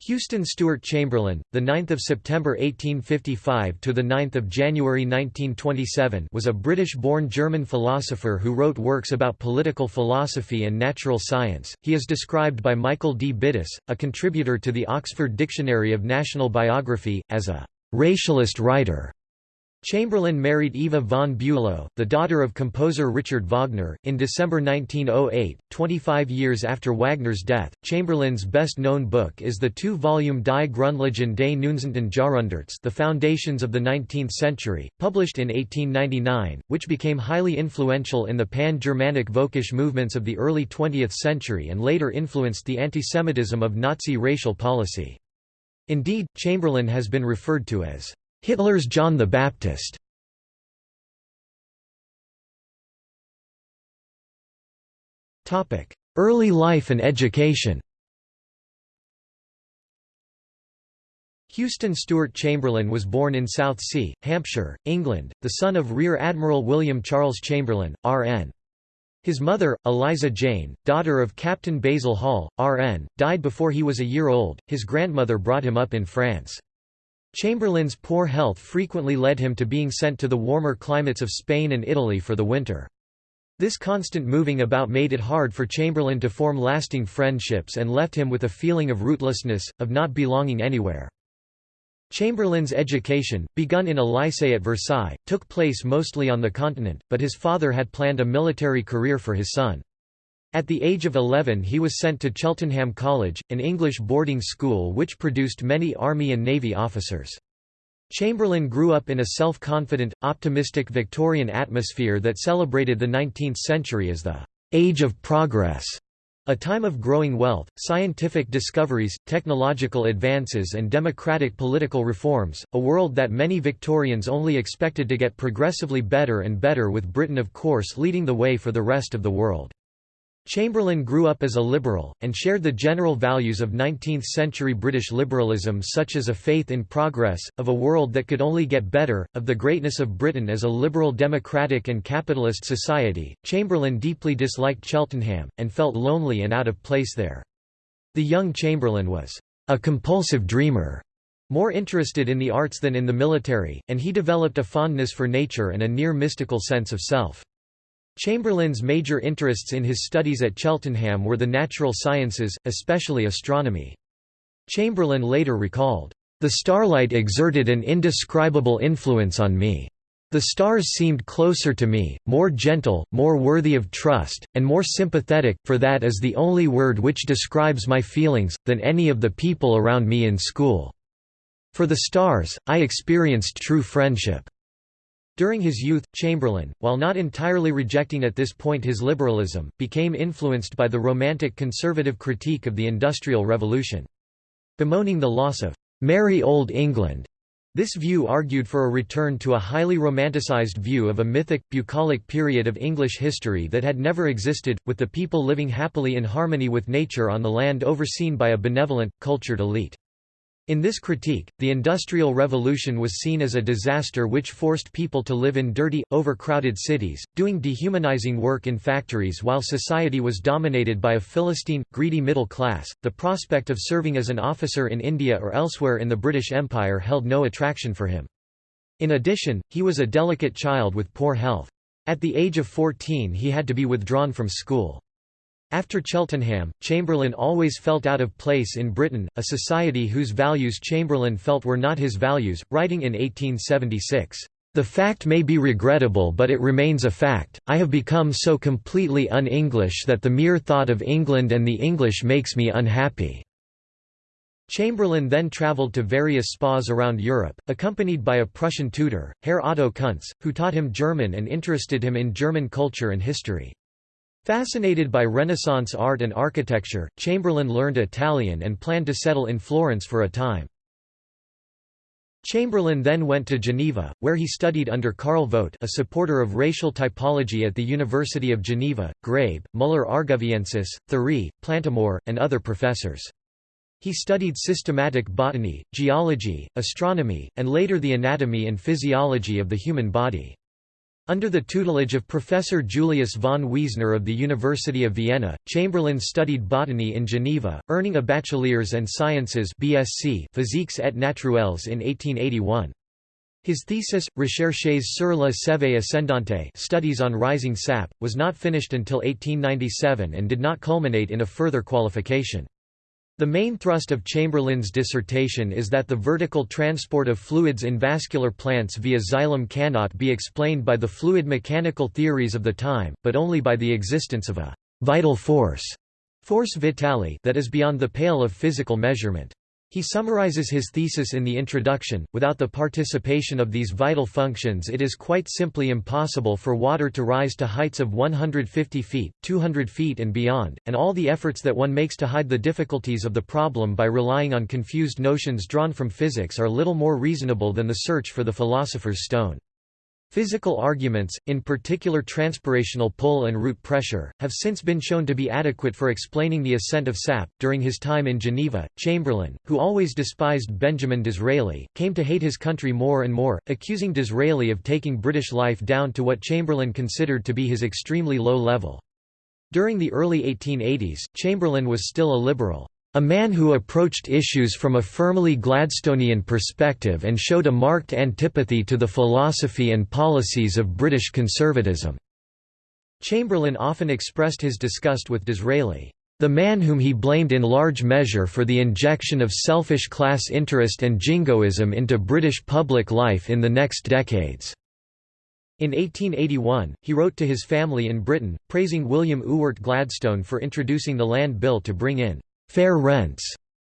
Houston Stewart Chamberlain, the 9th of September 1855 to the 9th of January 1927, was a British-born German philosopher who wrote works about political philosophy and natural science. He is described by Michael D. Biddiss, a contributor to the Oxford Dictionary of National Biography, as a racialist writer. Chamberlain married Eva von Bülow, the daughter of composer Richard Wagner, in December 1908, 25 years after Wagner's death. Chamberlain's best known book is the two volume Die Grundlagen des 19. Jahrhunderts, The Foundations of the Nineteenth Century, published in 1899, which became highly influential in the pan Germanic Völkisch movements of the early 20th century and later influenced the antisemitism of Nazi racial policy. Indeed, Chamberlain has been referred to as Hitler's John the Baptist Early life and education Houston Stewart Chamberlain was born in Southsea, Hampshire, England, the son of Rear Admiral William Charles Chamberlain, R.N. His mother, Eliza Jane, daughter of Captain Basil Hall, R.N., died before he was a year old. His grandmother brought him up in France. Chamberlain's poor health frequently led him to being sent to the warmer climates of Spain and Italy for the winter. This constant moving about made it hard for Chamberlain to form lasting friendships and left him with a feeling of rootlessness, of not belonging anywhere. Chamberlain's education, begun in a lycée at Versailles, took place mostly on the continent, but his father had planned a military career for his son. At the age of 11 he was sent to Cheltenham College, an English boarding school which produced many Army and Navy officers. Chamberlain grew up in a self-confident, optimistic Victorian atmosphere that celebrated the 19th century as the «age of progress», a time of growing wealth, scientific discoveries, technological advances and democratic political reforms, a world that many Victorians only expected to get progressively better and better with Britain of course leading the way for the rest of the world. Chamberlain grew up as a liberal, and shared the general values of 19th-century British liberalism such as a faith in progress, of a world that could only get better, of the greatness of Britain as a liberal democratic and capitalist society. Chamberlain deeply disliked Cheltenham, and felt lonely and out of place there. The young Chamberlain was a compulsive dreamer, more interested in the arts than in the military, and he developed a fondness for nature and a near mystical sense of self. Chamberlain's major interests in his studies at Cheltenham were the natural sciences, especially astronomy. Chamberlain later recalled, "...the starlight exerted an indescribable influence on me. The stars seemed closer to me, more gentle, more worthy of trust, and more sympathetic, for that is the only word which describes my feelings, than any of the people around me in school. For the stars, I experienced true friendship." During his youth, Chamberlain, while not entirely rejecting at this point his liberalism, became influenced by the romantic conservative critique of the Industrial Revolution. Bemoaning the loss of "'merry old England' This view argued for a return to a highly romanticized view of a mythic, bucolic period of English history that had never existed, with the people living happily in harmony with nature on the land overseen by a benevolent, cultured elite. In this critique, the Industrial Revolution was seen as a disaster which forced people to live in dirty, overcrowded cities, doing dehumanizing work in factories while society was dominated by a Philistine, greedy middle class. The prospect of serving as an officer in India or elsewhere in the British Empire held no attraction for him. In addition, he was a delicate child with poor health. At the age of 14 he had to be withdrawn from school. After Cheltenham, Chamberlain always felt out of place in Britain, a society whose values Chamberlain felt were not his values, writing in 1876, "...the fact may be regrettable but it remains a fact, I have become so completely un-English that the mere thought of England and the English makes me unhappy." Chamberlain then travelled to various spas around Europe, accompanied by a Prussian tutor, Herr Otto Kunz, who taught him German and interested him in German culture and history. Fascinated by Renaissance art and architecture, Chamberlain learned Italian and planned to settle in Florence for a time. Chamberlain then went to Geneva, where he studied under Karl Vogt a supporter of racial typology at the University of Geneva, Graebe, Müller-Argoviensis, Thury, Plantamour, and other professors. He studied systematic botany, geology, astronomy, and later the anatomy and physiology of the human body. Under the tutelage of Professor Julius von Wiesner of the University of Vienna, Chamberlain studied botany in Geneva, earning a bachelor's and sciences BSc Physiques et Naturelles in 1881. His thesis, Recherches sur la sève ascendante studies on rising sap, was not finished until 1897 and did not culminate in a further qualification. The main thrust of Chamberlain's dissertation is that the vertical transport of fluids in vascular plants via xylem cannot be explained by the fluid mechanical theories of the time, but only by the existence of a «vital force» force vitale that is beyond the pale of physical measurement. He summarizes his thesis in the introduction, without the participation of these vital functions it is quite simply impossible for water to rise to heights of 150 feet, 200 feet and beyond, and all the efforts that one makes to hide the difficulties of the problem by relying on confused notions drawn from physics are little more reasonable than the search for the philosopher's stone. Physical arguments, in particular transpirational pull and root pressure, have since been shown to be adequate for explaining the ascent of sap. During his time in Geneva, Chamberlain, who always despised Benjamin Disraeli, came to hate his country more and more, accusing Disraeli of taking British life down to what Chamberlain considered to be his extremely low level. During the early 1880s, Chamberlain was still a liberal. A man who approached issues from a firmly Gladstonian perspective and showed a marked antipathy to the philosophy and policies of British conservatism. Chamberlain often expressed his disgust with Disraeli, the man whom he blamed in large measure for the injection of selfish class interest and jingoism into British public life in the next decades. In 1881, he wrote to his family in Britain, praising William Ewart Gladstone for introducing the Land Bill to bring in fair rents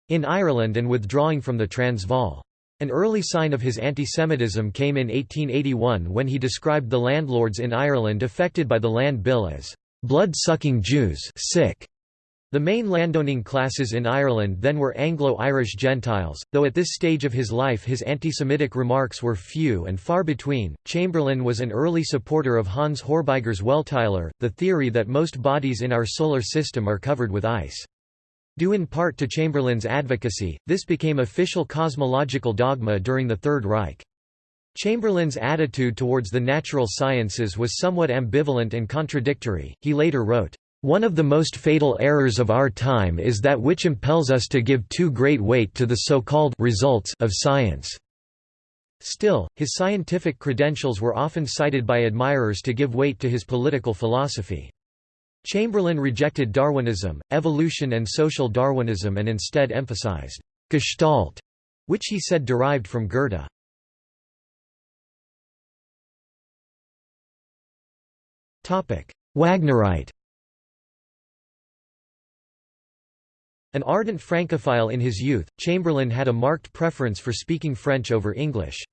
in Ireland and withdrawing from the Transvaal. An early sign of his antisemitism came in 1881 when he described the landlords in Ireland affected by the Land Bill as blood-sucking Jews sick. The main landowning classes in Ireland then were Anglo-Irish Gentiles, though at this stage of his life his anti-Semitic remarks were few and far between. Chamberlain was an early supporter of Hans Hörbiger's Welteislehre, the theory that most bodies in our solar system are covered with ice. Due in part to Chamberlain's advocacy, this became official cosmological dogma during the Third Reich. Chamberlain's attitude towards the natural sciences was somewhat ambivalent and contradictory. He later wrote, One of the most fatal errors of our time is that which impels us to give too great weight to the so-called results of science. Still, his scientific credentials were often cited by admirers to give weight to his political philosophy. Chamberlain rejected Darwinism, evolution and social Darwinism and instead emphasized «Gestalt», which he said derived from Goethe. Wagnerite An ardent Francophile in his youth, Chamberlain had a marked preference for speaking French over English.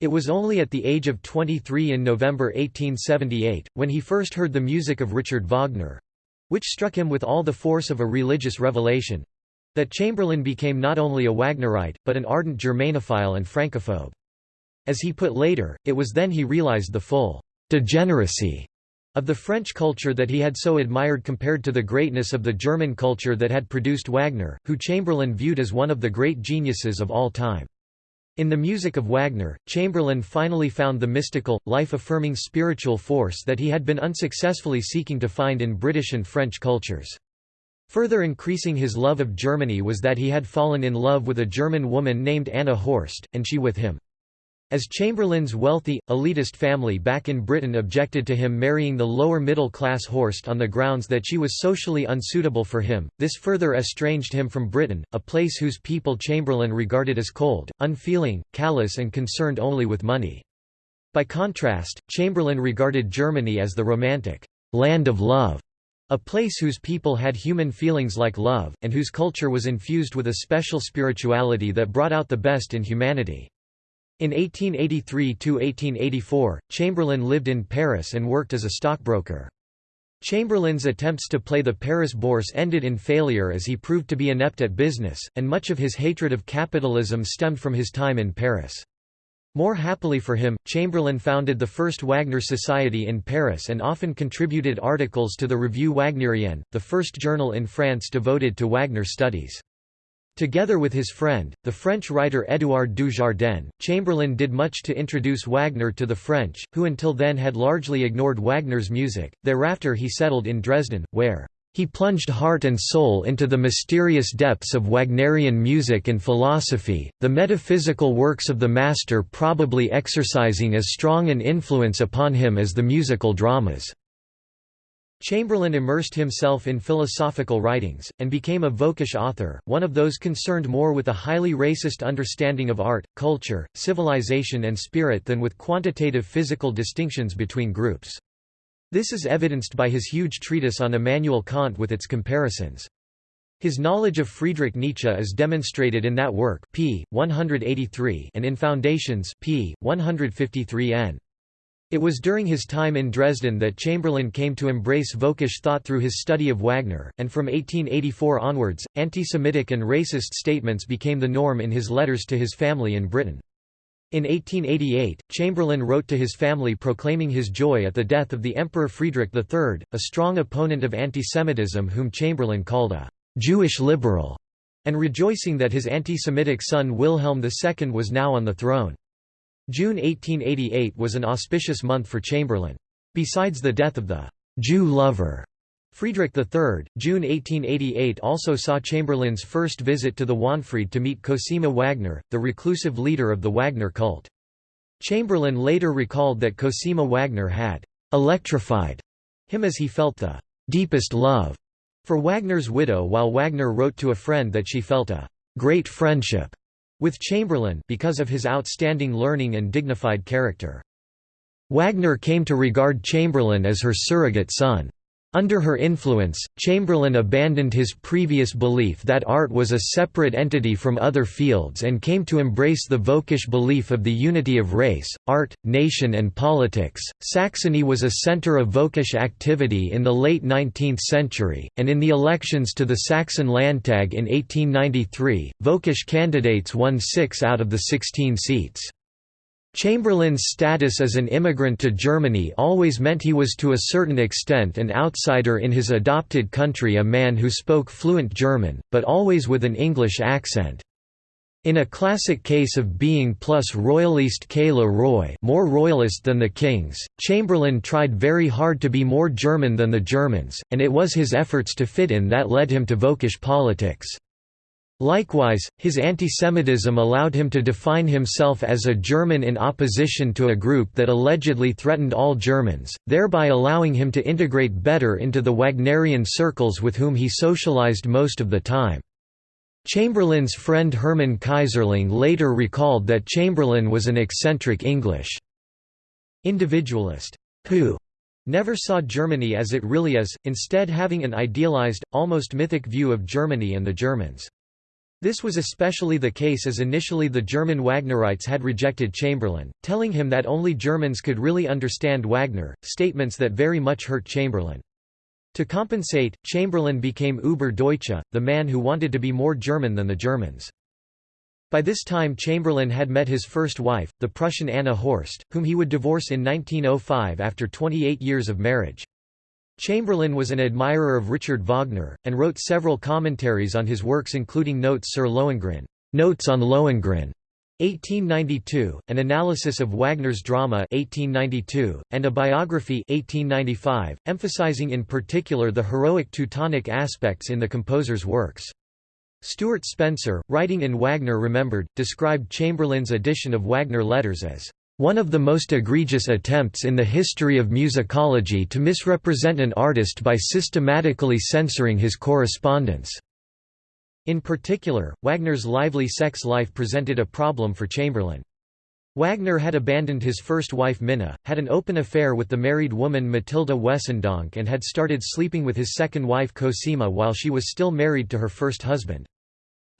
It was only at the age of 23 in November 1878, when he first heard the music of Richard Wagner—which struck him with all the force of a religious revelation—that Chamberlain became not only a Wagnerite, but an ardent Germanophile and Francophobe. As he put later, it was then he realized the full degeneracy of the French culture that he had so admired compared to the greatness of the German culture that had produced Wagner, who Chamberlain viewed as one of the great geniuses of all time. In the music of Wagner, Chamberlain finally found the mystical, life-affirming spiritual force that he had been unsuccessfully seeking to find in British and French cultures. Further increasing his love of Germany was that he had fallen in love with a German woman named Anna Horst, and she with him. As Chamberlain's wealthy, elitist family back in Britain objected to him marrying the lower middle class Horst on the grounds that she was socially unsuitable for him, this further estranged him from Britain, a place whose people Chamberlain regarded as cold, unfeeling, callous and concerned only with money. By contrast, Chamberlain regarded Germany as the romantic, land of love, a place whose people had human feelings like love, and whose culture was infused with a special spirituality that brought out the best in humanity. In 1883–1884, Chamberlain lived in Paris and worked as a stockbroker. Chamberlain's attempts to play the Paris bourse ended in failure as he proved to be inept at business, and much of his hatred of capitalism stemmed from his time in Paris. More happily for him, Chamberlain founded the first Wagner Society in Paris and often contributed articles to the Revue Wagnerienne, the first journal in France devoted to Wagner studies. Together with his friend, the French writer Édouard Dujardin, Chamberlain did much to introduce Wagner to the French, who until then had largely ignored Wagner's music. Thereafter he settled in Dresden, where he plunged heart and soul into the mysterious depths of Wagnerian music and philosophy, the metaphysical works of the master probably exercising as strong an influence upon him as the musical dramas. Chamberlain immersed himself in philosophical writings, and became a Völkisch author, one of those concerned more with a highly racist understanding of art, culture, civilization and spirit than with quantitative physical distinctions between groups. This is evidenced by his huge treatise on Immanuel Kant with its comparisons. His knowledge of Friedrich Nietzsche is demonstrated in that work p. 183 and in Foundations p. 153 n. It was during his time in Dresden that Chamberlain came to embrace Völkisch thought through his study of Wagner, and from 1884 onwards, anti-Semitic and racist statements became the norm in his letters to his family in Britain. In 1888, Chamberlain wrote to his family proclaiming his joy at the death of the Emperor Friedrich III, a strong opponent of anti-Semitism whom Chamberlain called a «Jewish liberal», and rejoicing that his anti-Semitic son Wilhelm II was now on the throne. June 1888 was an auspicious month for Chamberlain. Besides the death of the Jew lover Friedrich III, June 1888 also saw Chamberlain's first visit to the Wahnfried to meet Cosima Wagner, the reclusive leader of the Wagner cult. Chamberlain later recalled that Cosima Wagner had «electrified» him as he felt the «deepest love» for Wagner's widow while Wagner wrote to a friend that she felt a «great friendship» with Chamberlain because of his outstanding learning and dignified character. Wagner came to regard Chamberlain as her surrogate son. Under her influence, Chamberlain abandoned his previous belief that art was a separate entity from other fields and came to embrace the Völkisch belief of the unity of race, art, nation, and politics. Saxony was a center of Völkisch activity in the late 19th century, and in the elections to the Saxon Landtag in 1893, Völkisch candidates won six out of the 16 seats. Chamberlain's status as an immigrant to Germany always meant he was to a certain extent an outsider in his adopted country a man who spoke fluent German, but always with an English accent. In a classic case of being plus royaliste que le more royalist than the kings, Chamberlain tried very hard to be more German than the Germans, and it was his efforts to fit in that led him to Völkisch politics. Likewise, his antisemitism allowed him to define himself as a German in opposition to a group that allegedly threatened all Germans, thereby allowing him to integrate better into the Wagnerian circles with whom he socialized most of the time. Chamberlain's friend Hermann Keyserling later recalled that Chamberlain was an eccentric English individualist who never saw Germany as it really is, instead having an idealized, almost mythic view of Germany and the Germans. This was especially the case as initially the German Wagnerites had rejected Chamberlain, telling him that only Germans could really understand Wagner, statements that very much hurt Chamberlain. To compensate, Chamberlain became Über-Deutsche, the man who wanted to be more German than the Germans. By this time Chamberlain had met his first wife, the Prussian Anna Horst, whom he would divorce in 1905 after 28 years of marriage. Chamberlain was an admirer of Richard Wagner, and wrote several commentaries on his works including Notes sur Lohengrin, Notes on Lohengrin, 1892, an analysis of Wagner's drama 1892, and a biography 1895, emphasizing in particular the heroic Teutonic aspects in the composer's works. Stewart Spencer, writing in Wagner Remembered, described Chamberlain's edition of Wagner letters as one of the most egregious attempts in the history of musicology to misrepresent an artist by systematically censoring his correspondence. In particular, Wagner's lively sex life presented a problem for Chamberlain. Wagner had abandoned his first wife Minna, had an open affair with the married woman Matilda Wesendonck and had started sleeping with his second wife Cosima while she was still married to her first husband.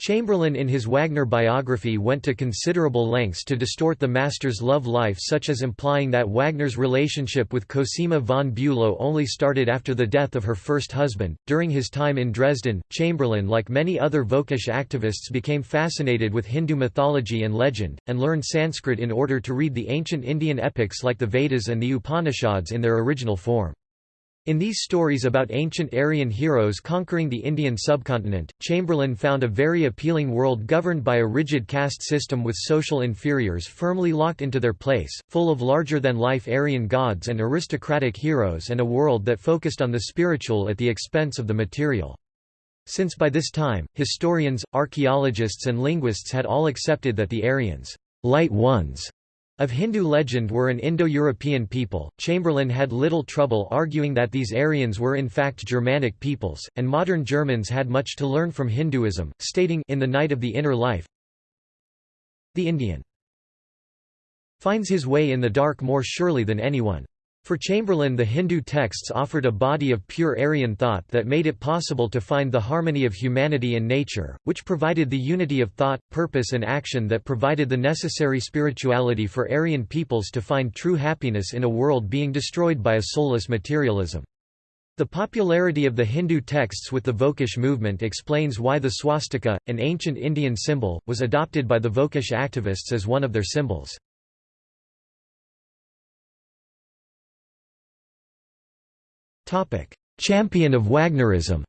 Chamberlain in his Wagner biography went to considerable lengths to distort the master's love life such as implying that Wagner's relationship with Cosima von Bülow only started after the death of her first husband. During his time in Dresden, Chamberlain like many other Völkisch activists became fascinated with Hindu mythology and legend, and learned Sanskrit in order to read the ancient Indian epics like the Vedas and the Upanishads in their original form. In these stories about ancient Aryan heroes conquering the Indian subcontinent, Chamberlain found a very appealing world governed by a rigid caste system with social inferiors firmly locked into their place, full of larger-than-life Aryan gods and aristocratic heroes and a world that focused on the spiritual at the expense of the material. Since by this time, historians, archaeologists and linguists had all accepted that the Aryans, light ones, of Hindu legend were an Indo-European people, Chamberlain had little trouble arguing that these Aryans were in fact Germanic peoples, and modern Germans had much to learn from Hinduism, stating in The Night of the Inner Life, The Indian finds his way in the dark more surely than anyone. For Chamberlain the Hindu texts offered a body of pure Aryan thought that made it possible to find the harmony of humanity and nature, which provided the unity of thought, purpose and action that provided the necessary spirituality for Aryan peoples to find true happiness in a world being destroyed by a soulless materialism. The popularity of the Hindu texts with the Völkisch movement explains why the swastika, an ancient Indian symbol, was adopted by the Völkisch activists as one of their symbols. Champion of Wagnerism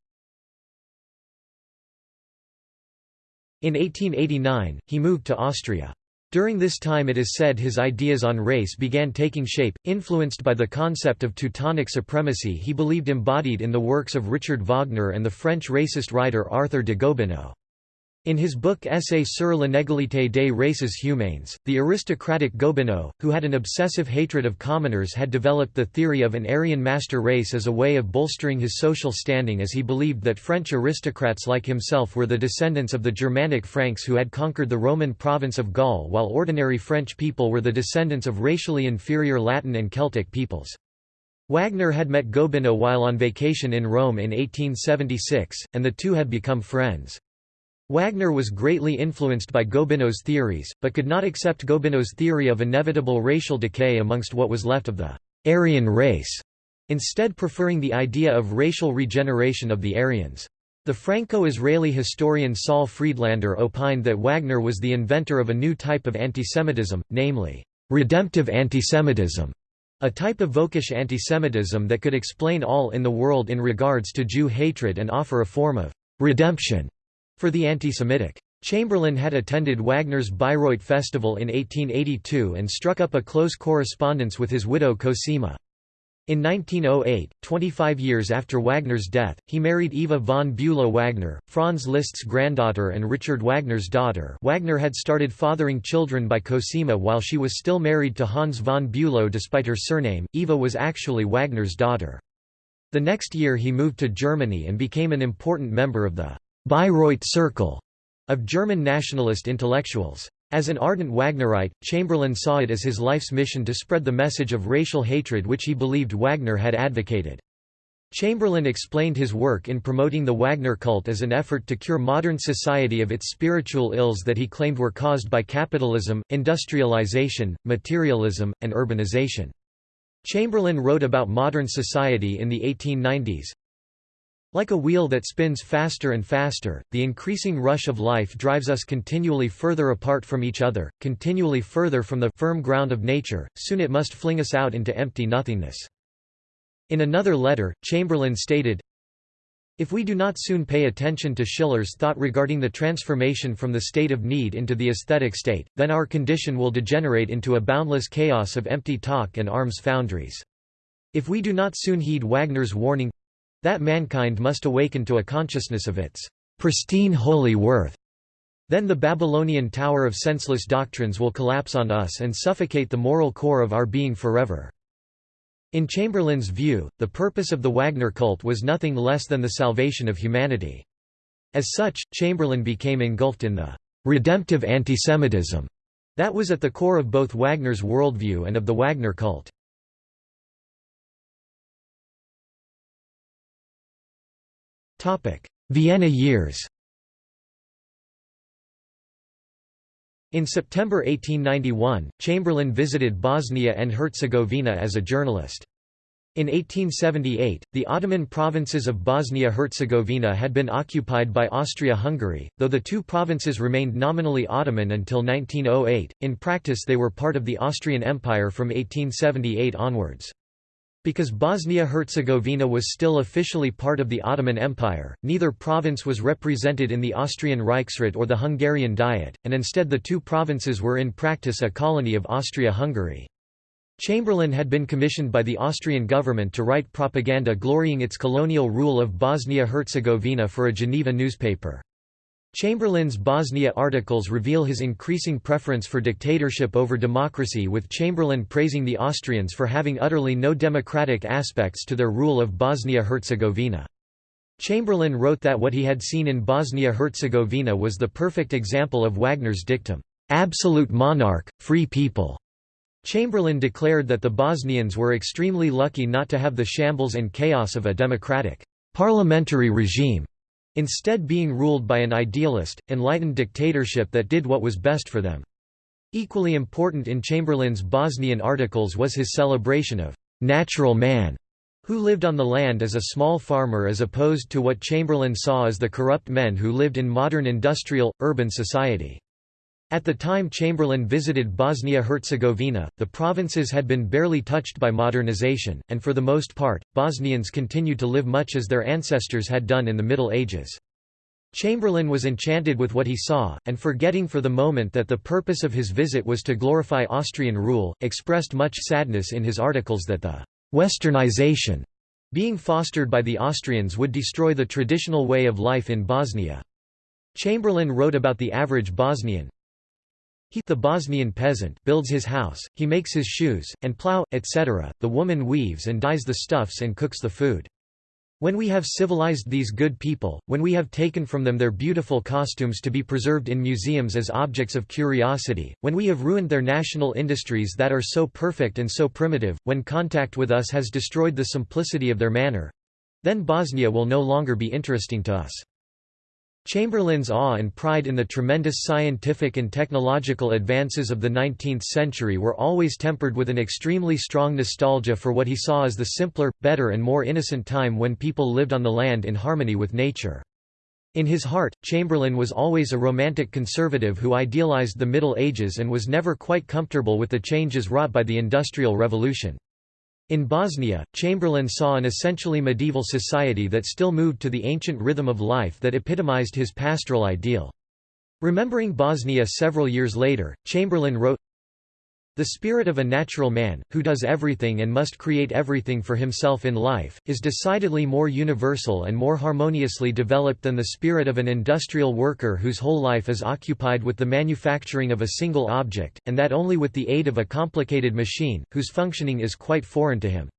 In 1889, he moved to Austria. During this time it is said his ideas on race began taking shape, influenced by the concept of Teutonic supremacy he believed embodied in the works of Richard Wagner and the French racist writer Arthur de Gobineau. In his book Essai sur l'inégalité des races humaines, the aristocratic Gobineau, who had an obsessive hatred of commoners had developed the theory of an Aryan master race as a way of bolstering his social standing as he believed that French aristocrats like himself were the descendants of the Germanic Franks who had conquered the Roman province of Gaul while ordinary French people were the descendants of racially inferior Latin and Celtic peoples. Wagner had met Gobineau while on vacation in Rome in 1876, and the two had become friends. Wagner was greatly influenced by Gobineau's theories, but could not accept Gobineau's theory of inevitable racial decay amongst what was left of the Aryan race, instead preferring the idea of racial regeneration of the Aryans. The Franco-Israeli historian Saul Friedlander opined that Wagner was the inventor of a new type of antisemitism, namely, redemptive antisemitism, a type of Völkisch antisemitism that could explain all in the world in regards to Jew hatred and offer a form of redemption for the anti-Semitic. Chamberlain had attended Wagner's Bayreuth Festival in 1882 and struck up a close correspondence with his widow Cosima. In 1908, 25 years after Wagner's death, he married Eva von Bülow-Wagner, Franz Liszt's granddaughter and Richard Wagner's daughter Wagner had started fathering children by Cosima while she was still married to Hans von Bülow despite her surname, Eva was actually Wagner's daughter. The next year he moved to Germany and became an important member of the Bayreuth Circle of German nationalist intellectuals. As an ardent Wagnerite, Chamberlain saw it as his life's mission to spread the message of racial hatred which he believed Wagner had advocated. Chamberlain explained his work in promoting the Wagner cult as an effort to cure modern society of its spiritual ills that he claimed were caused by capitalism, industrialization, materialism, and urbanization. Chamberlain wrote about modern society in the 1890s, like a wheel that spins faster and faster, the increasing rush of life drives us continually further apart from each other, continually further from the firm ground of nature, soon it must fling us out into empty nothingness. In another letter, Chamberlain stated, if we do not soon pay attention to Schiller's thought regarding the transformation from the state of need into the aesthetic state, then our condition will degenerate into a boundless chaos of empty talk and arms foundries. If we do not soon heed Wagner's warning that mankind must awaken to a consciousness of its pristine holy worth. Then the Babylonian tower of senseless doctrines will collapse on us and suffocate the moral core of our being forever. In Chamberlain's view, the purpose of the Wagner cult was nothing less than the salvation of humanity. As such, Chamberlain became engulfed in the redemptive antisemitism that was at the core of both Wagner's worldview and of the Wagner cult. Vienna years In September 1891, Chamberlain visited Bosnia and Herzegovina as a journalist. In 1878, the Ottoman provinces of Bosnia-Herzegovina had been occupied by Austria-Hungary, though the two provinces remained nominally Ottoman until 1908, in practice they were part of the Austrian Empire from 1878 onwards. Because Bosnia-Herzegovina was still officially part of the Ottoman Empire, neither province was represented in the Austrian Reichsrat or the Hungarian Diet, and instead the two provinces were in practice a colony of Austria-Hungary. Chamberlain had been commissioned by the Austrian government to write propaganda glorying its colonial rule of Bosnia-Herzegovina for a Geneva newspaper. Chamberlain's Bosnia articles reveal his increasing preference for dictatorship over democracy with Chamberlain praising the Austrians for having utterly no democratic aspects to their rule of Bosnia-Herzegovina. Chamberlain wrote that what he had seen in Bosnia-Herzegovina was the perfect example of Wagner's dictum, "'absolute monarch, free people'". Chamberlain declared that the Bosnians were extremely lucky not to have the shambles and chaos of a democratic, parliamentary regime instead being ruled by an idealist, enlightened dictatorship that did what was best for them. Equally important in Chamberlain's Bosnian articles was his celebration of «natural man», who lived on the land as a small farmer as opposed to what Chamberlain saw as the corrupt men who lived in modern industrial, urban society. At the time Chamberlain visited Bosnia-Herzegovina, the provinces had been barely touched by modernization, and for the most part, Bosnians continued to live much as their ancestors had done in the Middle Ages. Chamberlain was enchanted with what he saw, and forgetting for the moment that the purpose of his visit was to glorify Austrian rule, expressed much sadness in his articles that the «westernization» being fostered by the Austrians would destroy the traditional way of life in Bosnia. Chamberlain wrote about the average Bosnian, he the Bosnian peasant builds his house, he makes his shoes, and plough, etc., the woman weaves and dyes the stuffs and cooks the food. When we have civilized these good people, when we have taken from them their beautiful costumes to be preserved in museums as objects of curiosity, when we have ruined their national industries that are so perfect and so primitive, when contact with us has destroyed the simplicity of their manner—then Bosnia will no longer be interesting to us. Chamberlain's awe and pride in the tremendous scientific and technological advances of the 19th century were always tempered with an extremely strong nostalgia for what he saw as the simpler, better and more innocent time when people lived on the land in harmony with nature. In his heart, Chamberlain was always a romantic conservative who idealized the Middle Ages and was never quite comfortable with the changes wrought by the Industrial Revolution. In Bosnia, Chamberlain saw an essentially medieval society that still moved to the ancient rhythm of life that epitomized his pastoral ideal. Remembering Bosnia several years later, Chamberlain wrote, the spirit of a natural man, who does everything and must create everything for himself in life, is decidedly more universal and more harmoniously developed than the spirit of an industrial worker whose whole life is occupied with the manufacturing of a single object, and that only with the aid of a complicated machine, whose functioning is quite foreign to him.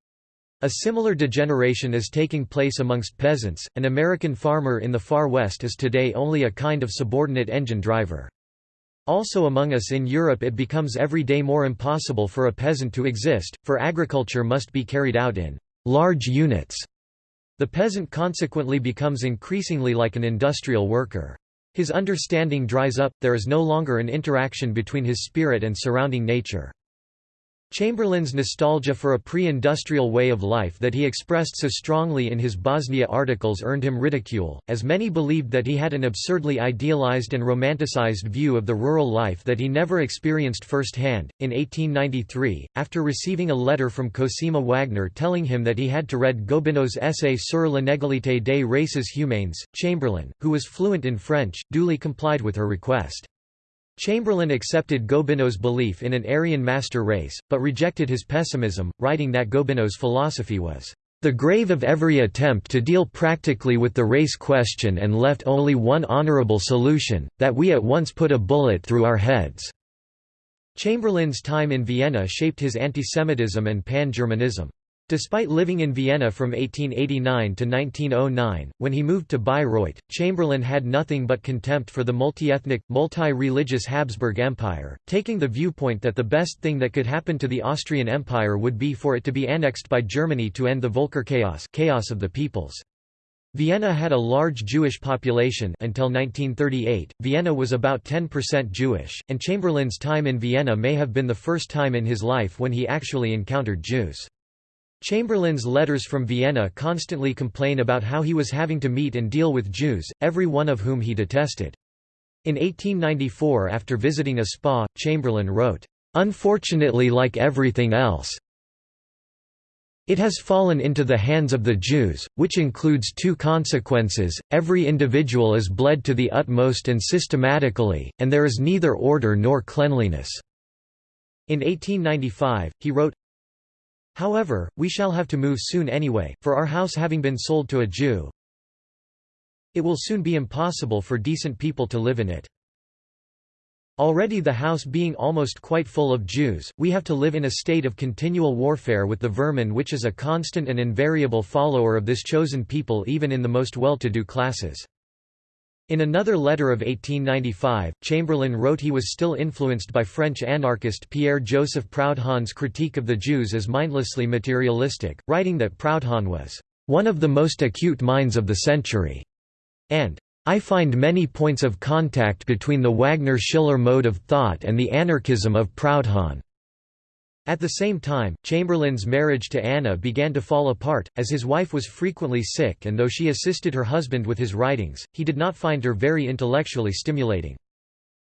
A similar degeneration is taking place amongst peasants. An American farmer in the Far West is today only a kind of subordinate engine driver. Also among us in Europe it becomes every day more impossible for a peasant to exist, for agriculture must be carried out in large units. The peasant consequently becomes increasingly like an industrial worker. His understanding dries up, there is no longer an interaction between his spirit and surrounding nature. Chamberlain's nostalgia for a pre-industrial way of life that he expressed so strongly in his Bosnia articles earned him ridicule, as many believed that he had an absurdly idealized and romanticized view of the rural life that he never experienced firsthand. In 1893, after receiving a letter from Cosima Wagner telling him that he had to read Gobineau's essay sur l'inégalité des races humaines, Chamberlain, who was fluent in French, duly complied with her request. Chamberlain accepted Gobineau's belief in an Aryan master race, but rejected his pessimism, writing that Gobineau's philosophy was the grave of every attempt to deal practically with the race question and left only one honorable solution, that we at once put a bullet through our heads." Chamberlain's time in Vienna shaped his antisemitism and pan-Germanism. Despite living in Vienna from 1889 to 1909, when he moved to Bayreuth, Chamberlain had nothing but contempt for the multi-ethnic, multi-religious Habsburg Empire, taking the viewpoint that the best thing that could happen to the Austrian Empire would be for it to be annexed by Germany to end the Völkerchaos chaos of the peoples. Vienna had a large Jewish population until 1938, Vienna was about 10% Jewish, and Chamberlain's time in Vienna may have been the first time in his life when he actually encountered Jews. Chamberlain's letters from Vienna constantly complain about how he was having to meet and deal with Jews, every one of whom he detested. In 1894 after visiting a spa, Chamberlain wrote, "...unfortunately like everything else, It has fallen into the hands of the Jews, which includes two consequences, every individual is bled to the utmost and systematically, and there is neither order nor cleanliness." In 1895, he wrote, However, we shall have to move soon anyway, for our house having been sold to a Jew, it will soon be impossible for decent people to live in it. Already the house being almost quite full of Jews, we have to live in a state of continual warfare with the vermin which is a constant and invariable follower of this chosen people even in the most well-to-do classes. In another letter of 1895, Chamberlain wrote he was still influenced by French anarchist Pierre-Joseph Proudhon's critique of the Jews as mindlessly materialistic, writing that Proudhon was one of the most acute minds of the century, and I find many points of contact between the Wagner-Schiller mode of thought and the anarchism of Proudhon. At the same time, Chamberlain's marriage to Anna began to fall apart, as his wife was frequently sick and though she assisted her husband with his writings, he did not find her very intellectually stimulating.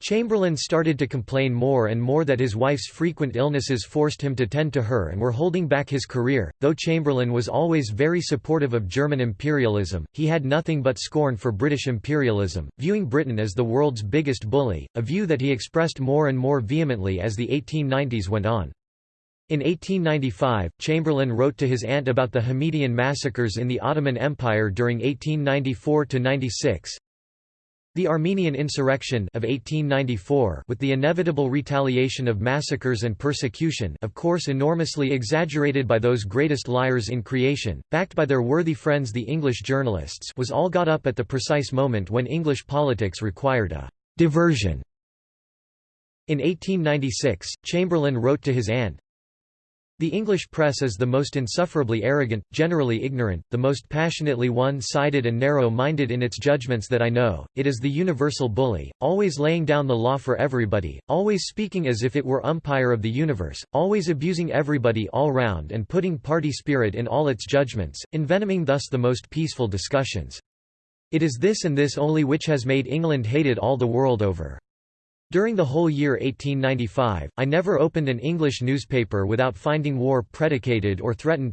Chamberlain started to complain more and more that his wife's frequent illnesses forced him to tend to her and were holding back his career. Though Chamberlain was always very supportive of German imperialism, he had nothing but scorn for British imperialism, viewing Britain as the world's biggest bully, a view that he expressed more and more vehemently as the 1890s went on. In 1895, Chamberlain wrote to his aunt about the Hamidian massacres in the Ottoman Empire during 1894–96, the Armenian insurrection of 1894 with the inevitable retaliation of massacres and persecution of course enormously exaggerated by those greatest liars in creation, backed by their worthy friends the English journalists was all got up at the precise moment when English politics required a «diversion». In 1896, Chamberlain wrote to his aunt, the English press is the most insufferably arrogant, generally ignorant, the most passionately one-sided and narrow-minded in its judgments that I know, it is the universal bully, always laying down the law for everybody, always speaking as if it were umpire of the universe, always abusing everybody all round and putting party spirit in all its judgments, envenoming thus the most peaceful discussions. It is this and this only which has made England hated all the world over. During the whole year 1895, I never opened an English newspaper without finding war predicated or threatened.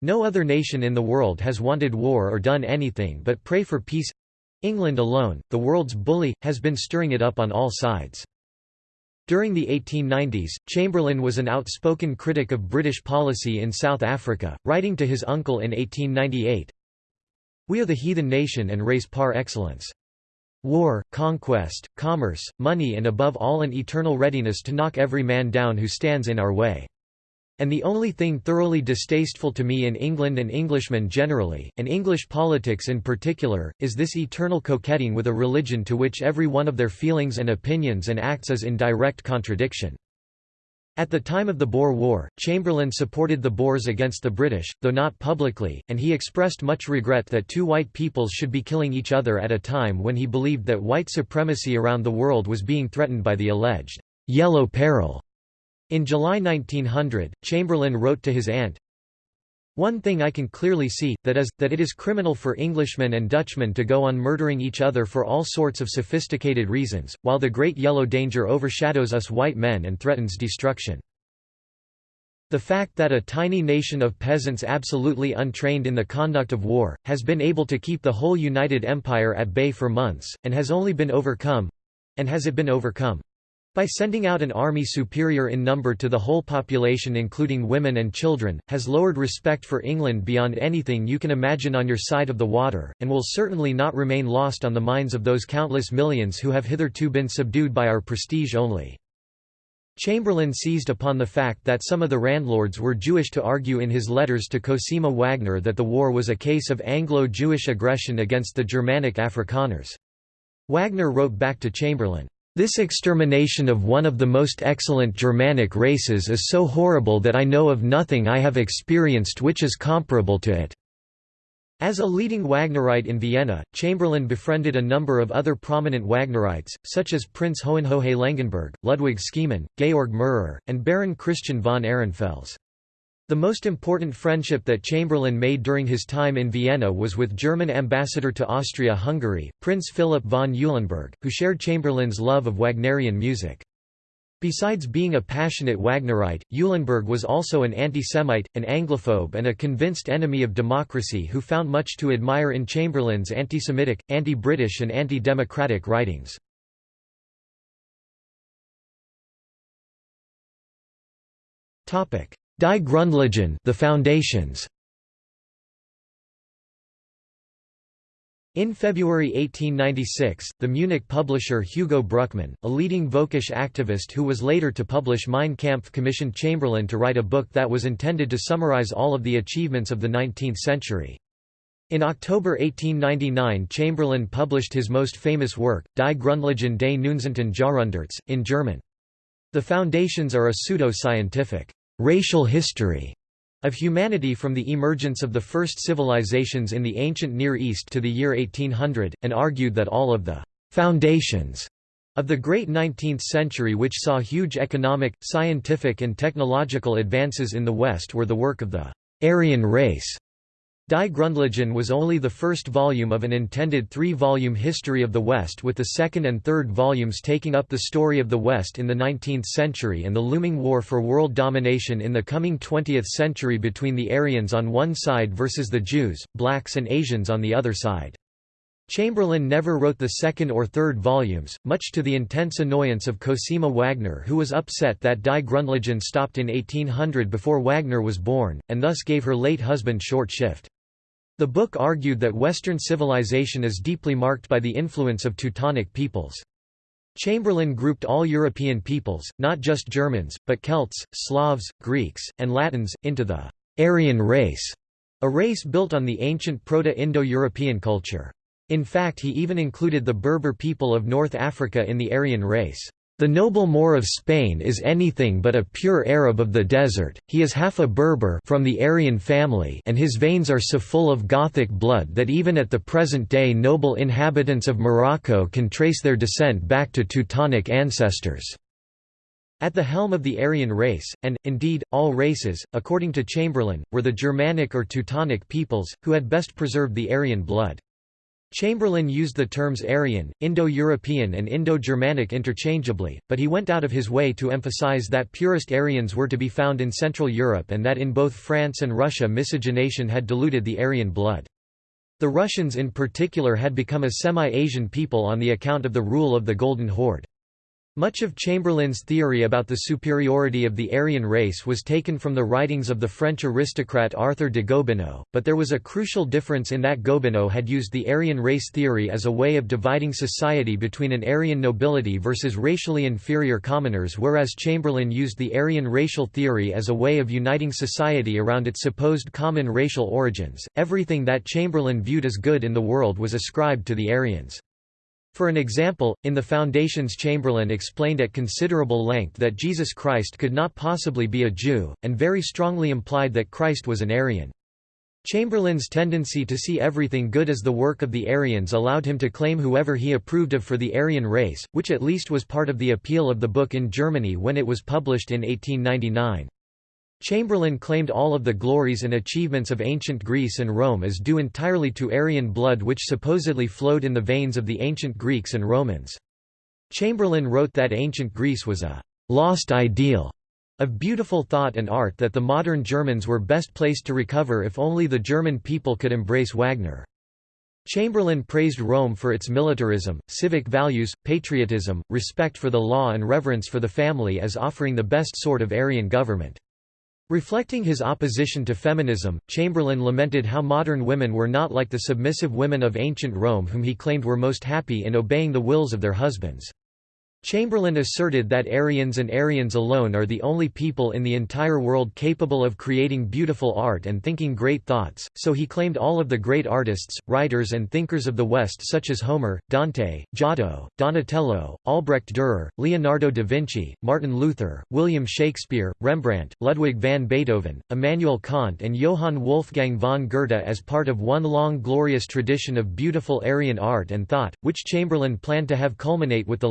No other nation in the world has wanted war or done anything but pray for peace. England alone, the world's bully, has been stirring it up on all sides. During the 1890s, Chamberlain was an outspoken critic of British policy in South Africa, writing to his uncle in 1898, We are the heathen nation and race par excellence. War, conquest, commerce, money and above all an eternal readiness to knock every man down who stands in our way. And the only thing thoroughly distasteful to me in England and Englishmen generally, and English politics in particular, is this eternal coquetting with a religion to which every one of their feelings and opinions and acts is in direct contradiction. At the time of the Boer War, Chamberlain supported the Boers against the British, though not publicly, and he expressed much regret that two white peoples should be killing each other at a time when he believed that white supremacy around the world was being threatened by the alleged «yellow peril». In July 1900, Chamberlain wrote to his aunt, one thing I can clearly see, that is, that it is criminal for Englishmen and Dutchmen to go on murdering each other for all sorts of sophisticated reasons, while the great yellow danger overshadows us white men and threatens destruction. The fact that a tiny nation of peasants absolutely untrained in the conduct of war, has been able to keep the whole United Empire at bay for months, and has only been overcome—and has it been overcome? By sending out an army superior in number to the whole population including women and children, has lowered respect for England beyond anything you can imagine on your side of the water, and will certainly not remain lost on the minds of those countless millions who have hitherto been subdued by our prestige only. Chamberlain seized upon the fact that some of the landlords were Jewish to argue in his letters to Cosima Wagner that the war was a case of Anglo-Jewish aggression against the Germanic Afrikaners. Wagner wrote back to Chamberlain, this extermination of one of the most excellent Germanic races is so horrible that I know of nothing I have experienced which is comparable to it." As a leading Wagnerite in Vienna, Chamberlain befriended a number of other prominent Wagnerites, such as Prince Hohenlohe Langenburg, Ludwig Schemann, Georg Meurer, and Baron Christian von Ehrenfels. The most important friendship that Chamberlain made during his time in Vienna was with German ambassador to Austria-Hungary, Prince Philip von Eulenburg, who shared Chamberlain's love of Wagnerian music. Besides being a passionate Wagnerite, Eulenburg was also an anti-Semite, an Anglophobe and a convinced enemy of democracy who found much to admire in Chamberlain's anti-Semitic, anti-British and anti-democratic writings. Die Grundlagen the Foundations In February 1896, the Munich publisher Hugo Bruckmann, a leading Völkisch activist who was later to publish Mein Kampf commissioned Chamberlain to write a book that was intended to summarize all of the achievements of the 19th century. In October 1899 Chamberlain published his most famous work, Die Grundlagen des Neunzehnten Jahrhunderts, in German. The foundations are a pseudo-scientific, racial history of humanity from the emergence of the first civilizations in the ancient Near East to the year 1800, and argued that all of the «foundations» of the great 19th century which saw huge economic, scientific and technological advances in the West were the work of the «Aryan race» Die Grundlagen was only the first volume of an intended three-volume history of the West with the second and third volumes taking up the story of the West in the 19th century and the looming war for world domination in the coming 20th century between the Aryans on one side versus the Jews, blacks and Asians on the other side. Chamberlain never wrote the second or third volumes, much to the intense annoyance of Cosima Wagner who was upset that Die Grundlagen stopped in 1800 before Wagner was born, and thus gave her late husband short shift. The book argued that Western civilization is deeply marked by the influence of Teutonic peoples. Chamberlain grouped all European peoples, not just Germans, but Celts, Slavs, Greeks, and Latins, into the Aryan race, a race built on the ancient Proto-Indo-European culture. In fact he even included the Berber people of North Africa in the Aryan race. The noble Moor of Spain is anything but a pure Arab of the desert, he is half a Berber from the Aryan family and his veins are so full of Gothic blood that even at the present day noble inhabitants of Morocco can trace their descent back to Teutonic ancestors. At the helm of the Aryan race, and, indeed, all races, according to Chamberlain, were the Germanic or Teutonic peoples, who had best preserved the Aryan blood. Chamberlain used the terms Aryan, Indo-European and Indo-Germanic interchangeably, but he went out of his way to emphasize that purest Aryans were to be found in Central Europe and that in both France and Russia miscegenation had diluted the Aryan blood. The Russians in particular had become a semi-Asian people on the account of the rule of the Golden Horde. Much of Chamberlain's theory about the superiority of the Aryan race was taken from the writings of the French aristocrat Arthur de Gobineau, but there was a crucial difference in that Gobineau had used the Aryan race theory as a way of dividing society between an Aryan nobility versus racially inferior commoners whereas Chamberlain used the Aryan racial theory as a way of uniting society around its supposed common racial origins. Everything that Chamberlain viewed as good in the world was ascribed to the Aryans. For an example, in the Foundations Chamberlain explained at considerable length that Jesus Christ could not possibly be a Jew, and very strongly implied that Christ was an Aryan. Chamberlain's tendency to see everything good as the work of the Aryans allowed him to claim whoever he approved of for the Aryan race, which at least was part of the appeal of the book in Germany when it was published in 1899. Chamberlain claimed all of the glories and achievements of ancient Greece and Rome as due entirely to Aryan blood which supposedly flowed in the veins of the ancient Greeks and Romans. Chamberlain wrote that ancient Greece was a «lost ideal» of beautiful thought and art that the modern Germans were best placed to recover if only the German people could embrace Wagner. Chamberlain praised Rome for its militarism, civic values, patriotism, respect for the law and reverence for the family as offering the best sort of Aryan government. Reflecting his opposition to feminism, Chamberlain lamented how modern women were not like the submissive women of ancient Rome whom he claimed were most happy in obeying the wills of their husbands. Chamberlain asserted that Aryans and Aryans alone are the only people in the entire world capable of creating beautiful art and thinking great thoughts, so he claimed all of the great artists, writers and thinkers of the West such as Homer, Dante, Giotto, Donatello, Albrecht Dürer, Leonardo da Vinci, Martin Luther, William Shakespeare, Rembrandt, Ludwig van Beethoven, Immanuel Kant and Johann Wolfgang von Goethe as part of one long glorious tradition of beautiful Aryan art and thought, which Chamberlain planned to have culminate with the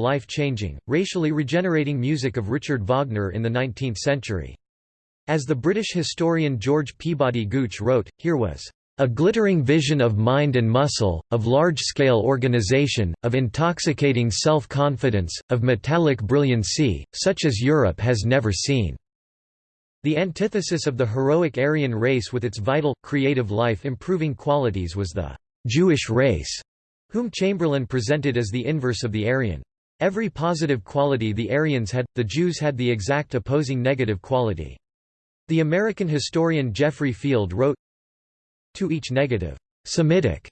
life-changing racially regenerating music of Richard Wagner in the 19th century. As the British historian George Peabody Gooch wrote, here was a glittering vision of mind and muscle, of large-scale organization, of intoxicating self-confidence, of metallic brilliancy, such as Europe has never seen." The antithesis of the heroic Aryan race with its vital, creative life-improving qualities was the «Jewish race», whom Chamberlain presented as the inverse of the Aryan. Every positive quality the Aryans had, the Jews had the exact opposing negative quality. The American historian Geoffrey Field wrote, to each negative, Semitic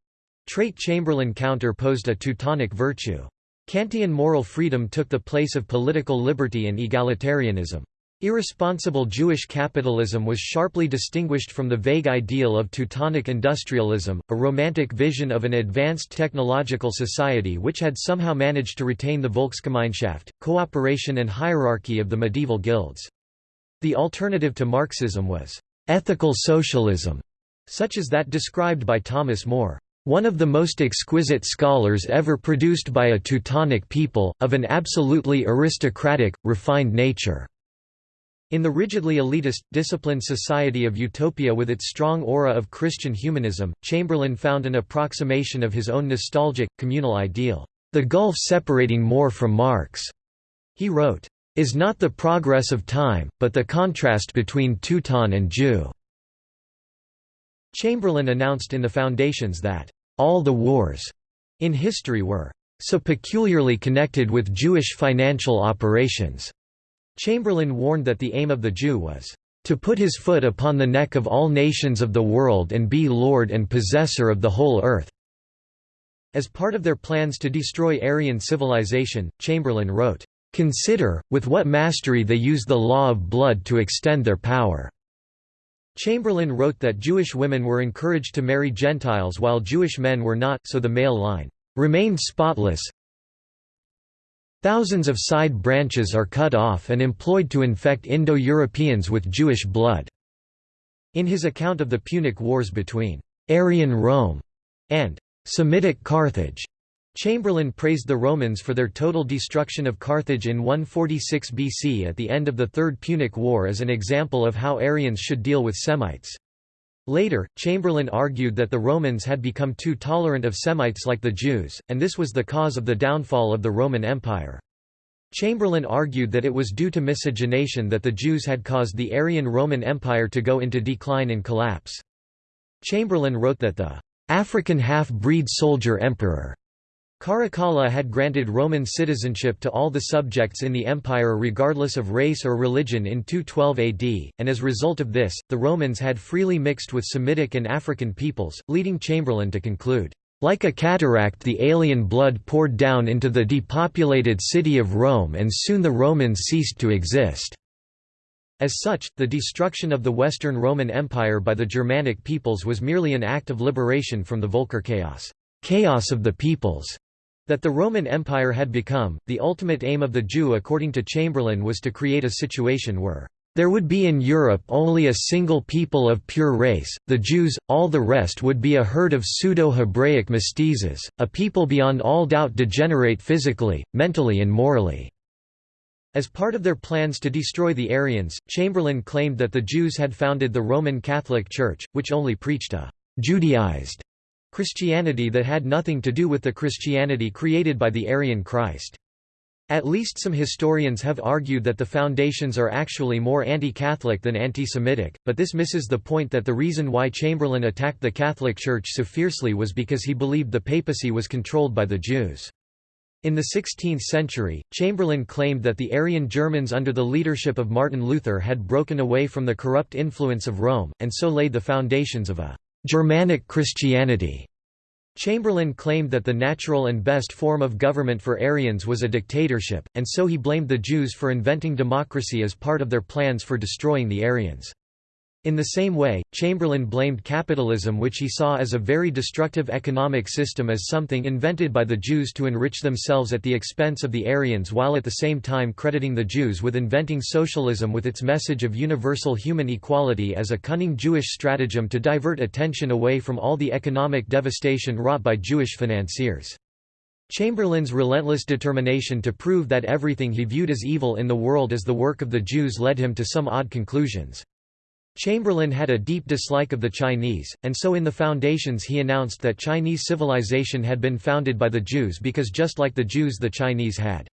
trait Chamberlain counter-posed a Teutonic virtue. Kantian moral freedom took the place of political liberty and egalitarianism. Irresponsible Jewish capitalism was sharply distinguished from the vague ideal of Teutonic industrialism, a romantic vision of an advanced technological society which had somehow managed to retain the Volksgemeinschaft, cooperation and hierarchy of the medieval guilds. The alternative to Marxism was ethical socialism, such as that described by Thomas More, one of the most exquisite scholars ever produced by a Teutonic people, of an absolutely aristocratic, refined nature." In the rigidly elitist, disciplined society of Utopia with its strong aura of Christian humanism, Chamberlain found an approximation of his own nostalgic, communal ideal, "...the gulf separating More from Marx." He wrote, "...is not the progress of time, but the contrast between Teuton and Jew." Chamberlain announced in the Foundations that, "...all the wars," in history were, "...so peculiarly connected with Jewish financial operations." Chamberlain warned that the aim of the Jew was, "...to put his foot upon the neck of all nations of the world and be lord and possessor of the whole earth." As part of their plans to destroy Aryan civilization, Chamberlain wrote, "...consider, with what mastery they use the law of blood to extend their power." Chamberlain wrote that Jewish women were encouraged to marry Gentiles while Jewish men were not, so the male line remained spotless. Thousands of side branches are cut off and employed to infect Indo-Europeans with Jewish blood." In his account of the Punic Wars between «Aryan Rome» and «Semitic Carthage», Chamberlain praised the Romans for their total destruction of Carthage in 146 BC at the end of the Third Punic War as an example of how Aryans should deal with Semites. Later, Chamberlain argued that the Romans had become too tolerant of Semites like the Jews, and this was the cause of the downfall of the Roman Empire. Chamberlain argued that it was due to miscegenation that the Jews had caused the Aryan Roman Empire to go into decline and collapse. Chamberlain wrote that the African half-breed soldier emperor Caracalla had granted Roman citizenship to all the subjects in the empire regardless of race or religion in 212 AD, and as a result of this, the Romans had freely mixed with Semitic and African peoples, leading Chamberlain to conclude, "...like a cataract the alien blood poured down into the depopulated city of Rome and soon the Romans ceased to exist." As such, the destruction of the Western Roman Empire by the Germanic peoples was merely an act of liberation from the Volker chaos, chaos of the peoples that the Roman Empire had become, the ultimate aim of the Jew according to Chamberlain was to create a situation where there would be in Europe only a single people of pure race, the Jews, all the rest would be a herd of pseudo-Hebraic mestizos, a people beyond all doubt degenerate physically, mentally and morally." As part of their plans to destroy the Aryans, Chamberlain claimed that the Jews had founded the Roman Catholic Church, which only preached a «Judaized» Christianity that had nothing to do with the Christianity created by the Aryan Christ. At least some historians have argued that the foundations are actually more anti-Catholic than anti-Semitic, but this misses the point that the reason why Chamberlain attacked the Catholic Church so fiercely was because he believed the papacy was controlled by the Jews. In the 16th century, Chamberlain claimed that the Aryan Germans under the leadership of Martin Luther had broken away from the corrupt influence of Rome, and so laid the foundations of a Germanic Christianity. Chamberlain claimed that the natural and best form of government for Aryans was a dictatorship, and so he blamed the Jews for inventing democracy as part of their plans for destroying the Aryans. In the same way, Chamberlain blamed capitalism which he saw as a very destructive economic system as something invented by the Jews to enrich themselves at the expense of the Aryans while at the same time crediting the Jews with inventing socialism with its message of universal human equality as a cunning Jewish stratagem to divert attention away from all the economic devastation wrought by Jewish financiers. Chamberlain's relentless determination to prove that everything he viewed as evil in the world is the work of the Jews led him to some odd conclusions. Chamberlain had a deep dislike of the Chinese, and so in the foundations he announced that Chinese civilization had been founded by the Jews because just like the Jews the Chinese had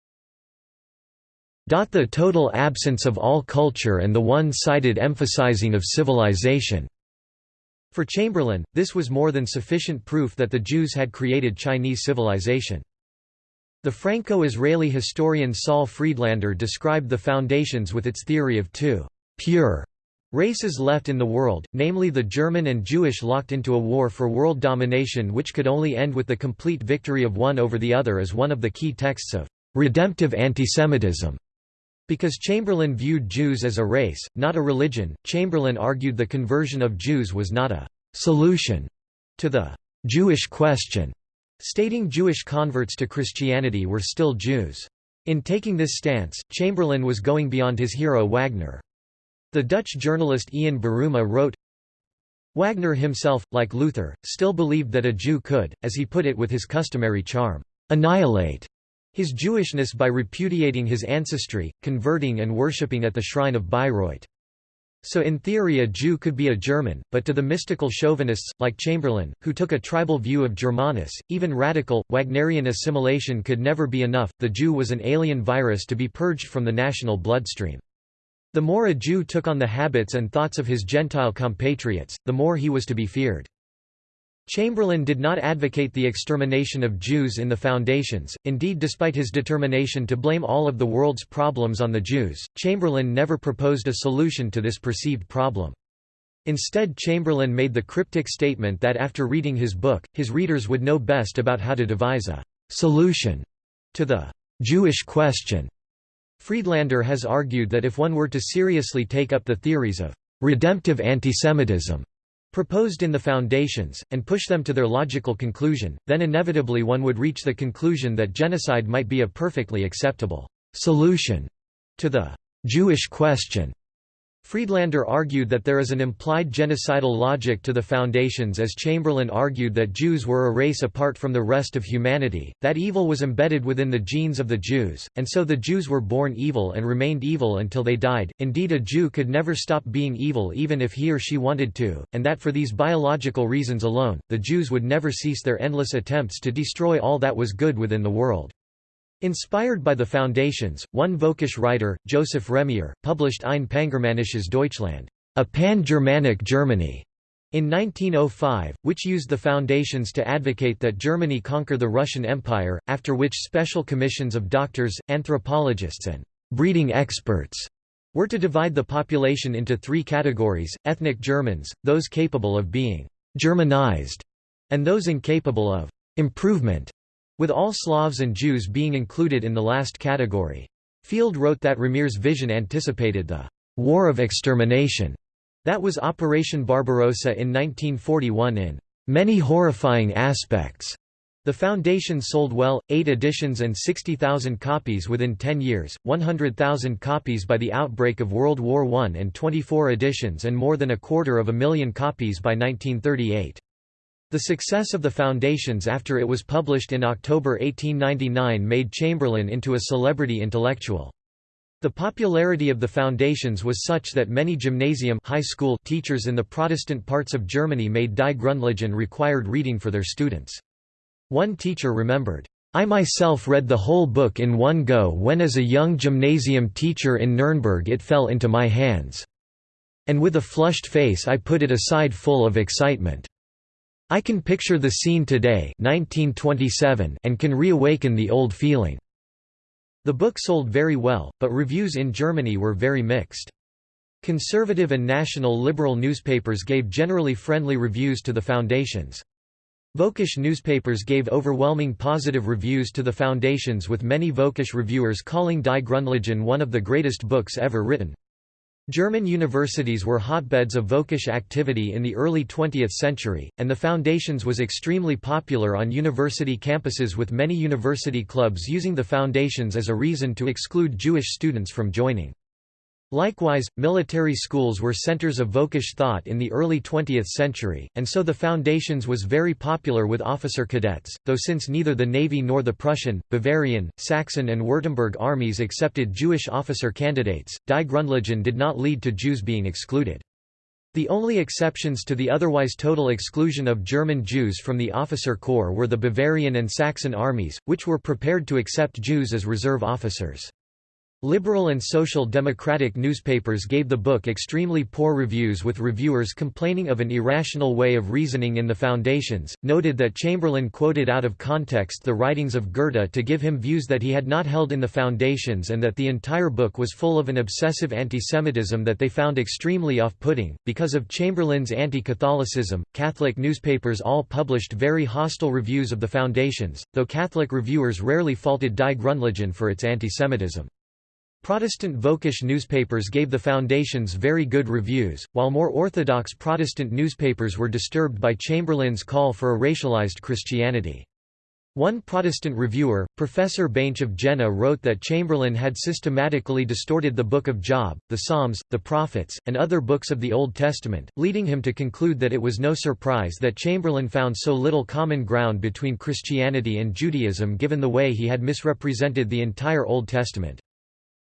the total absence of all culture and the one-sided emphasizing of civilization. For Chamberlain, this was more than sufficient proof that the Jews had created Chinese civilization. The Franco-Israeli historian Saul Friedlander described the foundations with its theory of two pure races left in the world, namely the German and Jewish locked into a war for world domination which could only end with the complete victory of one over the other as one of the key texts of redemptive antisemitism. Because Chamberlain viewed Jews as a race, not a religion, Chamberlain argued the conversion of Jews was not a solution to the Jewish question, stating Jewish converts to Christianity were still Jews. In taking this stance, Chamberlain was going beyond his hero Wagner. The Dutch journalist Ian Buruma wrote, Wagner himself, like Luther, still believed that a Jew could, as he put it with his customary charm, annihilate his Jewishness by repudiating his ancestry, converting and worshipping at the shrine of Bayreuth. So in theory a Jew could be a German, but to the mystical chauvinists, like Chamberlain, who took a tribal view of Germanness, even radical, Wagnerian assimilation could never be enough, the Jew was an alien virus to be purged from the national bloodstream. The more a Jew took on the habits and thoughts of his Gentile compatriots, the more he was to be feared. Chamberlain did not advocate the extermination of Jews in the Foundations, indeed despite his determination to blame all of the world's problems on the Jews, Chamberlain never proposed a solution to this perceived problem. Instead Chamberlain made the cryptic statement that after reading his book, his readers would know best about how to devise a «solution» to the «Jewish question». Friedlander has argued that if one were to seriously take up the theories of redemptive antisemitism proposed in the foundations, and push them to their logical conclusion, then inevitably one would reach the conclusion that genocide might be a perfectly acceptable solution to the Jewish question. Friedlander argued that there is an implied genocidal logic to the foundations as Chamberlain argued that Jews were a race apart from the rest of humanity, that evil was embedded within the genes of the Jews, and so the Jews were born evil and remained evil until they died. Indeed a Jew could never stop being evil even if he or she wanted to, and that for these biological reasons alone, the Jews would never cease their endless attempts to destroy all that was good within the world. Inspired by the foundations, one Völkisch writer, Joseph Reimer, published Ein Pangermanisches Deutschland, a pan-Germanic Germany, in 1905, which used the foundations to advocate that Germany conquer the Russian Empire, after which special commissions of doctors, anthropologists and breeding experts were to divide the population into three categories, ethnic Germans, those capable of being «Germanized», and those incapable of «improvement» with all Slavs and Jews being included in the last category. Field wrote that Reimer's vision anticipated the «war of extermination» that was Operation Barbarossa in 1941 in «many horrifying aspects». The Foundation sold well, 8 editions and 60,000 copies within 10 years, 100,000 copies by the outbreak of World War I and 24 editions and more than a quarter of a million copies by 1938. The success of the Foundations after it was published in October 1899 made Chamberlain into a celebrity intellectual. The popularity of the Foundations was such that many gymnasium high school teachers in the Protestant parts of Germany made Die Grundlagen required reading for their students. One teacher remembered, I myself read the whole book in one go when as a young gymnasium teacher in Nuremberg it fell into my hands. And with a flushed face I put it aside full of excitement. I can picture the scene today 1927 and can reawaken the old feeling." The book sold very well, but reviews in Germany were very mixed. Conservative and national liberal newspapers gave generally friendly reviews to the foundations. Völkisch newspapers gave overwhelming positive reviews to the foundations with many Völkisch reviewers calling Die Grundlagen one of the greatest books ever written. German universities were hotbeds of Völkisch activity in the early 20th century, and the Foundations was extremely popular on university campuses with many university clubs using the Foundations as a reason to exclude Jewish students from joining. Likewise, military schools were centers of Völkisch thought in the early 20th century, and so the Foundations was very popular with officer cadets, though since neither the Navy nor the Prussian, Bavarian, Saxon and Württemberg armies accepted Jewish officer candidates, Die Grundlagen did not lead to Jews being excluded. The only exceptions to the otherwise total exclusion of German Jews from the officer corps were the Bavarian and Saxon armies, which were prepared to accept Jews as reserve officers. Liberal and social democratic newspapers gave the book extremely poor reviews with reviewers complaining of an irrational way of reasoning in the Foundations, noted that Chamberlain quoted out of context the writings of Goethe to give him views that he had not held in the Foundations and that the entire book was full of an obsessive antisemitism that they found extremely off-putting. Because of Chamberlain's anti-Catholicism, Catholic newspapers all published very hostile reviews of the Foundations, though Catholic reviewers rarely faulted Die Grundlagen for its antisemitism. Protestant Völkisch newspapers gave the Foundations very good reviews, while more orthodox Protestant newspapers were disturbed by Chamberlain's call for a racialized Christianity. One Protestant reviewer, Professor Baentsch of Jena wrote that Chamberlain had systematically distorted the Book of Job, the Psalms, the Prophets, and other books of the Old Testament, leading him to conclude that it was no surprise that Chamberlain found so little common ground between Christianity and Judaism given the way he had misrepresented the entire Old Testament.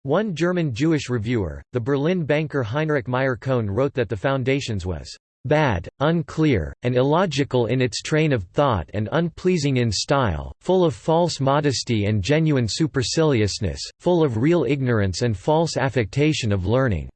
One German Jewish reviewer, the Berlin banker Heinrich Meyer-Cohn wrote that the Foundations was bad, unclear, and illogical in its train of thought and unpleasing in style, full of false modesty and genuine superciliousness, full of real ignorance and false affectation of learning.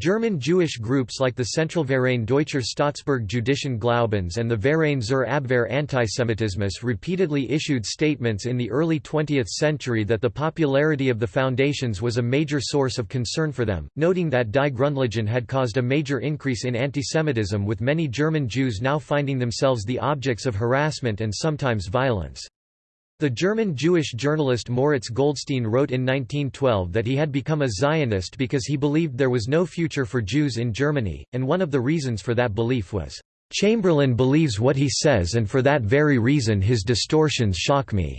German Jewish groups like the Zentralverein Deutscher Staatsbürger Jüdischen Glaubens and the Verein zur Abwehr Antisemitismus repeatedly issued statements in the early 20th century that the popularity of the foundations was a major source of concern for them, noting that Die Grundlagen had caused a major increase in antisemitism with many German Jews now finding themselves the objects of harassment and sometimes violence. The German Jewish journalist Moritz Goldstein wrote in 1912 that he had become a Zionist because he believed there was no future for Jews in Germany, and one of the reasons for that belief was, "...Chamberlain believes what he says and for that very reason his distortions shock me."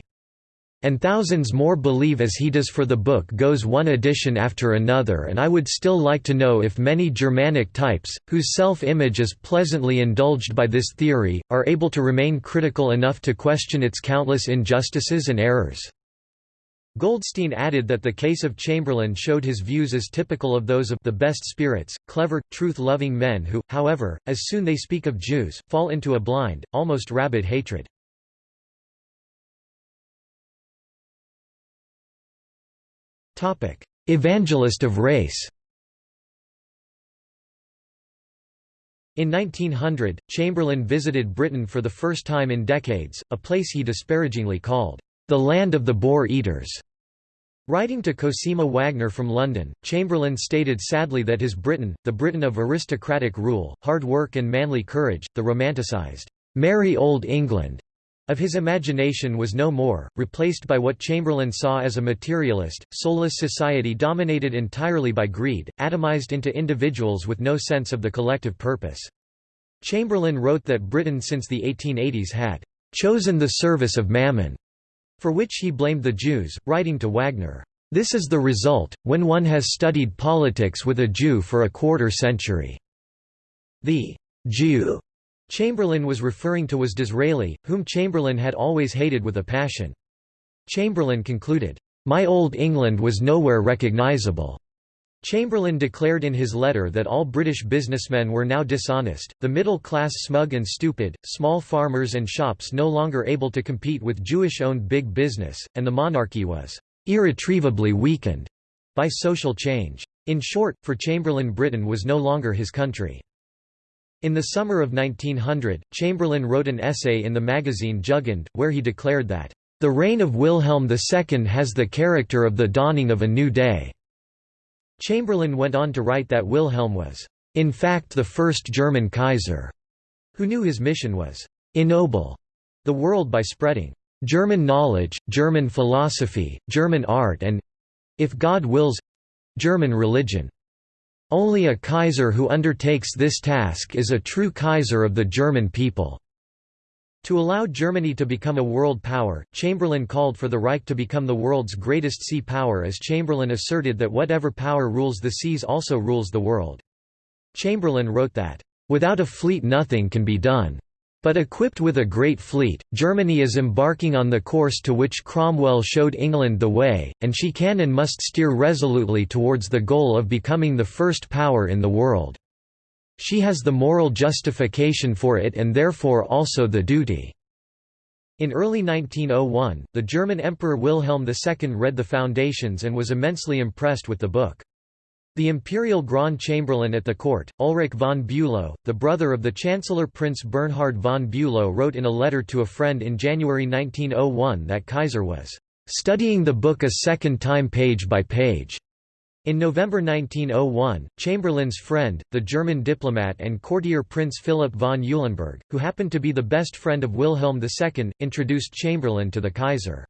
And thousands more believe as he does for the book goes one edition after another and I would still like to know if many Germanic types, whose self-image is pleasantly indulged by this theory, are able to remain critical enough to question its countless injustices and errors. Goldstein added that the case of Chamberlain showed his views as typical of those of the best spirits, clever, truth-loving men who, however, as soon as they speak of Jews, fall into a blind, almost rabid hatred. Evangelist of race In 1900, Chamberlain visited Britain for the first time in decades, a place he disparagingly called, "...the land of the boar-eaters." Writing to Cosima Wagner from London, Chamberlain stated sadly that his Britain, the Britain of aristocratic rule, hard work and manly courage, the romanticised, "...merry old England," of his imagination was no more, replaced by what Chamberlain saw as a materialist, soulless society dominated entirely by greed, atomized into individuals with no sense of the collective purpose. Chamberlain wrote that Britain since the 1880s had chosen the service of mammon, for which he blamed the Jews, writing to Wagner, "...this is the result, when one has studied politics with a Jew for a quarter century." The Jew Chamberlain was referring to was Disraeli, whom Chamberlain had always hated with a passion. Chamberlain concluded, "...my old England was nowhere recognisable." Chamberlain declared in his letter that all British businessmen were now dishonest, the middle class smug and stupid, small farmers and shops no longer able to compete with Jewish-owned big business, and the monarchy was "...irretrievably weakened." by social change. In short, for Chamberlain Britain was no longer his country. In the summer of 1900, Chamberlain wrote an essay in the magazine Jugend, where he declared that, "...the reign of Wilhelm II has the character of the dawning of a new day." Chamberlain went on to write that Wilhelm was, "...in fact the first German Kaiser," who knew his mission was, "...ennoble," the world by spreading, "...German knowledge, German philosophy, German art and—if God wills—German religion." Only a Kaiser who undertakes this task is a true Kaiser of the German people." To allow Germany to become a world power, Chamberlain called for the Reich to become the world's greatest sea power as Chamberlain asserted that whatever power rules the seas also rules the world. Chamberlain wrote that, "...without a fleet nothing can be done. But equipped with a great fleet, Germany is embarking on the course to which Cromwell showed England the way, and she can and must steer resolutely towards the goal of becoming the first power in the world." She has the moral justification for it and therefore also the duty." In early 1901, the German Emperor Wilhelm II read the Foundations and was immensely impressed with the book. The imperial Grand Chamberlain at the court, Ulrich von Bülow, the brother of the Chancellor Prince Bernhard von Bülow wrote in a letter to a friend in January 1901 that Kaiser was "...studying the book a second time page by page." In November 1901, Chamberlain's friend, the German diplomat and courtier Prince Philip von Eulenburg, who happened to be the best friend of Wilhelm II, introduced Chamberlain to the Kaiser.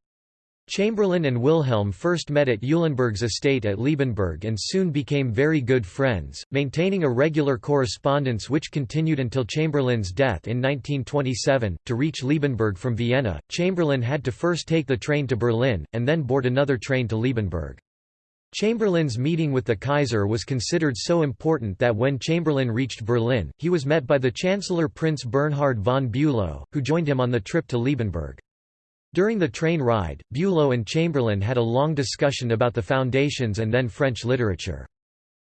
Chamberlain and Wilhelm first met at Eulenburg's estate at Liebenberg and soon became very good friends, maintaining a regular correspondence which continued until Chamberlain's death in 1927. To reach Liebenberg from Vienna, Chamberlain had to first take the train to Berlin, and then board another train to Liebenberg. Chamberlain's meeting with the Kaiser was considered so important that when Chamberlain reached Berlin, he was met by the Chancellor Prince Bernhard von Bülow, who joined him on the trip to Liebenberg. During the train ride, Bülow and Chamberlain had a long discussion about the foundations and then French literature.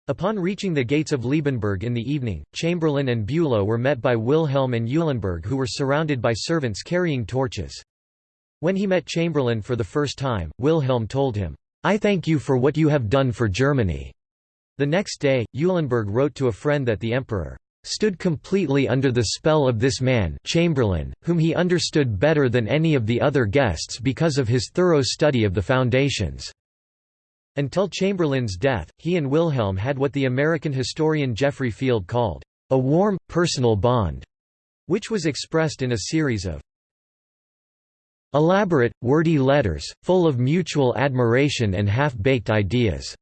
Upon reaching the gates of Liebenberg in the evening, Chamberlain and Bülow were met by Wilhelm and Eulenburg who were surrounded by servants carrying torches. When he met Chamberlain for the first time, Wilhelm told him, I thank you for what you have done for Germany." The next day, Eulenburg wrote to a friend that the emperor stood completely under the spell of this man Chamberlain, whom he understood better than any of the other guests because of his thorough study of the foundations." Until Chamberlain's death, he and Wilhelm had what the American historian Geoffrey Field called, "...a warm, personal bond", which was expressed in a series of Elaborate, wordy letters, full of mutual admiration and half-baked ideas."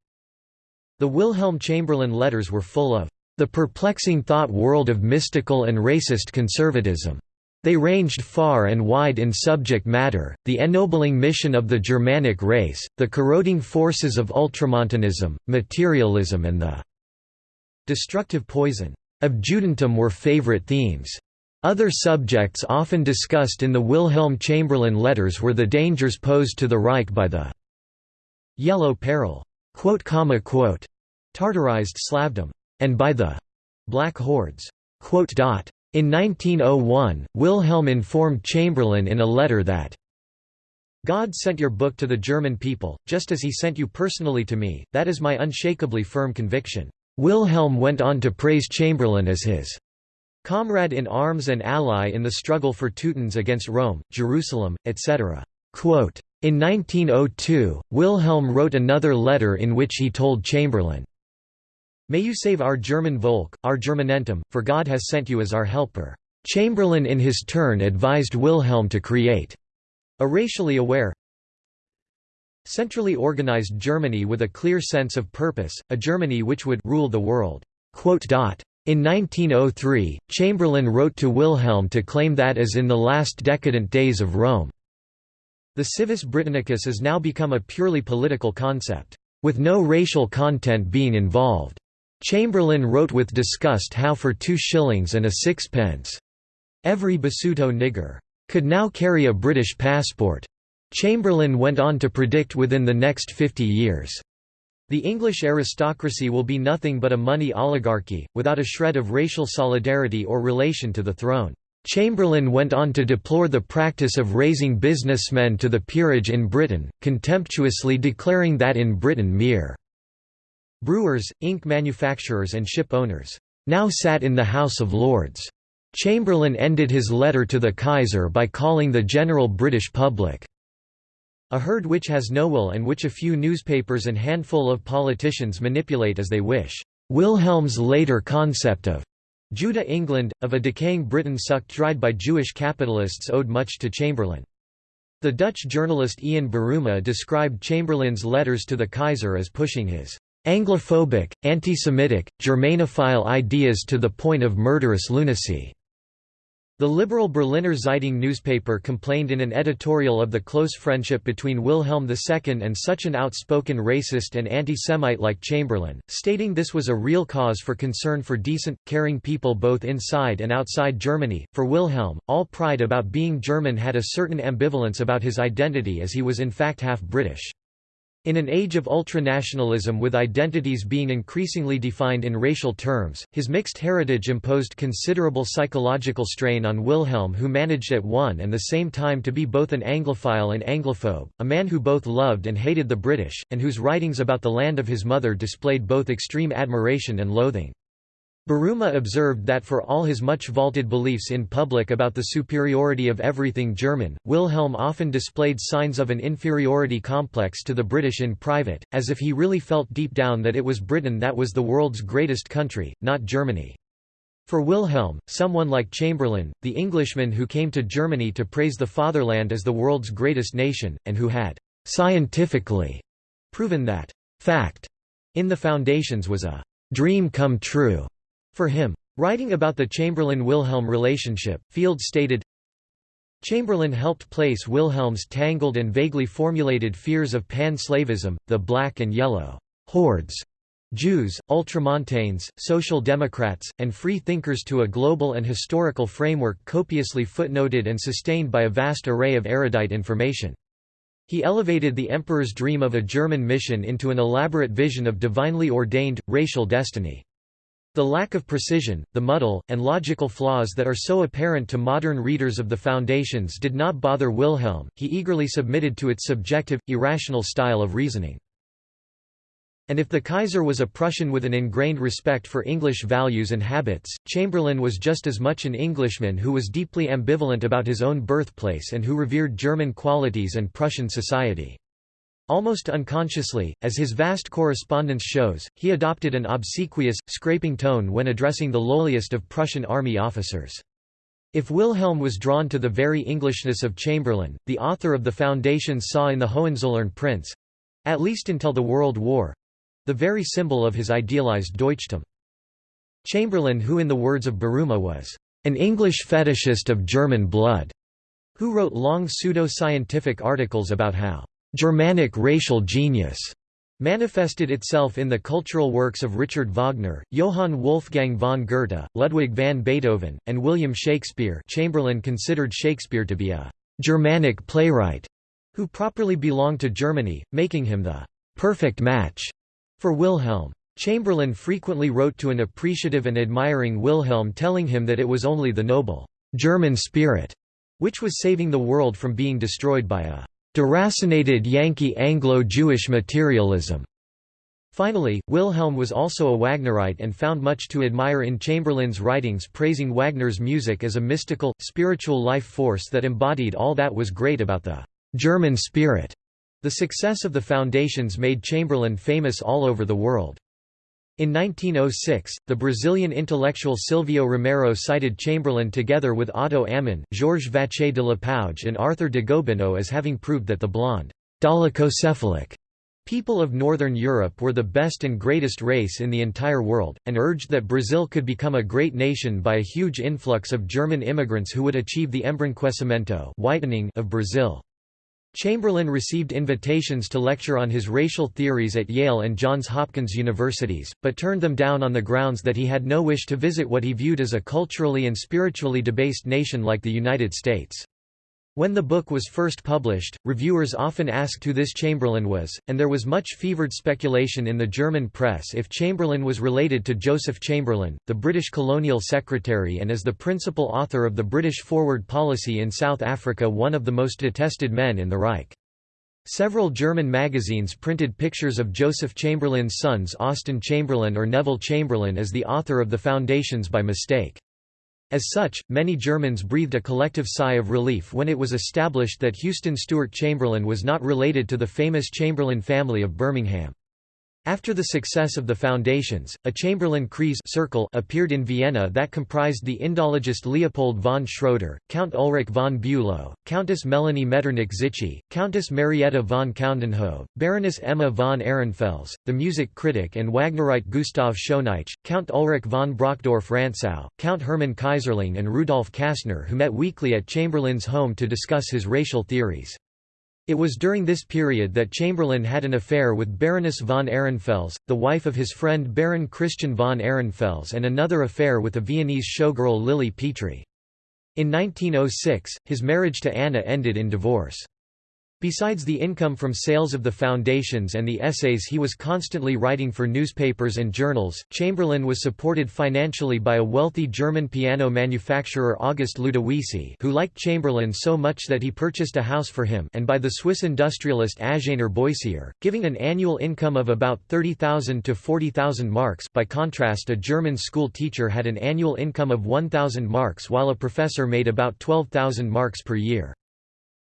The Wilhelm Chamberlain letters were full of the perplexing thought world of mystical and racist conservatism. They ranged far and wide in subject matter, the ennobling mission of the Germanic race, the corroding forces of ultramontanism, materialism and the destructive poison of Judentum were favorite themes. Other subjects often discussed in the Wilhelm Chamberlain letters were the dangers posed to the Reich by the «Yellow Peril» Tartarized Slavdom, and by the «Black Hordes». In 1901, Wilhelm informed Chamberlain in a letter that God sent your book to the German people, just as he sent you personally to me, that is my unshakably firm conviction. Wilhelm went on to praise Chamberlain as his comrade in arms and ally in the struggle for Teutons against Rome, Jerusalem, etc. In 1902, Wilhelm wrote another letter in which he told Chamberlain, May you save our German Volk, our Germanentum, for God has sent you as our helper. Chamberlain in his turn advised Wilhelm to create a racially aware, centrally organized Germany with a clear sense of purpose, a Germany which would rule the world. In 1903, Chamberlain wrote to Wilhelm to claim that as in the last decadent days of Rome. The civis Britannicus has now become a purely political concept, with no racial content being involved. Chamberlain wrote with disgust how for two shillings and a sixpence, every Basuto nigger could now carry a British passport. Chamberlain went on to predict within the next 50 years the English aristocracy will be nothing but a money oligarchy, without a shred of racial solidarity or relation to the throne. Chamberlain went on to deplore the practice of raising businessmen to the peerage in Britain, contemptuously declaring that in Britain mere brewers, ink manufacturers and ship owners now sat in the House of Lords. Chamberlain ended his letter to the Kaiser by calling the general British public a herd which has no will and which a few newspapers and handful of politicians manipulate as they wish. Wilhelm's later concept of Judah England, of a decaying Britain sucked dried by Jewish capitalists owed much to Chamberlain. The Dutch journalist Ian Buruma described Chamberlain's letters to the Kaiser as pushing his Anglophobic, anti-Semitic, Germanophile ideas to the point of murderous lunacy. The liberal Berliner Zeitung newspaper complained in an editorial of the close friendship between Wilhelm II and such an outspoken racist and anti-Semite like Chamberlain, stating this was a real cause for concern for decent, caring people both inside and outside Germany. For Wilhelm, all pride about being German had a certain ambivalence about his identity as he was in fact half British. In an age of ultranationalism with identities being increasingly defined in racial terms, his mixed heritage imposed considerable psychological strain on Wilhelm who managed at one and the same time to be both an Anglophile and Anglophobe, a man who both loved and hated the British, and whose writings about the land of his mother displayed both extreme admiration and loathing. Buruma observed that for all his much vaulted beliefs in public about the superiority of everything German, Wilhelm often displayed signs of an inferiority complex to the British in private, as if he really felt deep down that it was Britain that was the world's greatest country, not Germany. For Wilhelm, someone like Chamberlain, the Englishman who came to Germany to praise the fatherland as the world's greatest nation, and who had scientifically proven that fact in the foundations was a dream come true for him. Writing about the Chamberlain-Wilhelm relationship, Field stated, Chamberlain helped place Wilhelm's tangled and vaguely formulated fears of pan-slavism, the black and yellow hordes, Jews, ultramontanes, social democrats, and free thinkers to a global and historical framework copiously footnoted and sustained by a vast array of erudite information. He elevated the emperor's dream of a German mission into an elaborate vision of divinely ordained, racial destiny. The lack of precision, the muddle, and logical flaws that are so apparent to modern readers of the Foundations did not bother Wilhelm, he eagerly submitted to its subjective, irrational style of reasoning. And if the Kaiser was a Prussian with an ingrained respect for English values and habits, Chamberlain was just as much an Englishman who was deeply ambivalent about his own birthplace and who revered German qualities and Prussian society. Almost unconsciously, as his vast correspondence shows, he adopted an obsequious, scraping tone when addressing the lowliest of Prussian army officers. If Wilhelm was drawn to the very Englishness of Chamberlain, the author of the Foundations saw in the Hohenzollern prince—at least until the World War—the very symbol of his idealized Deutschtum. Chamberlain who in the words of Buruma was, "...an English fetishist of German blood", who wrote long pseudo-scientific articles about how Germanic racial genius manifested itself in the cultural works of Richard Wagner, Johann Wolfgang von Goethe, Ludwig van Beethoven, and William Shakespeare Chamberlain considered Shakespeare to be a «Germanic playwright» who properly belonged to Germany, making him the «perfect match» for Wilhelm. Chamberlain frequently wrote to an appreciative and admiring Wilhelm telling him that it was only the noble «German spirit» which was saving the world from being destroyed by a deracinated Yankee Anglo-Jewish materialism. Finally, Wilhelm was also a Wagnerite and found much to admire in Chamberlain's writings praising Wagner's music as a mystical, spiritual life force that embodied all that was great about the German spirit. The success of the Foundations made Chamberlain famous all over the world. In 1906, the Brazilian intellectual Silvio Romero cited Chamberlain together with Otto Ammon, Georges Vacher de Lapouge and Arthur de Gobineau as having proved that the blonde, dolichocephalic people of Northern Europe were the best and greatest race in the entire world, and urged that Brazil could become a great nation by a huge influx of German immigrants who would achieve the embranquecimento whitening of Brazil. Chamberlain received invitations to lecture on his racial theories at Yale and Johns Hopkins universities, but turned them down on the grounds that he had no wish to visit what he viewed as a culturally and spiritually debased nation like the United States. When the book was first published, reviewers often asked who this Chamberlain was, and there was much fevered speculation in the German press if Chamberlain was related to Joseph Chamberlain, the British colonial secretary and as the principal author of the British forward policy in South Africa one of the most detested men in the Reich. Several German magazines printed pictures of Joseph Chamberlain's sons Austen Chamberlain or Neville Chamberlain as the author of the Foundations by mistake. As such, many Germans breathed a collective sigh of relief when it was established that Houston Stewart Chamberlain was not related to the famous Chamberlain family of Birmingham. After the success of the Foundations, a Chamberlain Kreis circle appeared in Vienna that comprised the Indologist Leopold von Schroeder, Count Ulrich von Bülow, Countess Melanie Metternich-Zichy, Countess Marietta von Coudenhove, Baroness Emma von Ehrenfels, the music critic and Wagnerite Gustav Schönaich, Count Ulrich von Brockdorff-Rantzau, Count Hermann Keyserling and Rudolf Kassner who met weekly at Chamberlain's home to discuss his racial theories. It was during this period that Chamberlain had an affair with Baroness von Ehrenfels, the wife of his friend Baron Christian von Ehrenfels and another affair with the Viennese showgirl Lily Petri. In 1906, his marriage to Anna ended in divorce. Besides the income from sales of the foundations and the essays he was constantly writing for newspapers and journals, Chamberlain was supported financially by a wealthy German piano manufacturer August Ludowici who liked Chamberlain so much that he purchased a house for him and by the Swiss industrialist Agénor Boissier, giving an annual income of about 30,000 to 40,000 marks by contrast a German school teacher had an annual income of 1,000 marks while a professor made about 12,000 marks per year.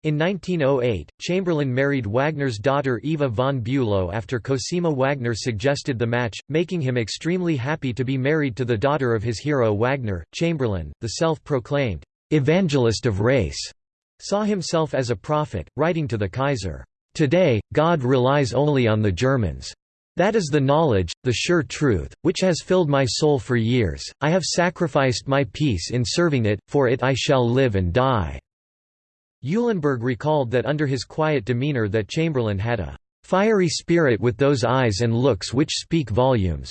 In 1908, Chamberlain married Wagner's daughter Eva von Bülow after Cosima Wagner suggested the match, making him extremely happy to be married to the daughter of his hero Wagner. Chamberlain, the self-proclaimed evangelist of race, saw himself as a prophet, writing to the Kaiser, "Today, God relies only on the Germans. That is the knowledge, the sure truth, which has filled my soul for years. I have sacrificed my peace in serving it, for it I shall live and die." Eulenburg recalled that under his quiet demeanor that Chamberlain had a "...fiery spirit with those eyes and looks which speak volumes."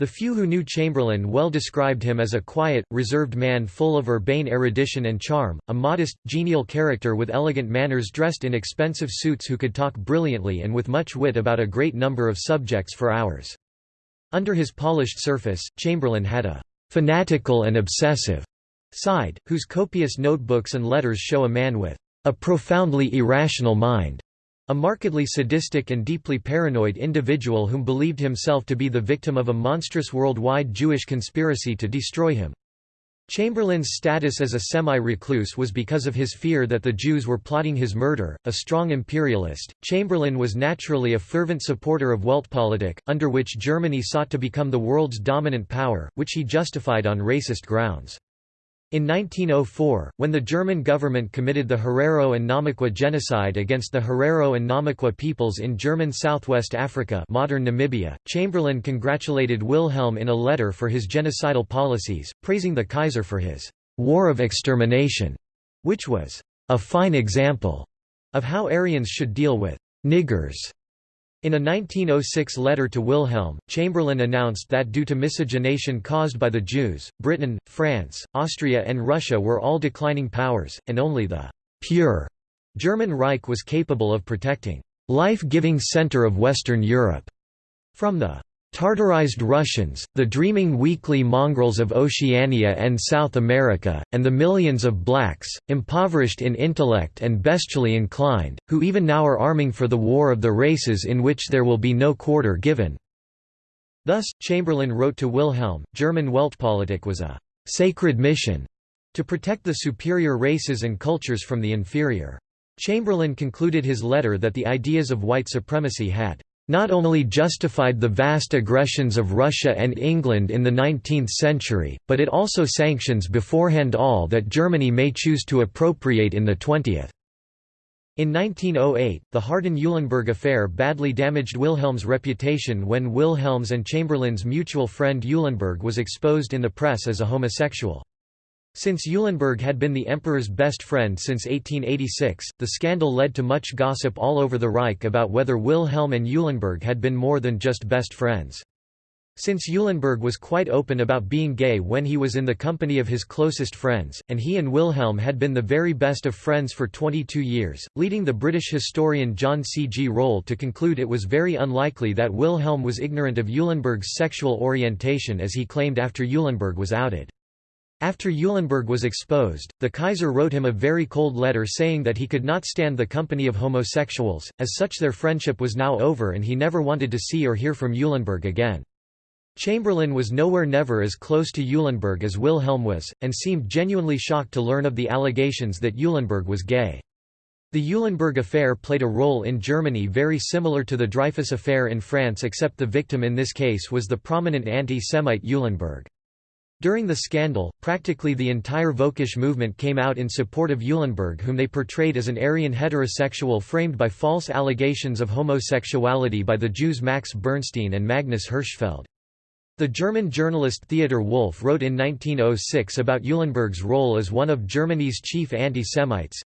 The few who knew Chamberlain well described him as a quiet, reserved man full of urbane erudition and charm, a modest, genial character with elegant manners dressed in expensive suits who could talk brilliantly and with much wit about a great number of subjects for hours. Under his polished surface, Chamberlain had a "...fanatical and obsessive," side, whose copious notebooks and letters show a man with a profoundly irrational mind, a markedly sadistic and deeply paranoid individual whom believed himself to be the victim of a monstrous worldwide Jewish conspiracy to destroy him. Chamberlain's status as a semi-recluse was because of his fear that the Jews were plotting his murder. A strong imperialist, Chamberlain was naturally a fervent supporter of Weltpolitik, under which Germany sought to become the world's dominant power, which he justified on racist grounds. In 1904, when the German government committed the Herero and Namaqua genocide against the Herero and Namaqua peoples in German southwest Africa modern Namibia, Chamberlain congratulated Wilhelm in a letter for his genocidal policies, praising the Kaiser for his «war of extermination», which was «a fine example» of how Aryans should deal with «niggers» In a 1906 letter to Wilhelm, Chamberlain announced that due to miscegenation caused by the Jews, Britain, France, Austria and Russia were all declining powers, and only the «pure» German Reich was capable of protecting «life-giving center of Western Europe» from the Tartarized Russians, the dreaming weakly mongrels of Oceania and South America, and the millions of blacks, impoverished in intellect and bestially inclined, who even now are arming for the war of the races in which there will be no quarter given." Thus, Chamberlain wrote to Wilhelm, German Weltpolitik was a «sacred mission» to protect the superior races and cultures from the inferior. Chamberlain concluded his letter that the ideas of white supremacy had not only justified the vast aggressions of Russia and England in the 19th century, but it also sanctions beforehand all that Germany may choose to appropriate in the 20th. In 1908, the Harden-Eulenburg affair badly damaged Wilhelm's reputation when Wilhelm's and Chamberlain's mutual friend Eulenburg was exposed in the press as a homosexual. Since Eulenburg had been the emperor's best friend since 1886, the scandal led to much gossip all over the Reich about whether Wilhelm and Eulenburg had been more than just best friends. Since Eulenburg was quite open about being gay when he was in the company of his closest friends, and he and Wilhelm had been the very best of friends for 22 years, leading the British historian John C. G. Röhl to conclude it was very unlikely that Wilhelm was ignorant of Eulenburg's sexual orientation as he claimed after Eulenburg was outed. After Eulenburg was exposed, the Kaiser wrote him a very cold letter saying that he could not stand the company of homosexuals, as such their friendship was now over and he never wanted to see or hear from Eulenburg again. Chamberlain was nowhere never as close to Eulenburg as Wilhelm was, and seemed genuinely shocked to learn of the allegations that Eulenburg was gay. The Eulenburg affair played a role in Germany very similar to the Dreyfus affair in France except the victim in this case was the prominent anti-Semite Eulenburg. During the scandal, practically the entire Völkisch movement came out in support of Eulenburg whom they portrayed as an Aryan heterosexual framed by false allegations of homosexuality by the Jews Max Bernstein and Magnus Hirschfeld. The German journalist Theodor Wolff wrote in 1906 about Eulenburg's role as one of Germany's chief anti-Semites,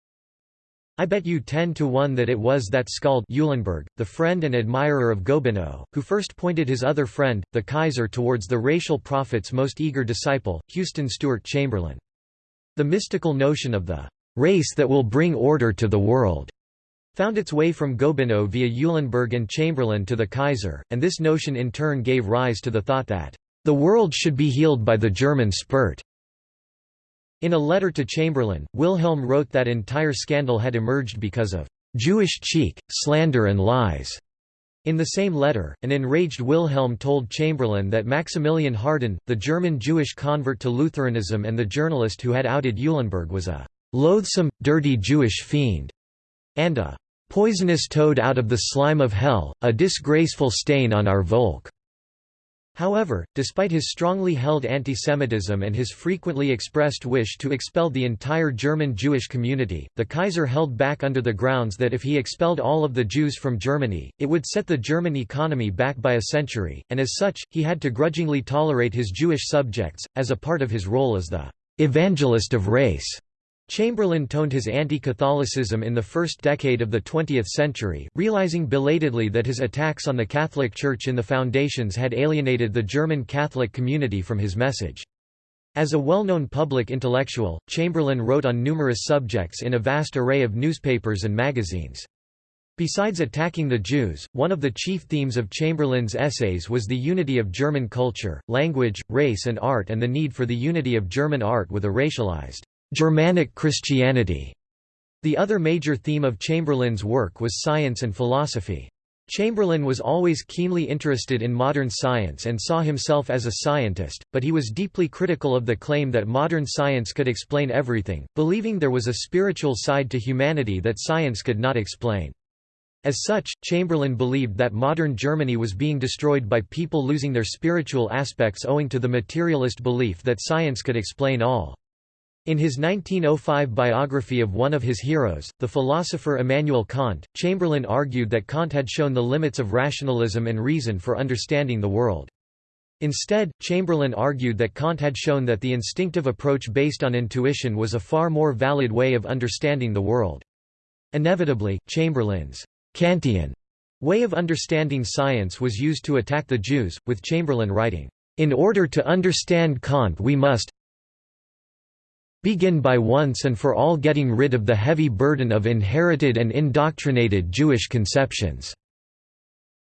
I bet you 10 to 1 that it was that Skald Eulenburg, the friend and admirer of Gobineau, who first pointed his other friend, the Kaiser towards the racial prophet's most eager disciple, Houston Stewart Chamberlain. The mystical notion of the race that will bring order to the world found its way from Gobineau via Eulenburg and Chamberlain to the Kaiser, and this notion in turn gave rise to the thought that, "...the world should be healed by the German spirit." In a letter to Chamberlain, Wilhelm wrote that entire scandal had emerged because of "...Jewish cheek, slander and lies." In the same letter, an enraged Wilhelm told Chamberlain that Maximilian Harden, the German Jewish convert to Lutheranism and the journalist who had outed Eulenburg was a "...loathsome, dirty Jewish fiend," and a "...poisonous toad out of the slime of hell, a disgraceful stain on our Volk." However, despite his strongly held antisemitism and his frequently expressed wish to expel the entire German Jewish community, the Kaiser held back under the grounds that if he expelled all of the Jews from Germany, it would set the German economy back by a century, and as such, he had to grudgingly tolerate his Jewish subjects, as a part of his role as the «evangelist of race». Chamberlain toned his anti-Catholicism in the first decade of the 20th century, realizing belatedly that his attacks on the Catholic Church in the foundations had alienated the German Catholic community from his message. As a well-known public intellectual, Chamberlain wrote on numerous subjects in a vast array of newspapers and magazines. Besides attacking the Jews, one of the chief themes of Chamberlain's essays was the unity of German culture, language, race and art and the need for the unity of German art with a racialized Germanic Christianity. The other major theme of Chamberlain's work was science and philosophy. Chamberlain was always keenly interested in modern science and saw himself as a scientist, but he was deeply critical of the claim that modern science could explain everything, believing there was a spiritual side to humanity that science could not explain. As such, Chamberlain believed that modern Germany was being destroyed by people losing their spiritual aspects owing to the materialist belief that science could explain all. In his 1905 biography of one of his heroes, the philosopher Immanuel Kant, Chamberlain argued that Kant had shown the limits of rationalism and reason for understanding the world. Instead, Chamberlain argued that Kant had shown that the instinctive approach based on intuition was a far more valid way of understanding the world. Inevitably, Chamberlain's Kantian way of understanding science was used to attack the Jews, with Chamberlain writing, "...in order to understand Kant we must, begin by once and for all getting rid of the heavy burden of inherited and indoctrinated Jewish conceptions."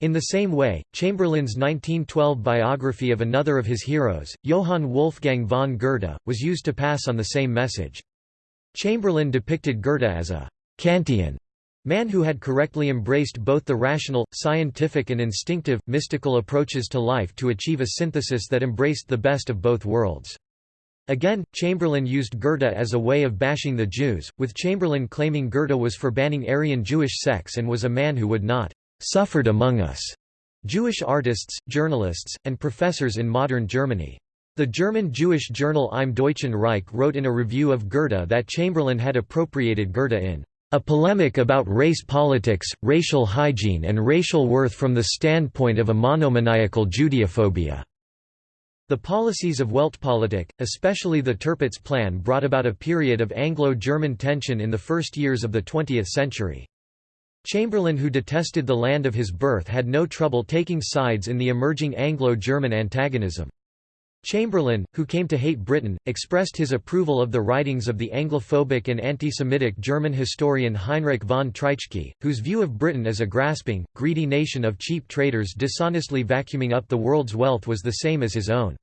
In the same way, Chamberlain's 1912 biography of another of his heroes, Johann Wolfgang von Goethe, was used to pass on the same message. Chamberlain depicted Goethe as a Kantian man who had correctly embraced both the rational, scientific and instinctive, mystical approaches to life to achieve a synthesis that embraced the best of both worlds. Again, Chamberlain used Goethe as a way of bashing the Jews, with Chamberlain claiming Goethe was for banning Aryan Jewish sex and was a man who would not suffered among us. Jewish artists, journalists, and professors in modern Germany. The German Jewish journal Im Deutschen Reich wrote in a review of Goethe that Chamberlain had appropriated Goethe in a polemic about race politics, racial hygiene and racial worth from the standpoint of a monomaniacal Judeophobia. The policies of Weltpolitik, especially the Tirpitz Plan brought about a period of Anglo-German tension in the first years of the 20th century. Chamberlain who detested the land of his birth had no trouble taking sides in the emerging Anglo-German antagonism. Chamberlain, who came to hate Britain, expressed his approval of the writings of the Anglophobic and anti-Semitic German historian Heinrich von Treitschke, whose view of Britain as a grasping, greedy nation of cheap traders dishonestly vacuuming up the world's wealth was the same as his own.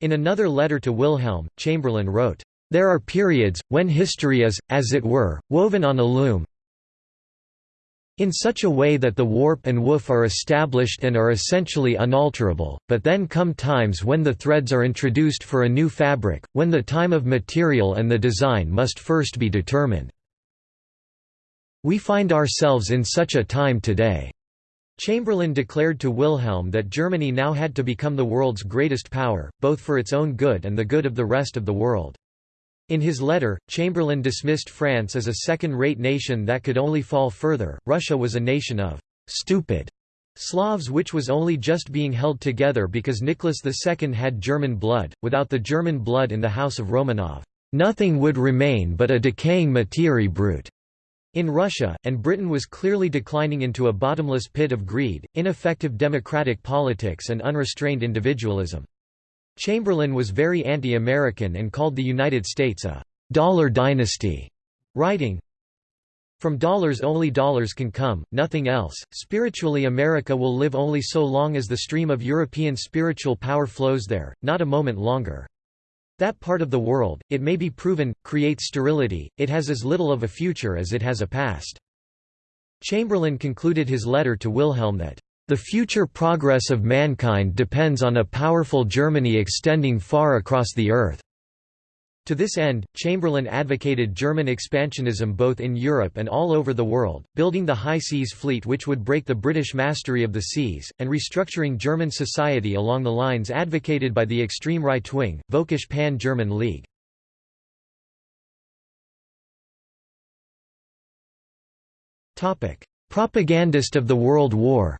In another letter to Wilhelm, Chamberlain wrote, "...there are periods, when history is, as it were, woven on a loom, in such a way that the warp and woof are established and are essentially unalterable, but then come times when the threads are introduced for a new fabric, when the time of material and the design must first be determined. We find ourselves in such a time today." Chamberlain declared to Wilhelm that Germany now had to become the world's greatest power, both for its own good and the good of the rest of the world. In his letter, Chamberlain dismissed France as a second-rate nation that could only fall further. Russia was a nation of stupid Slavs which was only just being held together because Nicholas II had German blood. Without the German blood in the house of Romanov, nothing would remain but a decaying materie brute. In Russia, and Britain was clearly declining into a bottomless pit of greed, ineffective democratic politics and unrestrained individualism. Chamberlain was very anti-American and called the United States a «dollar dynasty», writing, From dollars only dollars can come, nothing else. Spiritually, America will live only so long as the stream of European spiritual power flows there, not a moment longer. That part of the world, it may be proven, creates sterility, it has as little of a future as it has a past. Chamberlain concluded his letter to Wilhelm that, "...the future progress of mankind depends on a powerful Germany extending far across the earth." To this end, Chamberlain advocated German expansionism both in Europe and all over the world, building the High Seas Fleet which would break the British mastery of the seas, and restructuring German society along the lines advocated by the extreme right-wing, Völkisch Pan-German League. Propagandist of the World War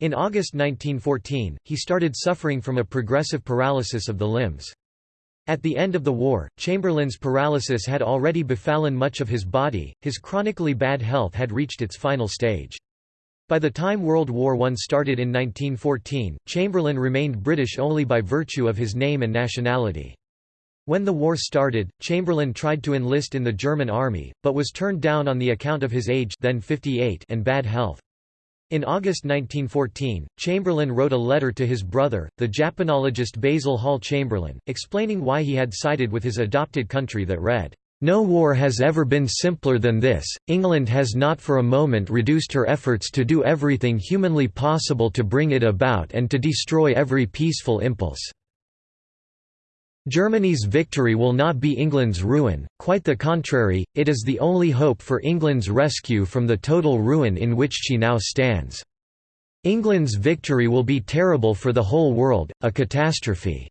In August 1914, he started suffering from a progressive paralysis of the limbs. At the end of the war, Chamberlain's paralysis had already befallen much of his body, his chronically bad health had reached its final stage. By the time World War I started in 1914, Chamberlain remained British only by virtue of his name and nationality. When the war started, Chamberlain tried to enlist in the German army, but was turned down on the account of his age then 58 and bad health. In August 1914, Chamberlain wrote a letter to his brother, the Japanologist Basil Hall Chamberlain, explaining why he had sided with his adopted country that read, "...no war has ever been simpler than this, England has not for a moment reduced her efforts to do everything humanly possible to bring it about and to destroy every peaceful impulse." Germany's victory will not be England's ruin, quite the contrary, it is the only hope for England's rescue from the total ruin in which she now stands. England's victory will be terrible for the whole world, a catastrophe."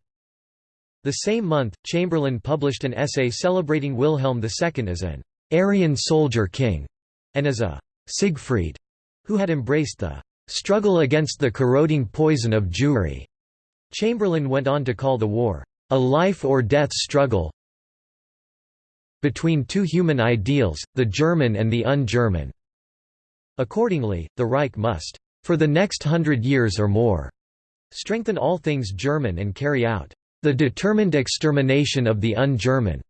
The same month, Chamberlain published an essay celebrating Wilhelm II as an Aryan soldier king, and as a Siegfried, who had embraced the struggle against the corroding poison of Jewry. Chamberlain went on to call the war a life-or-death struggle between two human ideals, the German and the un-German. Accordingly, the Reich must, for the next hundred years or more, strengthen all things German and carry out the determined extermination of the un-German.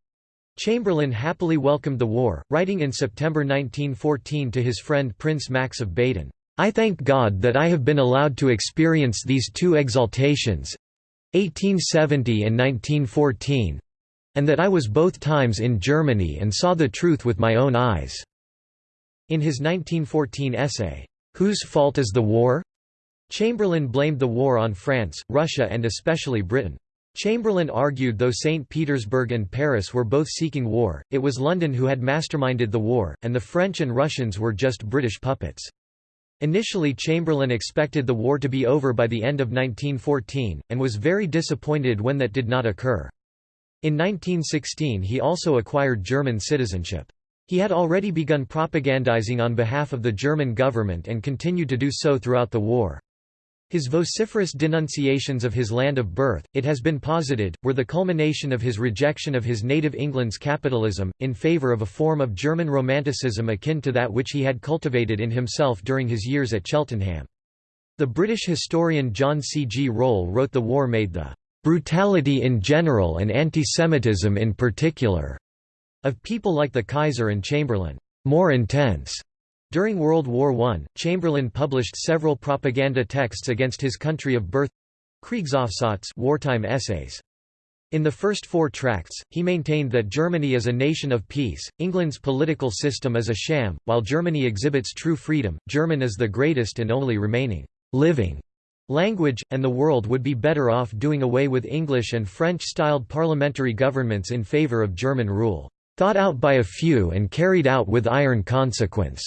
Chamberlain happily welcomed the war, writing in September 1914 to his friend Prince Max of Baden, I thank God that I have been allowed to experience these two exaltations, 1870 and 1914 and that I was both times in Germany and saw the truth with my own eyes." In his 1914 essay, Whose Fault is the War? Chamberlain blamed the war on France, Russia and especially Britain. Chamberlain argued though St. Petersburg and Paris were both seeking war, it was London who had masterminded the war, and the French and Russians were just British puppets. Initially Chamberlain expected the war to be over by the end of 1914, and was very disappointed when that did not occur. In 1916 he also acquired German citizenship. He had already begun propagandizing on behalf of the German government and continued to do so throughout the war. His vociferous denunciations of his land of birth, it has been posited, were the culmination of his rejection of his native England's capitalism, in favour of a form of German Romanticism akin to that which he had cultivated in himself during his years at Cheltenham. The British historian John C. G. Röhl wrote the war made the "...brutality in general and antisemitism in particular," of people like the Kaiser and Chamberlain, "...more intense." During World War I, Chamberlain published several propaganda texts against his country of birth Kriegsaufsatz wartime essays. In the first four tracts, he maintained that Germany is a nation of peace, England's political system is a sham, while Germany exhibits true freedom, German is the greatest and only remaining living language, and the world would be better off doing away with English and French-styled parliamentary governments in favour of German rule, thought out by a few and carried out with iron consequence.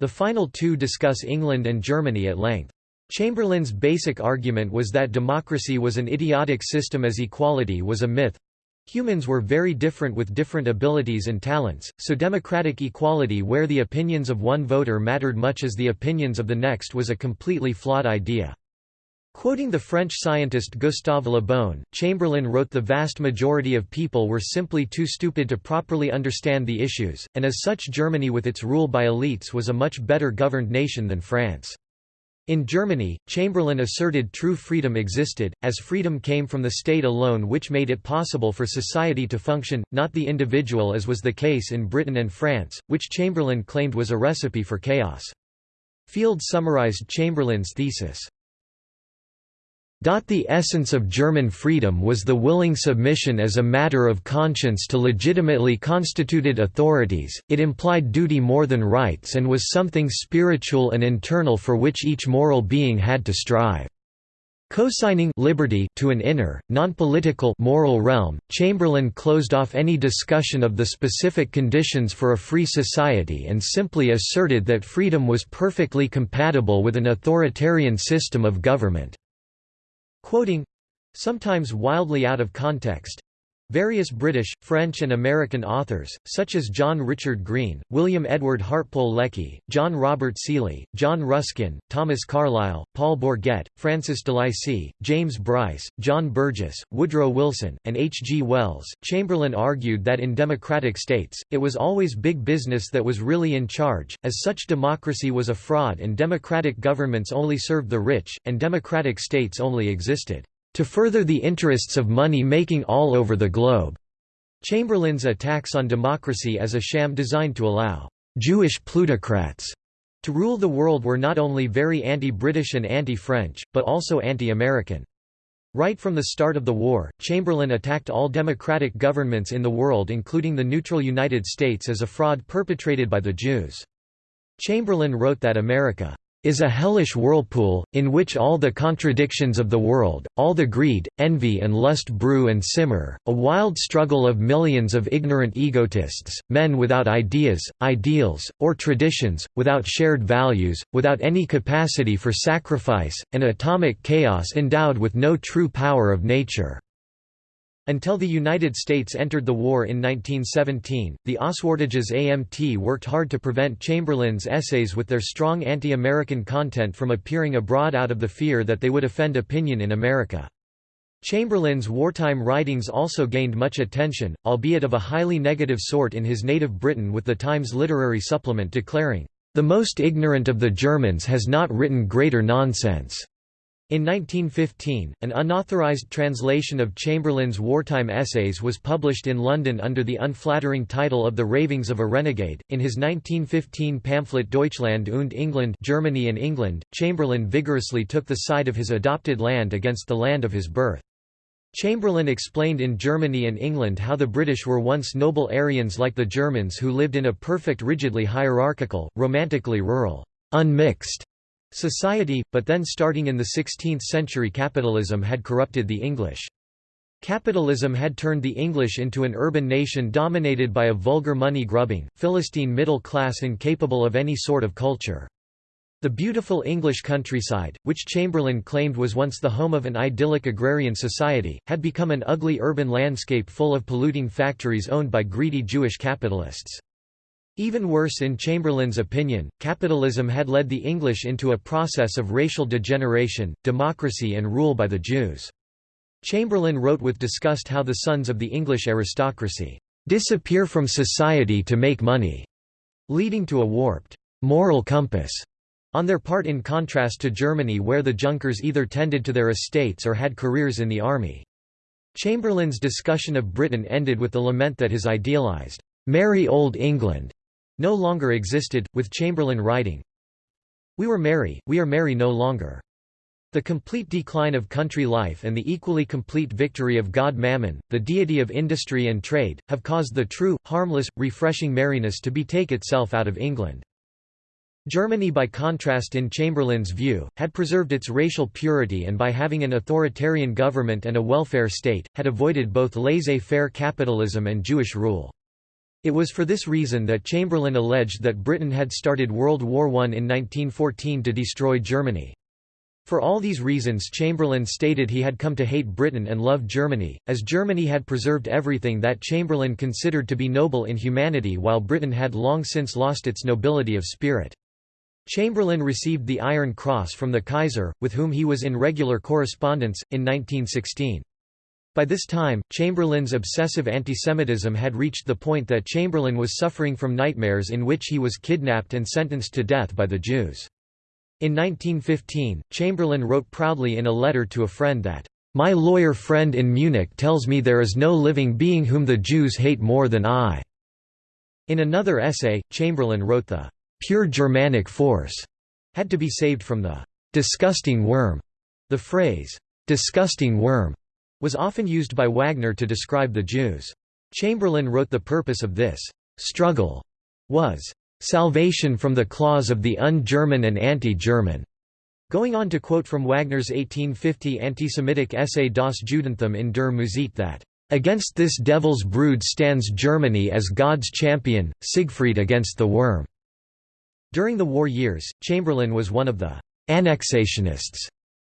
The final two discuss England and Germany at length. Chamberlain's basic argument was that democracy was an idiotic system as equality was a myth. Humans were very different with different abilities and talents, so democratic equality where the opinions of one voter mattered much as the opinions of the next was a completely flawed idea. Quoting the French scientist Gustave Le Bon, Chamberlain wrote the vast majority of people were simply too stupid to properly understand the issues, and as such Germany with its rule by elites was a much better governed nation than France. In Germany, Chamberlain asserted true freedom existed, as freedom came from the state alone which made it possible for society to function, not the individual as was the case in Britain and France, which Chamberlain claimed was a recipe for chaos. Field summarized Chamberlain's thesis. The essence of German freedom was the willing submission as a matter of conscience to legitimately constituted authorities, it implied duty more than rights and was something spiritual and internal for which each moral being had to strive. Co-signing liberty to an inner, non-political moral realm, Chamberlain closed off any discussion of the specific conditions for a free society and simply asserted that freedom was perfectly compatible with an authoritarian system of government. Quoting sometimes wildly out of context Various British, French and American authors, such as John Richard Green, William Edward Hartpole Lecky, John Robert Seeley, John Ruskin, Thomas Carlyle, Paul Bourget, Francis Delaisi, James Bryce, John Burgess, Woodrow Wilson, and H. G. Wells, Chamberlain argued that in democratic states, it was always big business that was really in charge, as such democracy was a fraud and democratic governments only served the rich, and democratic states only existed to further the interests of money-making all over the globe." Chamberlain's attacks on democracy as a sham designed to allow «Jewish plutocrats» to rule the world were not only very anti-British and anti-French, but also anti-American. Right from the start of the war, Chamberlain attacked all democratic governments in the world including the neutral United States as a fraud perpetrated by the Jews. Chamberlain wrote that America is a hellish whirlpool, in which all the contradictions of the world, all the greed, envy and lust brew and simmer, a wild struggle of millions of ignorant egotists, men without ideas, ideals, or traditions, without shared values, without any capacity for sacrifice, an atomic chaos endowed with no true power of nature. Until the United States entered the war in 1917, the Auswärtiges Amt worked hard to prevent Chamberlain's essays with their strong anti-American content from appearing abroad out of the fear that they would offend opinion in America. Chamberlain's wartime writings also gained much attention, albeit of a highly negative sort in his native Britain with the Times literary supplement declaring, "...the most ignorant of the Germans has not written greater nonsense." In 1915, an unauthorized translation of Chamberlain's wartime essays was published in London under the unflattering title of The Ravings of a Renegade. In his 1915 pamphlet Deutschland und England, Germany and England, Chamberlain vigorously took the side of his adopted land against the land of his birth. Chamberlain explained in Germany and England how the British were once noble Aryans like the Germans who lived in a perfect rigidly hierarchical, romantically rural, unmixed society, but then starting in the 16th century capitalism had corrupted the English. Capitalism had turned the English into an urban nation dominated by a vulgar money-grubbing, Philistine middle class incapable of any sort of culture. The beautiful English countryside, which Chamberlain claimed was once the home of an idyllic agrarian society, had become an ugly urban landscape full of polluting factories owned by greedy Jewish capitalists. Even worse in Chamberlain's opinion, capitalism had led the English into a process of racial degeneration, democracy and rule by the Jews. Chamberlain wrote with disgust how the sons of the English aristocracy disappear from society to make money, leading to a warped moral compass on their part in contrast to Germany where the Junkers either tended to their estates or had careers in the army. Chamberlain's discussion of Britain ended with the lament that his idealized, "'Merry Old England' no longer existed, with Chamberlain writing, We were merry, we are merry no longer. The complete decline of country life and the equally complete victory of God Mammon, the deity of industry and trade, have caused the true, harmless, refreshing merriness to betake itself out of England. Germany by contrast in Chamberlain's view, had preserved its racial purity and by having an authoritarian government and a welfare state, had avoided both laissez-faire capitalism and Jewish rule. It was for this reason that Chamberlain alleged that Britain had started World War I in 1914 to destroy Germany. For all these reasons Chamberlain stated he had come to hate Britain and love Germany, as Germany had preserved everything that Chamberlain considered to be noble in humanity while Britain had long since lost its nobility of spirit. Chamberlain received the Iron Cross from the Kaiser, with whom he was in regular correspondence, in 1916. By this time, Chamberlain's obsessive antisemitism had reached the point that Chamberlain was suffering from nightmares in which he was kidnapped and sentenced to death by the Jews. In 1915, Chamberlain wrote proudly in a letter to a friend that, "...my lawyer friend in Munich tells me there is no living being whom the Jews hate more than I." In another essay, Chamberlain wrote the "...pure Germanic force," had to be saved from the "...disgusting worm." The phrase, "...disgusting worm," was often used by Wagner to describe the Jews. Chamberlain wrote the purpose of this "...struggle," was salvation from the claws of the un-German and anti-German. Going on to quote from Wagner's 1850 anti-Semitic essay Das Judentum in der Musik that, "...against this devil's brood stands Germany as God's champion, Siegfried against the worm." During the war years, Chamberlain was one of the «annexationists»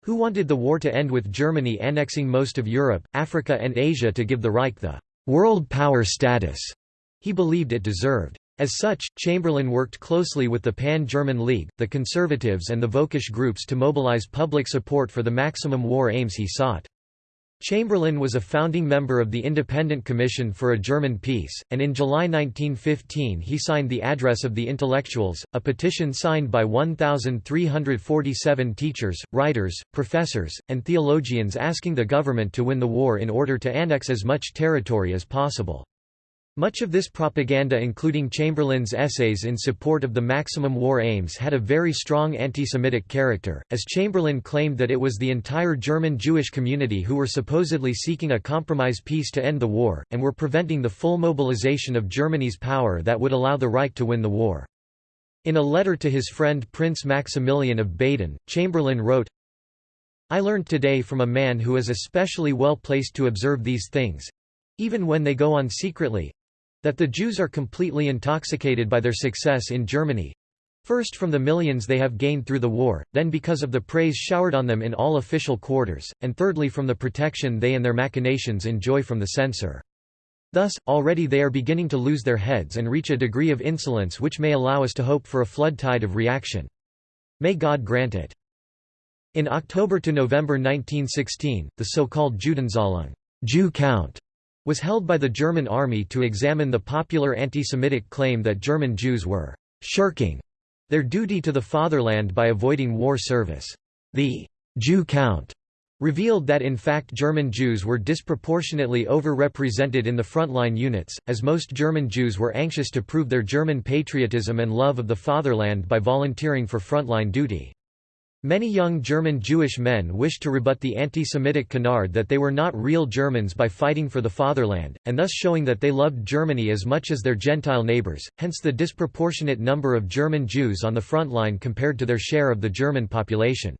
who wanted the war to end with Germany annexing most of Europe, Africa and Asia to give the Reich the «world power status» he believed it deserved. As such, Chamberlain worked closely with the Pan-German League, the Conservatives and the Völkisch groups to mobilize public support for the maximum war aims he sought. Chamberlain was a founding member of the Independent Commission for a German Peace, and in July 1915 he signed the Address of the Intellectuals, a petition signed by 1,347 teachers, writers, professors, and theologians asking the government to win the war in order to annex as much territory as possible. Much of this propaganda including Chamberlain's essays in support of the maximum war aims had a very strong anti-Semitic character, as Chamberlain claimed that it was the entire German Jewish community who were supposedly seeking a compromise peace to end the war, and were preventing the full mobilization of Germany's power that would allow the Reich to win the war. In a letter to his friend Prince Maximilian of Baden, Chamberlain wrote, I learned today from a man who is especially well placed to observe these things—even when they go on secretly, that the Jews are completely intoxicated by their success in Germany, First from the millions they have gained through the war, then because of the praise showered on them in all official quarters, and thirdly from the protection they and their machinations enjoy from the censor. Thus, already they are beginning to lose their heads and reach a degree of insolence which may allow us to hope for a flood tide of reaction. May God grant it. In October to November 1916, the so-called Judenzählung Jew count was held by the German army to examine the popular anti-Semitic claim that German Jews were «shirking» their duty to the fatherland by avoiding war service. The «Jew count» revealed that in fact German Jews were disproportionately over-represented in the frontline units, as most German Jews were anxious to prove their German patriotism and love of the fatherland by volunteering for frontline duty. Many young German Jewish men wished to rebut the anti-Semitic canard that they were not real Germans by fighting for the fatherland, and thus showing that they loved Germany as much as their Gentile neighbors, hence the disproportionate number of German Jews on the front line compared to their share of the German population.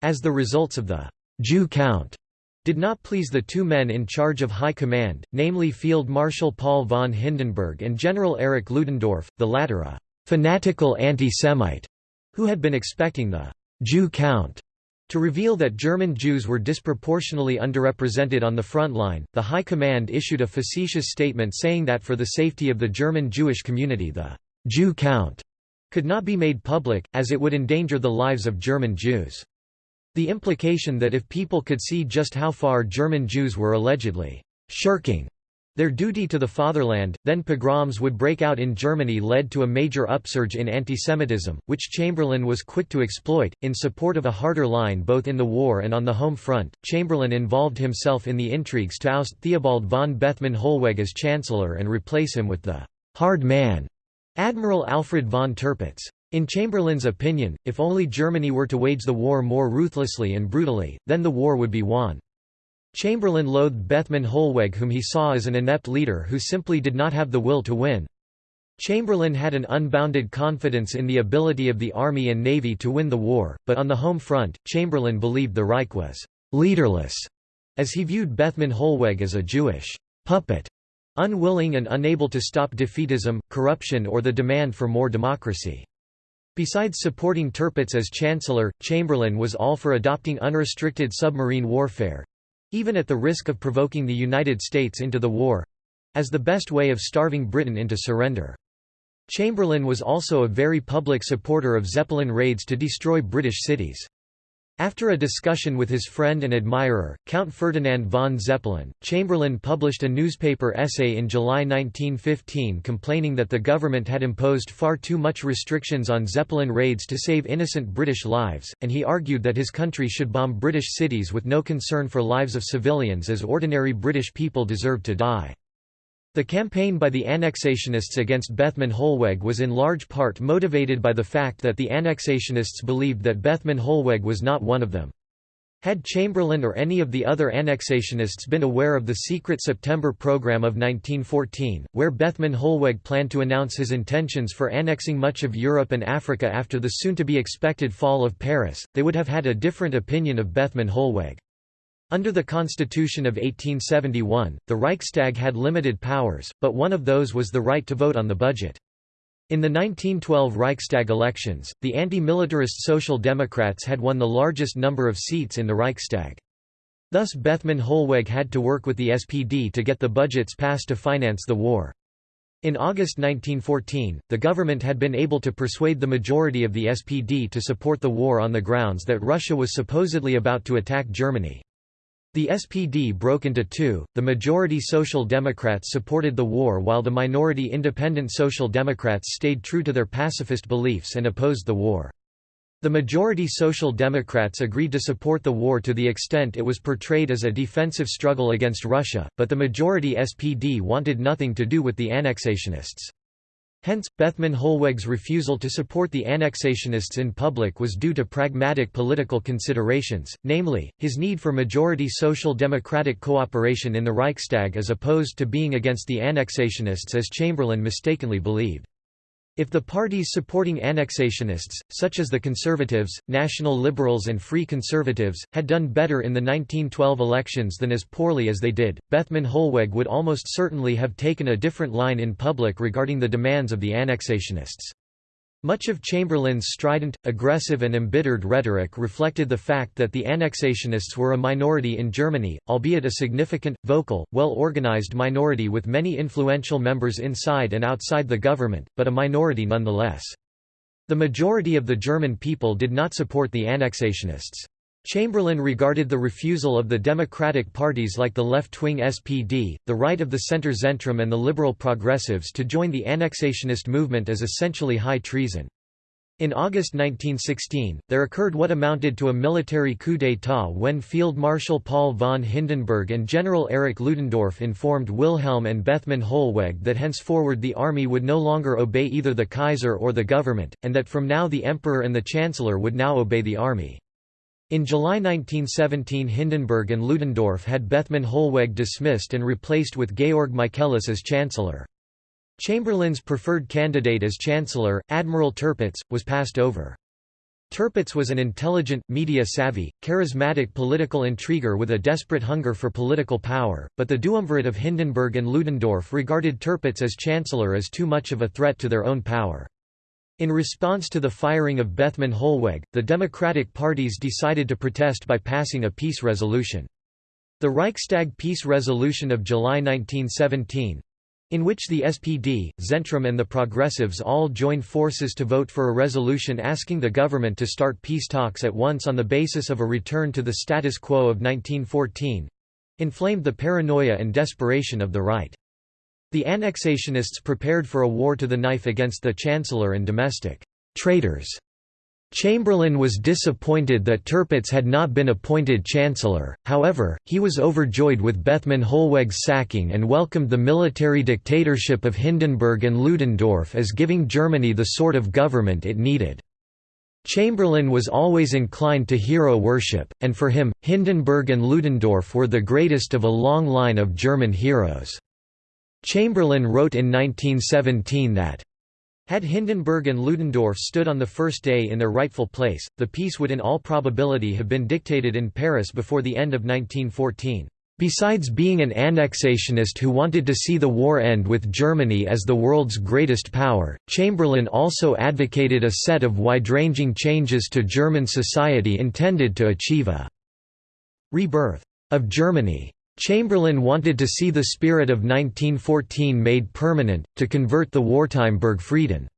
As the results of the Jew count did not please the two men in charge of high command, namely Field Marshal Paul von Hindenburg and General Erich Ludendorff, the latter a fanatical anti-Semite, who had been expecting the Jew count to reveal that German Jews were disproportionately underrepresented on the front line, the High Command issued a facetious statement saying that for the safety of the German Jewish community the Jew count could not be made public, as it would endanger the lives of German Jews. The implication that if people could see just how far German Jews were allegedly shirking their duty to the fatherland, then pogroms would break out in Germany led to a major upsurge in antisemitism, which Chamberlain was quick to exploit. In support of a harder line both in the war and on the home front, Chamberlain involved himself in the intrigues to oust Theobald von Bethmann Hollweg as chancellor and replace him with the hard man, Admiral Alfred von Tirpitz. In Chamberlain's opinion, if only Germany were to wage the war more ruthlessly and brutally, then the war would be won. Chamberlain loathed Bethmann Hollweg whom he saw as an inept leader who simply did not have the will to win. Chamberlain had an unbounded confidence in the ability of the army and navy to win the war, but on the home front, Chamberlain believed the Reich was «leaderless», as he viewed Bethmann Hollweg as a Jewish «puppet», unwilling and unable to stop defeatism, corruption or the demand for more democracy. Besides supporting Tirpitz as chancellor, Chamberlain was all for adopting unrestricted submarine warfare, even at the risk of provoking the United States into the war—as the best way of starving Britain into surrender. Chamberlain was also a very public supporter of Zeppelin raids to destroy British cities. After a discussion with his friend and admirer, Count Ferdinand von Zeppelin, Chamberlain published a newspaper essay in July 1915 complaining that the government had imposed far too much restrictions on Zeppelin raids to save innocent British lives, and he argued that his country should bomb British cities with no concern for lives of civilians as ordinary British people deserved to die. The campaign by the annexationists against Bethmann Hollweg was in large part motivated by the fact that the annexationists believed that Bethmann Hollweg was not one of them. Had Chamberlain or any of the other annexationists been aware of the secret September program of 1914, where Bethmann Hollweg planned to announce his intentions for annexing much of Europe and Africa after the soon-to-be expected fall of Paris, they would have had a different opinion of Bethmann Hollweg. Under the Constitution of 1871, the Reichstag had limited powers, but one of those was the right to vote on the budget. In the 1912 Reichstag elections, the anti-militarist Social Democrats had won the largest number of seats in the Reichstag. Thus Bethmann Hollweg had to work with the SPD to get the budgets passed to finance the war. In August 1914, the government had been able to persuade the majority of the SPD to support the war on the grounds that Russia was supposedly about to attack Germany. The SPD broke into two, the majority Social Democrats supported the war while the minority Independent Social Democrats stayed true to their pacifist beliefs and opposed the war. The majority Social Democrats agreed to support the war to the extent it was portrayed as a defensive struggle against Russia, but the majority SPD wanted nothing to do with the annexationists. Hence, Bethmann Hollweg's refusal to support the annexationists in public was due to pragmatic political considerations, namely, his need for majority social democratic cooperation in the Reichstag as opposed to being against the annexationists as Chamberlain mistakenly believed. If the parties supporting annexationists, such as the Conservatives, National Liberals and Free Conservatives, had done better in the 1912 elections than as poorly as they did, Bethmann Hollweg would almost certainly have taken a different line in public regarding the demands of the annexationists. Much of Chamberlain's strident, aggressive and embittered rhetoric reflected the fact that the annexationists were a minority in Germany, albeit a significant, vocal, well-organized minority with many influential members inside and outside the government, but a minority nonetheless. The majority of the German people did not support the annexationists. Chamberlain regarded the refusal of the democratic parties like the left-wing SPD, the right of the centre-zentrum and the liberal progressives to join the annexationist movement as essentially high treason. In August 1916, there occurred what amounted to a military coup d'état when Field Marshal Paul von Hindenburg and General Erich Ludendorff informed Wilhelm and Bethmann Hollweg that henceforward the army would no longer obey either the Kaiser or the government, and that from now the Emperor and the Chancellor would now obey the army. In July 1917 Hindenburg and Ludendorff had Bethmann Hollweg dismissed and replaced with Georg Michaelis as Chancellor. Chamberlain's preferred candidate as Chancellor, Admiral Tirpitz, was passed over. Tirpitz was an intelligent, media-savvy, charismatic political intriguer with a desperate hunger for political power, but the duumvirate of Hindenburg and Ludendorff regarded Tirpitz as Chancellor as too much of a threat to their own power. In response to the firing of Bethmann Hollweg, the Democratic parties decided to protest by passing a peace resolution. The Reichstag Peace Resolution of July 1917 in which the SPD, Zentrum and the Progressives all joined forces to vote for a resolution asking the government to start peace talks at once on the basis of a return to the status quo of 1914 inflamed the paranoia and desperation of the right. The annexationists prepared for a war to the knife against the Chancellor and domestic traitors. Chamberlain was disappointed that Tirpitz had not been appointed Chancellor, however, he was overjoyed with Bethmann Hollweg's sacking and welcomed the military dictatorship of Hindenburg and Ludendorff as giving Germany the sort of government it needed. Chamberlain was always inclined to hero worship, and for him, Hindenburg and Ludendorff were the greatest of a long line of German heroes. Chamberlain wrote in 1917 that had Hindenburg and Ludendorff stood on the first day in their rightful place, the peace would in all probability have been dictated in Paris before the end of 1914. Besides being an annexationist who wanted to see the war end with Germany as the world's greatest power, Chamberlain also advocated a set of wide-ranging changes to German society intended to achieve a rebirth of Germany. Chamberlain wanted to see the spirit of 1914 made permanent, to convert the wartime Burgfrieden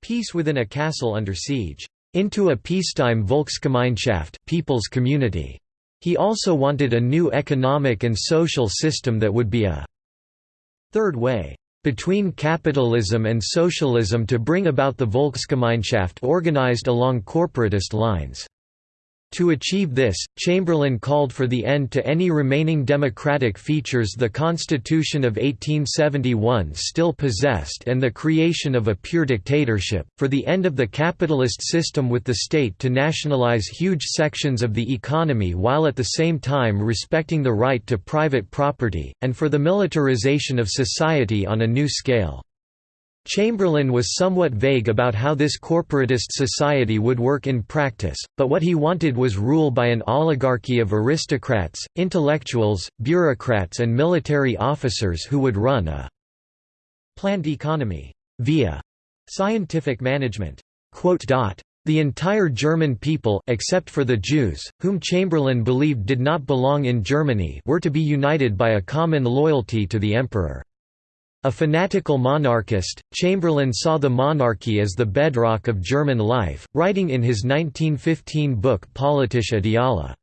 peace within a castle under siege. into a peacetime Volksgemeinschaft people's community. He also wanted a new economic and social system that would be a third way between capitalism and socialism to bring about the Volksgemeinschaft organized along corporatist lines. To achieve this, Chamberlain called for the end to any remaining democratic features the Constitution of 1871 still possessed and the creation of a pure dictatorship, for the end of the capitalist system with the state to nationalize huge sections of the economy while at the same time respecting the right to private property, and for the militarization of society on a new scale. Chamberlain was somewhat vague about how this corporatist society would work in practice, but what he wanted was rule by an oligarchy of aristocrats, intellectuals, bureaucrats and military officers who would run a planned economy via scientific management. The entire German people except for the Jews, whom Chamberlain believed did not belong in Germany were to be united by a common loyalty to the emperor. A fanatical monarchist, Chamberlain saw the monarchy as the bedrock of German life, writing in his 1915 book Politische Ideale.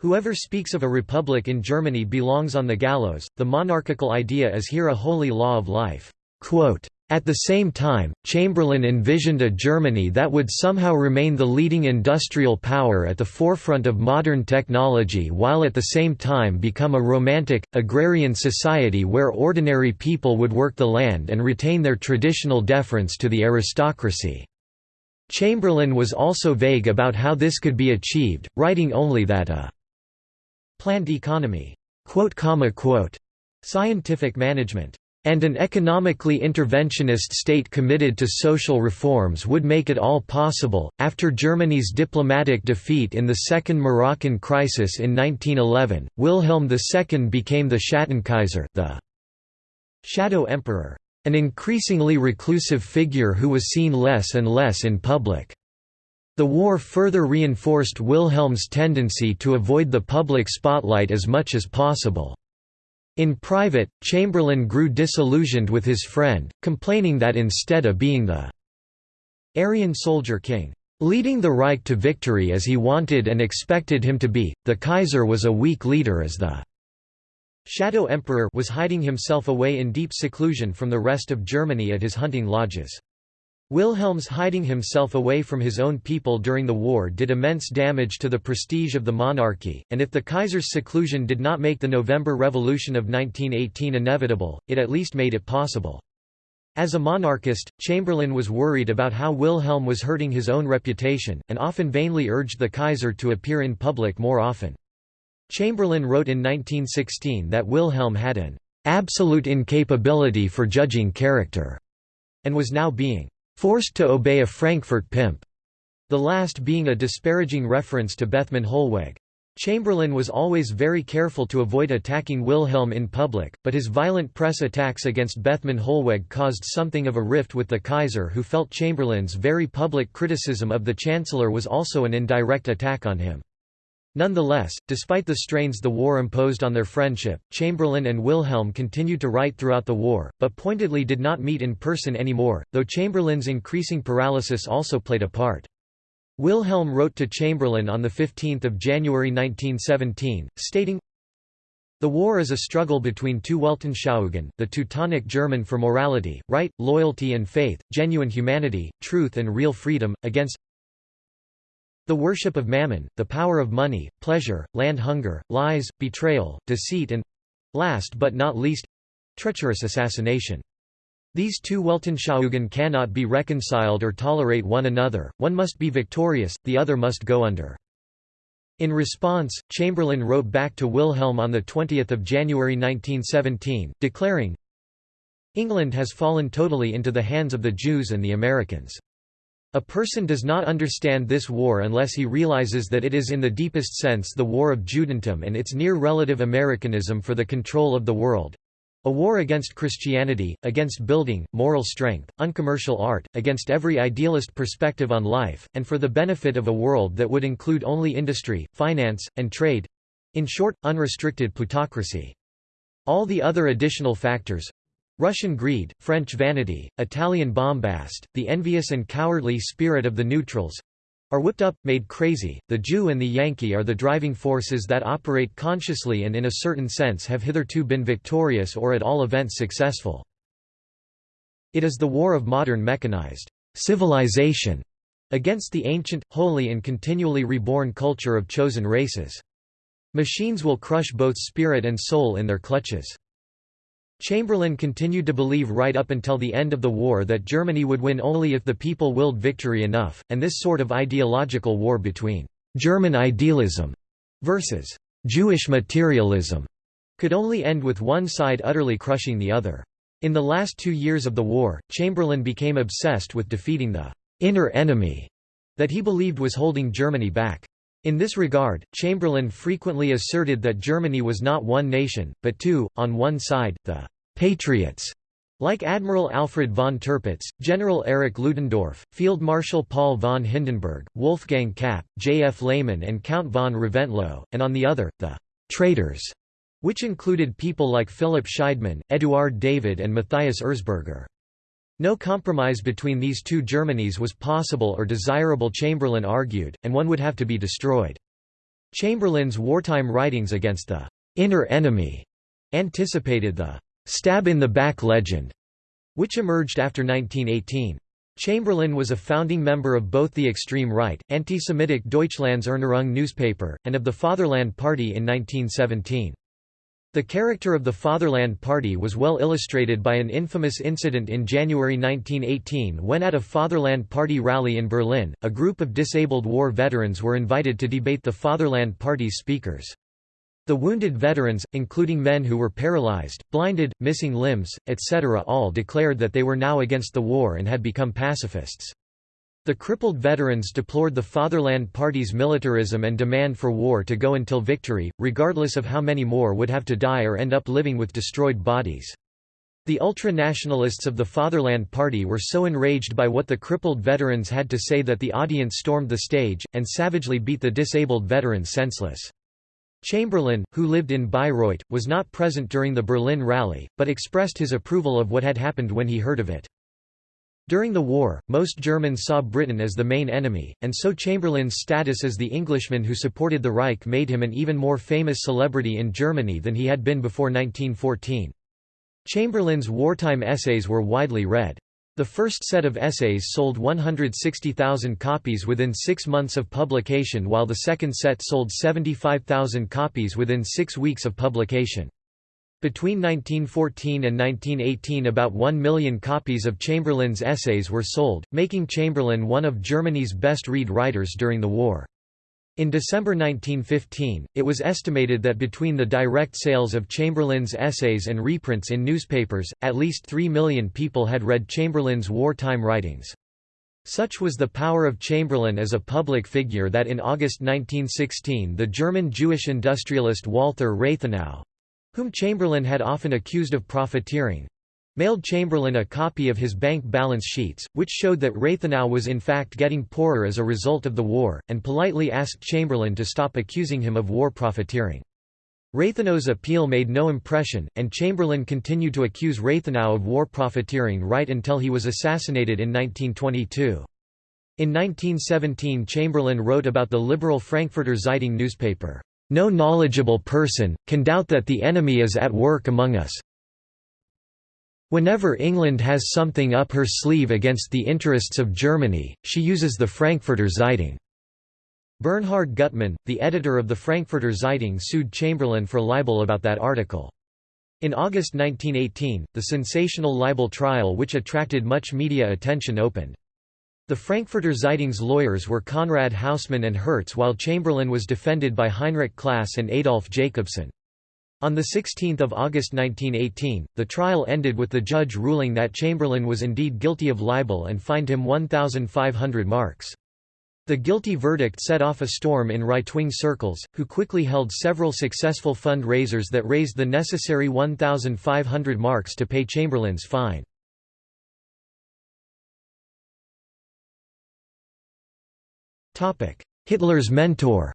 Whoever speaks of a republic in Germany belongs on the gallows, the monarchical idea is here a holy law of life. Quote, at the same time, Chamberlain envisioned a Germany that would somehow remain the leading industrial power at the forefront of modern technology while at the same time become a romantic, agrarian society where ordinary people would work the land and retain their traditional deference to the aristocracy. Chamberlain was also vague about how this could be achieved, writing only that a planned economy, scientific management and an economically interventionist state committed to social reforms would make it all possible. After Germany's diplomatic defeat in the Second Moroccan Crisis in 1911, Wilhelm II became the Schattenkaiser, the shadow emperor, an increasingly reclusive figure who was seen less and less in public. The war further reinforced Wilhelm's tendency to avoid the public spotlight as much as possible. In private, Chamberlain grew disillusioned with his friend, complaining that instead of being the Aryan soldier king, leading the Reich to victory as he wanted and expected him to be, the Kaiser was a weak leader as the Shadow Emperor was hiding himself away in deep seclusion from the rest of Germany at his hunting lodges. Wilhelm's hiding himself away from his own people during the war did immense damage to the prestige of the monarchy, and if the Kaiser's seclusion did not make the November Revolution of 1918 inevitable, it at least made it possible. As a monarchist, Chamberlain was worried about how Wilhelm was hurting his own reputation, and often vainly urged the Kaiser to appear in public more often. Chamberlain wrote in 1916 that Wilhelm had an absolute incapability for judging character, and was now being forced to obey a Frankfurt pimp, the last being a disparaging reference to Bethmann Hollweg. Chamberlain was always very careful to avoid attacking Wilhelm in public, but his violent press attacks against Bethmann Hollweg caused something of a rift with the Kaiser who felt Chamberlain's very public criticism of the Chancellor was also an indirect attack on him. Nonetheless, despite the strains the war imposed on their friendship, Chamberlain and Wilhelm continued to write throughout the war, but pointedly did not meet in person anymore, though Chamberlain's increasing paralysis also played a part. Wilhelm wrote to Chamberlain on 15 January 1917, stating, the war is a struggle between two Weltanschauungen, the Teutonic German for morality, right, loyalty and faith, genuine humanity, truth and real freedom, against the worship of mammon, the power of money, pleasure, land hunger, lies, betrayal, deceit and—last but not least—treacherous assassination. These two Weltanschauungen cannot be reconciled or tolerate one another, one must be victorious, the other must go under. In response, Chamberlain wrote back to Wilhelm on 20 January 1917, declaring, England has fallen totally into the hands of the Jews and the Americans. A person does not understand this war unless he realizes that it is in the deepest sense the war of Judentum and its near-relative Americanism for the control of the world. A war against Christianity, against building, moral strength, uncommercial art, against every idealist perspective on life, and for the benefit of a world that would include only industry, finance, and trade—in short, unrestricted plutocracy. All the other additional factors, Russian greed, French vanity, Italian bombast, the envious and cowardly spirit of the neutrals, are whipped up, made crazy. The Jew and the Yankee are the driving forces that operate consciously and in a certain sense have hitherto been victorious or at all events successful. It is the war of modern mechanized civilization against the ancient, holy and continually reborn culture of chosen races. Machines will crush both spirit and soul in their clutches. Chamberlain continued to believe right up until the end of the war that Germany would win only if the people willed victory enough, and this sort of ideological war between «German idealism» versus «Jewish materialism» could only end with one side utterly crushing the other. In the last two years of the war, Chamberlain became obsessed with defeating the «inner enemy» that he believed was holding Germany back. In this regard, Chamberlain frequently asserted that Germany was not one nation, but two, on one side, the «patriots» like Admiral Alfred von Tirpitz, General Erich Ludendorff, Field Marshal Paul von Hindenburg, Wolfgang Kapp, J. F. Lehmann and Count von Reventlow, and on the other, the «traitors», which included people like Philipp Scheidemann, Eduard David and Matthias Erzberger. No compromise between these two Germanys was possible or desirable Chamberlain argued, and one would have to be destroyed. Chamberlain's wartime writings against the «inner enemy» anticipated the «stab-in-the-back legend», which emerged after 1918. Chamberlain was a founding member of both the extreme right, anti-Semitic Deutschlands Erneuerung newspaper, and of the Fatherland Party in 1917. The character of the Fatherland Party was well illustrated by an infamous incident in January 1918 when at a Fatherland Party rally in Berlin, a group of disabled war veterans were invited to debate the Fatherland Party's speakers. The wounded veterans, including men who were paralyzed, blinded, missing limbs, etc. all declared that they were now against the war and had become pacifists. The crippled veterans deplored the Fatherland Party's militarism and demand for war to go until victory, regardless of how many more would have to die or end up living with destroyed bodies. The ultra-nationalists of the Fatherland Party were so enraged by what the crippled veterans had to say that the audience stormed the stage, and savagely beat the disabled veterans senseless. Chamberlain, who lived in Bayreuth, was not present during the Berlin rally, but expressed his approval of what had happened when he heard of it. During the war, most Germans saw Britain as the main enemy, and so Chamberlain's status as the Englishman who supported the Reich made him an even more famous celebrity in Germany than he had been before 1914. Chamberlain's wartime essays were widely read. The first set of essays sold 160,000 copies within six months of publication while the second set sold 75,000 copies within six weeks of publication. Between 1914 and 1918 about one million copies of Chamberlain's essays were sold, making Chamberlain one of Germany's best-read writers during the war. In December 1915, it was estimated that between the direct sales of Chamberlain's essays and reprints in newspapers, at least three million people had read Chamberlain's wartime writings. Such was the power of Chamberlain as a public figure that in August 1916 the German Jewish industrialist Walther Rathenau, whom Chamberlain had often accused of profiteering, mailed Chamberlain a copy of his bank balance sheets, which showed that Rathenau was in fact getting poorer as a result of the war, and politely asked Chamberlain to stop accusing him of war profiteering. Rathenau's appeal made no impression, and Chamberlain continued to accuse Rathenau of war profiteering right until he was assassinated in 1922. In 1917 Chamberlain wrote about the liberal Frankfurter Zeitung newspaper, no knowledgeable person, can doubt that the enemy is at work among us. Whenever England has something up her sleeve against the interests of Germany, she uses the Frankfurter Zeitung. Bernhard Gutmann, the editor of the Frankfurter Zeitung sued Chamberlain for libel about that article. In August 1918, the sensational libel trial which attracted much media attention opened. The Frankfurter Zeitung's lawyers were Konrad Hausmann and Hertz while Chamberlain was defended by Heinrich Class and Adolf Jacobson. On 16 August 1918, the trial ended with the judge ruling that Chamberlain was indeed guilty of libel and fined him 1,500 marks. The guilty verdict set off a storm in right-wing circles, who quickly held several successful fund-raisers that raised the necessary 1,500 marks to pay Chamberlain's fine. Hitler's mentor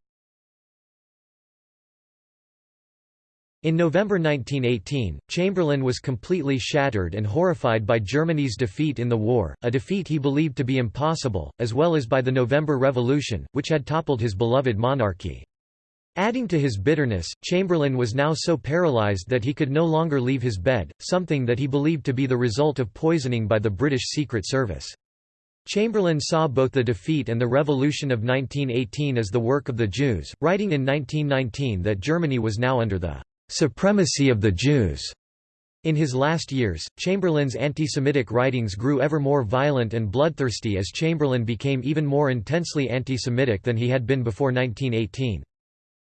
In November 1918, Chamberlain was completely shattered and horrified by Germany's defeat in the war, a defeat he believed to be impossible, as well as by the November Revolution, which had toppled his beloved monarchy. Adding to his bitterness, Chamberlain was now so paralyzed that he could no longer leave his bed, something that he believed to be the result of poisoning by the British Secret Service. Chamberlain saw both the defeat and the revolution of 1918 as the work of the Jews, writing in 1919 that Germany was now under the supremacy of the Jews. In his last years, Chamberlain's anti-Semitic writings grew ever more violent and bloodthirsty as Chamberlain became even more intensely anti-Semitic than he had been before 1918.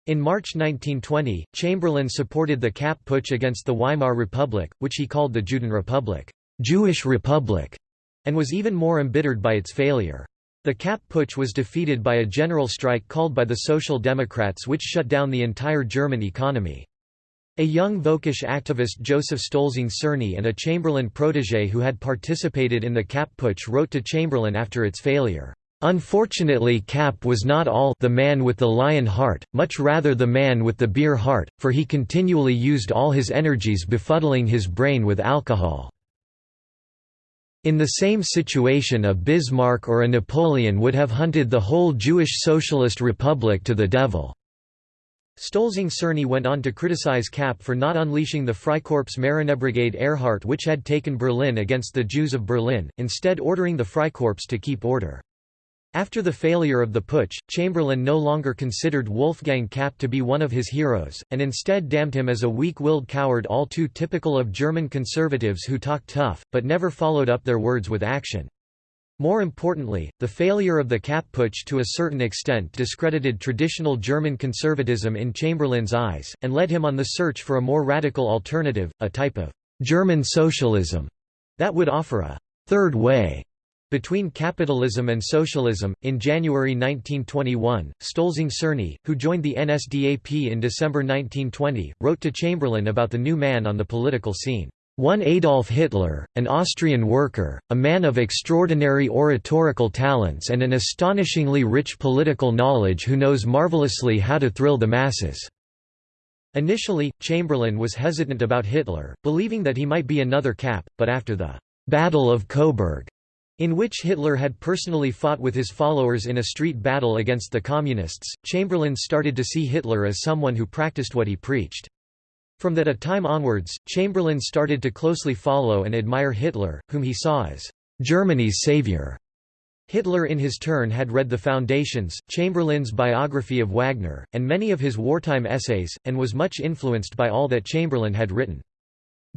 In March 1920, Chamberlain supported the Kapp Putsch against the Weimar Republic, which he called the Judenrepublik Jewish Republic", and was even more embittered by its failure. The Kapp Putsch was defeated by a general strike called by the Social Democrats which shut down the entire German economy. A young Völkisch activist Joseph Stolzing Czerny and a Chamberlain protégé who had participated in the Kapp Putsch wrote to Chamberlain after its failure, "...unfortunately Kapp was not all the man with the lion heart, much rather the man with the beer heart, for he continually used all his energies befuddling his brain with alcohol." In the same situation a Bismarck or a Napoleon would have hunted the whole Jewish Socialist Republic to the devil. Stolzing Czerny went on to criticize Kapp for not unleashing the Freikorps Marinebrigade Ehrhardt which had taken Berlin against the Jews of Berlin, instead ordering the Freikorps to keep order. After the failure of the putsch, Chamberlain no longer considered Wolfgang Kapp to be one of his heroes, and instead damned him as a weak-willed coward all too typical of German conservatives who talk tough, but never followed up their words with action. More importantly, the failure of the Kapp Putsch to a certain extent discredited traditional German conservatism in Chamberlain's eyes, and led him on the search for a more radical alternative, a type of «German socialism» that would offer a «third way» between capitalism and socialism. In January 1921, Stolzing Cerny, who joined the NSDAP in December 1920, wrote to Chamberlain about the new man on the political scene. One Adolf Hitler, an Austrian worker, a man of extraordinary oratorical talents and an astonishingly rich political knowledge who knows marvelously how to thrill the masses." Initially, Chamberlain was hesitant about Hitler, believing that he might be another Kapp, but after the «Battle of Coburg», in which Hitler had personally fought with his followers in a street battle against the Communists, Chamberlain started to see Hitler as someone who practiced what he preached. From that a time onwards, Chamberlain started to closely follow and admire Hitler, whom he saw as Germany's savior. Hitler in his turn had read The Foundations, Chamberlain's biography of Wagner, and many of his wartime essays, and was much influenced by all that Chamberlain had written.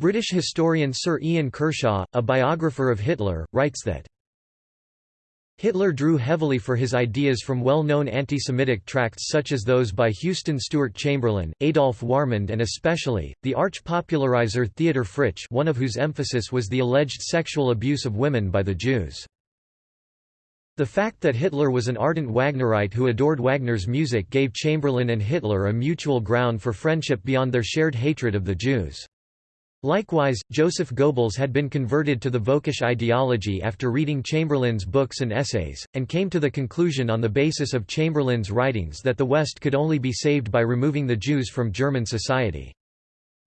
British historian Sir Ian Kershaw, a biographer of Hitler, writes that Hitler drew heavily for his ideas from well-known anti-Semitic tracts such as those by Houston Stewart Chamberlain, Adolf Wahrmund and especially, the arch-popularizer Theodor Fritsch one of whose emphasis was the alleged sexual abuse of women by the Jews. The fact that Hitler was an ardent Wagnerite who adored Wagner's music gave Chamberlain and Hitler a mutual ground for friendship beyond their shared hatred of the Jews. Likewise, Joseph Goebbels had been converted to the Völkisch ideology after reading Chamberlain's books and essays, and came to the conclusion on the basis of Chamberlain's writings that the West could only be saved by removing the Jews from German society.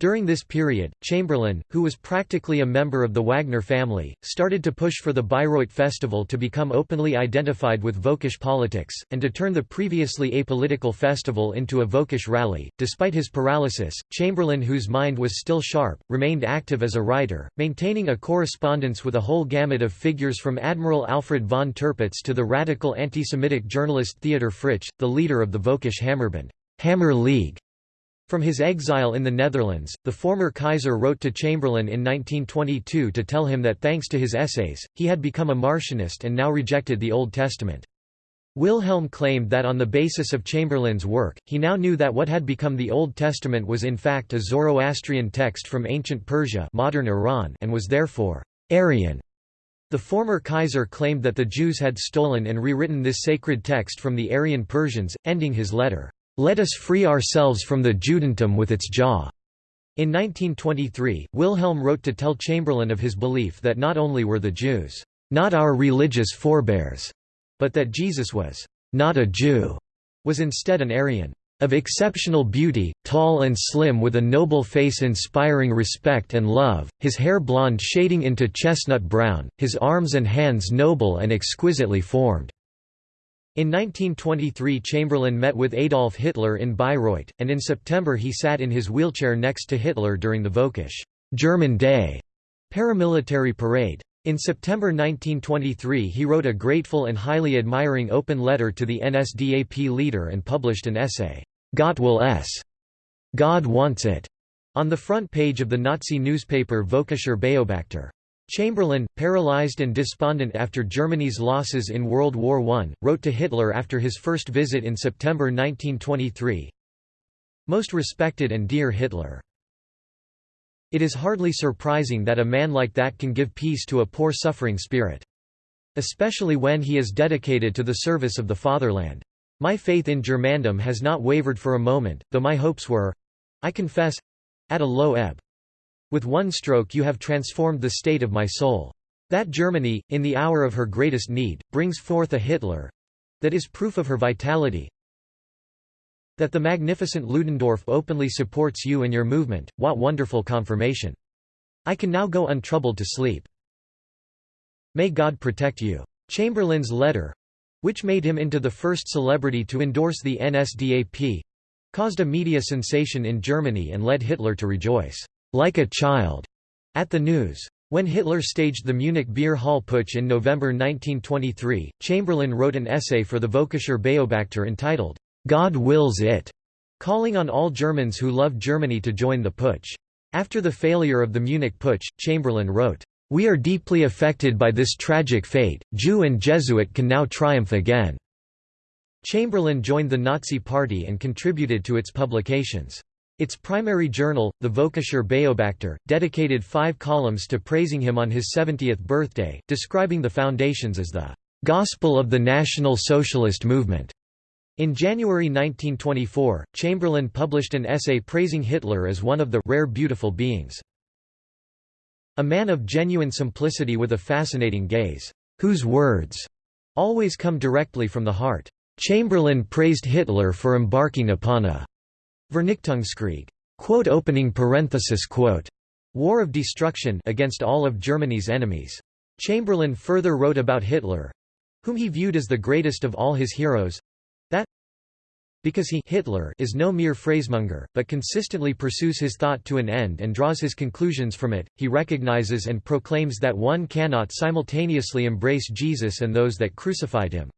During this period, Chamberlain, who was practically a member of the Wagner family, started to push for the Bayreuth Festival to become openly identified with Völkisch politics, and to turn the previously apolitical festival into a Völkisch rally. Despite his paralysis, Chamberlain, whose mind was still sharp, remained active as a writer, maintaining a correspondence with a whole gamut of figures from Admiral Alfred von Tirpitz to the radical anti-Semitic journalist Theodor Fritsch, the leader of the Völkisch Hammerbund Hammer League, from his exile in the Netherlands, the former Kaiser wrote to Chamberlain in 1922 to tell him that thanks to his essays, he had become a Marcionist and now rejected the Old Testament. Wilhelm claimed that on the basis of Chamberlain's work, he now knew that what had become the Old Testament was in fact a Zoroastrian text from ancient Persia modern Iran and was therefore Aryan. The former Kaiser claimed that the Jews had stolen and rewritten this sacred text from the Aryan Persians, ending his letter, let us free ourselves from the Judentum with its jaw. In 1923, Wilhelm wrote to tell Chamberlain of his belief that not only were the Jews, not our religious forebears, but that Jesus was not a Jew, was instead an Aryan. of exceptional beauty, tall and slim with a noble face inspiring respect and love, his hair blonde shading into chestnut brown, his arms and hands noble and exquisitely formed." In 1923 Chamberlain met with Adolf Hitler in Bayreuth, and in September he sat in his wheelchair next to Hitler during the Völkisch German Day paramilitary parade. In September 1923 he wrote a grateful and highly admiring open letter to the NSDAP leader and published an essay, Gott will es. God wants it, on the front page of the Nazi newspaper Völkischer Beobachter. Chamberlain, paralyzed and despondent after Germany's losses in World War I, wrote to Hitler after his first visit in September 1923, Most respected and dear Hitler. It is hardly surprising that a man like that can give peace to a poor suffering spirit. Especially when he is dedicated to the service of the fatherland. My faith in Germandom has not wavered for a moment, though my hopes were—I confess—at a low ebb. With one stroke you have transformed the state of my soul. That Germany, in the hour of her greatest need, brings forth a Hitler—that is proof of her vitality, that the magnificent Ludendorff openly supports you and your movement, what wonderful confirmation. I can now go untroubled to sleep. May God protect you. Chamberlain's letter, which made him into the first celebrity to endorse the NSDAP, caused a media sensation in Germany and led Hitler to rejoice, like a child, at the news. When Hitler staged the Munich Beer Hall Putsch in November 1923, Chamberlain wrote an essay for the Völkischer Beobachter entitled, God Wills It, calling on all Germans who love Germany to join the putsch. After the failure of the Munich Putsch, Chamberlain wrote, we are deeply affected by this tragic fate, Jew and Jesuit can now triumph again." Chamberlain joined the Nazi Party and contributed to its publications. Its primary journal, the Völkischer Beobachter, dedicated five columns to praising him on his 70th birthday, describing the foundations as the "...gospel of the National Socialist movement." In January 1924, Chamberlain published an essay praising Hitler as one of the rare beautiful beings. A man of genuine simplicity with a fascinating gaze, whose words always come directly from the heart. Chamberlain praised Hitler for embarking upon a Vernichtungskrieg quote opening parenthesis quote war of destruction against all of Germany's enemies. Chamberlain further wrote about Hitler, whom he viewed as the greatest of all his heroes, that because he Hitler is no mere phrasemonger, but consistently pursues his thought to an end and draws his conclusions from it, he recognizes and proclaims that one cannot simultaneously embrace Jesus and those that crucified him.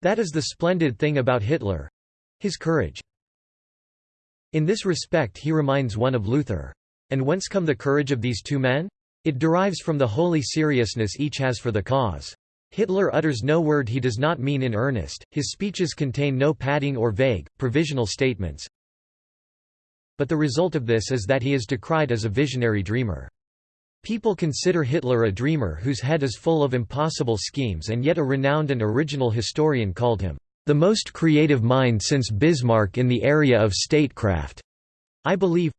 That is the splendid thing about Hitler—his courage. In this respect he reminds one of Luther. And whence come the courage of these two men? It derives from the holy seriousness each has for the cause. Hitler utters no word he does not mean in earnest, his speeches contain no padding or vague, provisional statements. But the result of this is that he is decried as a visionary dreamer. People consider Hitler a dreamer whose head is full of impossible schemes and yet a renowned and original historian called him, "...the most creative mind since Bismarck in the area of statecraft." I believe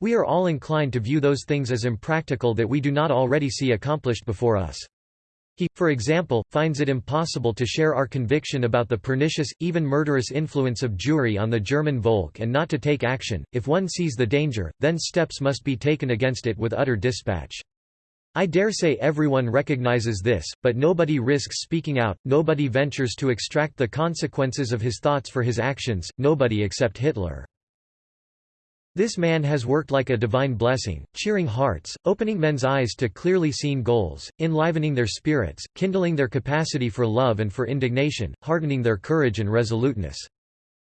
we are all inclined to view those things as impractical that we do not already see accomplished before us. He, for example, finds it impossible to share our conviction about the pernicious, even murderous influence of Jewry on the German Volk and not to take action. If one sees the danger, then steps must be taken against it with utter dispatch. I dare say everyone recognizes this, but nobody risks speaking out, nobody ventures to extract the consequences of his thoughts for his actions, nobody except Hitler. This man has worked like a divine blessing, cheering hearts, opening men's eyes to clearly seen goals, enlivening their spirits, kindling their capacity for love and for indignation, hardening their courage and resoluteness.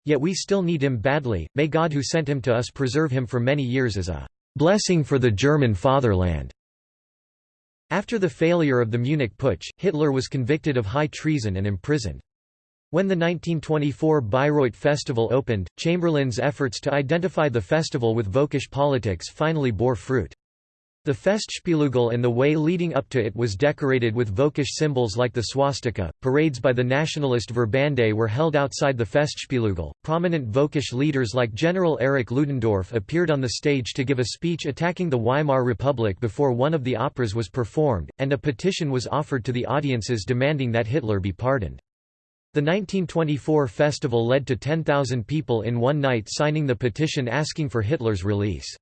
Yet we still need him badly, may God who sent him to us preserve him for many years as a blessing for the German fatherland. After the failure of the Munich Putsch, Hitler was convicted of high treason and imprisoned. When the 1924 Bayreuth Festival opened, Chamberlain's efforts to identify the festival with Völkisch politics finally bore fruit. The Festspielhügel and the way leading up to it was decorated with Völkisch symbols like the swastika. Parades by the nationalist Verbände were held outside the Festspielhügel. Prominent Völkisch leaders like General Erich Ludendorff appeared on the stage to give a speech attacking the Weimar Republic before one of the operas was performed, and a petition was offered to the audiences demanding that Hitler be pardoned. The 1924 festival led to 10,000 people in one night signing the petition asking for Hitler's release.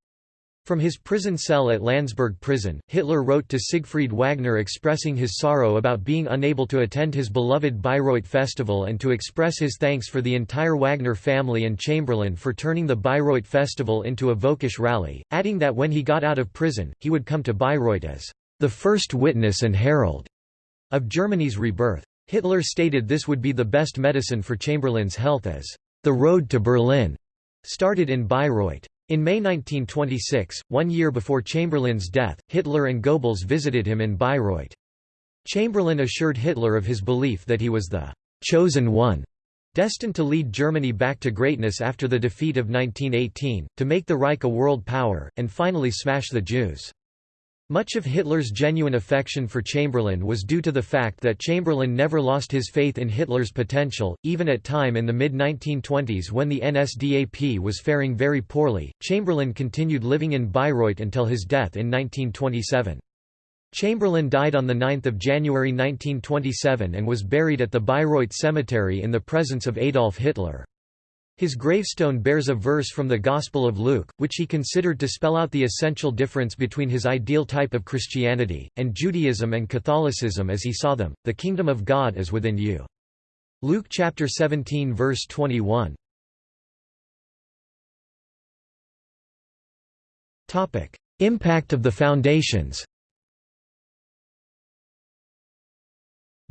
From his prison cell at Landsberg prison, Hitler wrote to Siegfried Wagner expressing his sorrow about being unable to attend his beloved Bayreuth festival and to express his thanks for the entire Wagner family and Chamberlain for turning the Bayreuth festival into a Völkisch rally, adding that when he got out of prison, he would come to Bayreuth as the first witness and herald of Germany's rebirth. Hitler stated this would be the best medicine for Chamberlain's health as the road to Berlin started in Bayreuth. In May 1926, one year before Chamberlain's death, Hitler and Goebbels visited him in Bayreuth. Chamberlain assured Hitler of his belief that he was the chosen one, destined to lead Germany back to greatness after the defeat of 1918, to make the Reich a world power, and finally smash the Jews. Much of Hitler's genuine affection for Chamberlain was due to the fact that Chamberlain never lost his faith in Hitler's potential, even at time in the mid-1920s when the NSDAP was faring very poorly. Chamberlain continued living in Bayreuth until his death in 1927. Chamberlain died on 9 January 1927 and was buried at the Bayreuth Cemetery in the presence of Adolf Hitler. His gravestone bears a verse from the Gospel of Luke, which he considered to spell out the essential difference between his ideal type of Christianity, and Judaism and Catholicism as he saw them, the kingdom of God is within you. Luke chapter 17 verse 21. Impact of the foundations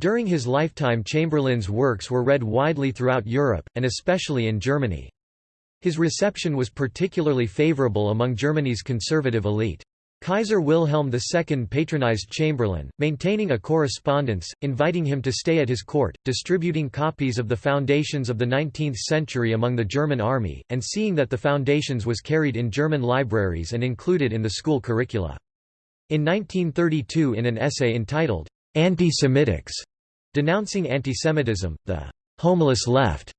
During his lifetime Chamberlain's works were read widely throughout Europe, and especially in Germany. His reception was particularly favorable among Germany's conservative elite. Kaiser Wilhelm II patronized Chamberlain, maintaining a correspondence, inviting him to stay at his court, distributing copies of the Foundations of the 19th century among the German army, and seeing that the Foundations was carried in German libraries and included in the school curricula. In 1932 in an essay entitled, Anti-Semitics, Denouncing antisemitism, the «homeless left»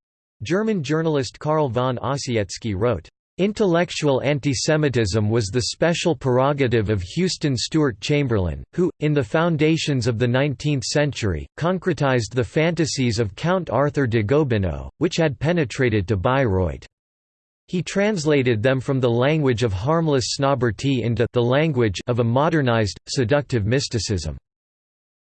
German journalist Karl von Ossietzky wrote, Intellectual antisemitism was the special prerogative of Houston Stewart Chamberlain, who, in the foundations of the 19th century, concretized the fantasies of Count Arthur de Gobineau, which had penetrated to Bayreuth. He translated them from the language of harmless snobberty into the language of a modernized, seductive mysticism.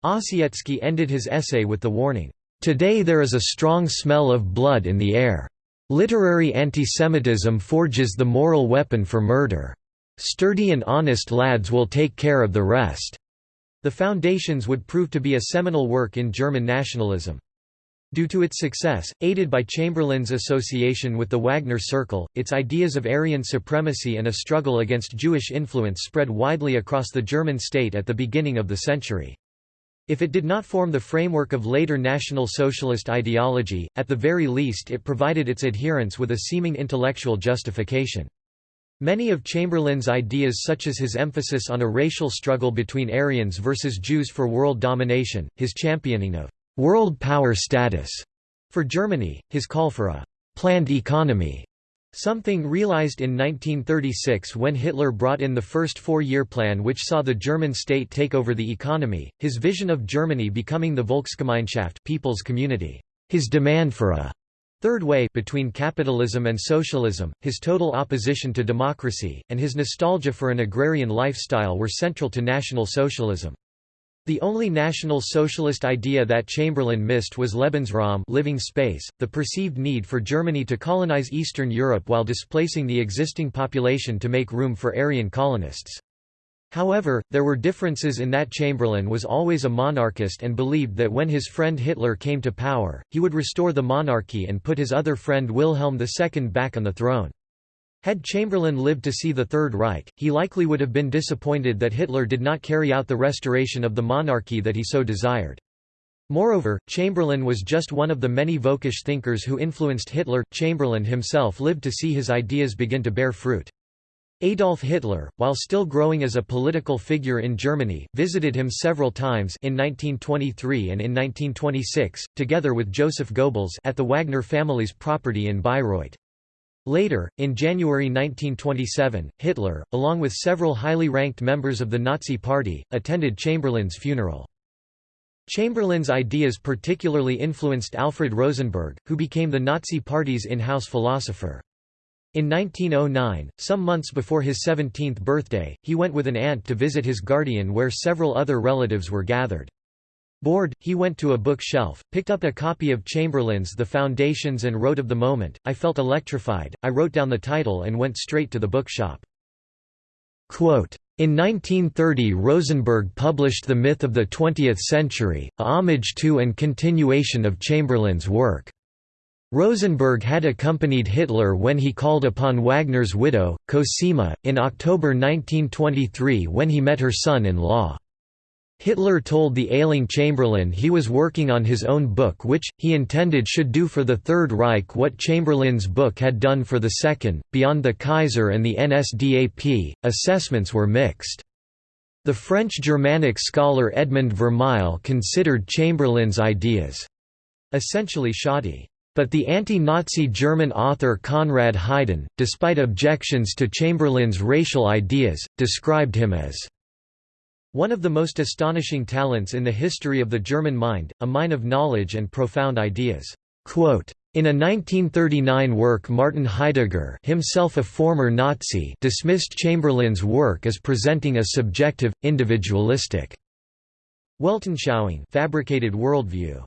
Ossietzky ended his essay with the warning, "...today there is a strong smell of blood in the air. Literary antisemitism forges the moral weapon for murder. Sturdy and honest lads will take care of the rest." The Foundations would prove to be a seminal work in German nationalism. Due to its success, aided by Chamberlain's association with the Wagner Circle, its ideas of Aryan supremacy and a struggle against Jewish influence spread widely across the German state at the beginning of the century. If it did not form the framework of later National Socialist ideology, at the very least it provided its adherents with a seeming intellectual justification. Many of Chamberlain's ideas such as his emphasis on a racial struggle between Aryans versus Jews for world domination, his championing of «world power status» for Germany, his call for a «planned economy» Something realized in 1936 when Hitler brought in the first four-year plan which saw the German state take over the economy, his vision of Germany becoming the Volksgemeinschaft people's community, his demand for a third way between capitalism and socialism, his total opposition to democracy, and his nostalgia for an agrarian lifestyle were central to National Socialism. The only National Socialist idea that Chamberlain missed was Lebensraum living space, the perceived need for Germany to colonize Eastern Europe while displacing the existing population to make room for Aryan colonists. However, there were differences in that Chamberlain was always a monarchist and believed that when his friend Hitler came to power, he would restore the monarchy and put his other friend Wilhelm II back on the throne. Had Chamberlain lived to see the Third Reich, he likely would have been disappointed that Hitler did not carry out the restoration of the monarchy that he so desired. Moreover, Chamberlain was just one of the many Völkisch thinkers who influenced Hitler. Chamberlain himself lived to see his ideas begin to bear fruit. Adolf Hitler, while still growing as a political figure in Germany, visited him several times in 1923 and in 1926, together with Joseph Goebbels at the Wagner family's property in Bayreuth. Later, in January 1927, Hitler, along with several highly ranked members of the Nazi Party, attended Chamberlain's funeral. Chamberlain's ideas particularly influenced Alfred Rosenberg, who became the Nazi Party's in-house philosopher. In 1909, some months before his 17th birthday, he went with an aunt to visit his guardian where several other relatives were gathered. Bored, he went to a bookshelf, picked up a copy of Chamberlain's The Foundations and wrote of the moment, I felt electrified, I wrote down the title and went straight to the bookshop. Quote, in 1930 Rosenberg published The Myth of the Twentieth Century, a homage to and continuation of Chamberlain's work. Rosenberg had accompanied Hitler when he called upon Wagner's widow, Cosima, in October 1923 when he met her son-in-law. Hitler told the ailing Chamberlain he was working on his own book which, he intended should do for the Third Reich what Chamberlain's book had done for the Second. Beyond the Kaiser and the NSDAP, assessments were mixed. The French Germanic scholar Edmund Vermeil considered Chamberlain's ideas essentially shoddy. But the anti-Nazi German author Conrad Heiden, despite objections to Chamberlain's racial ideas, described him as one of the most astonishing talents in the history of the German mind, a mine of knowledge and profound ideas. in a 1939 work Martin Heidegger himself a former Nazi dismissed Chamberlain's work as presenting a subjective, individualistic Weltanschauung fabricated worldview.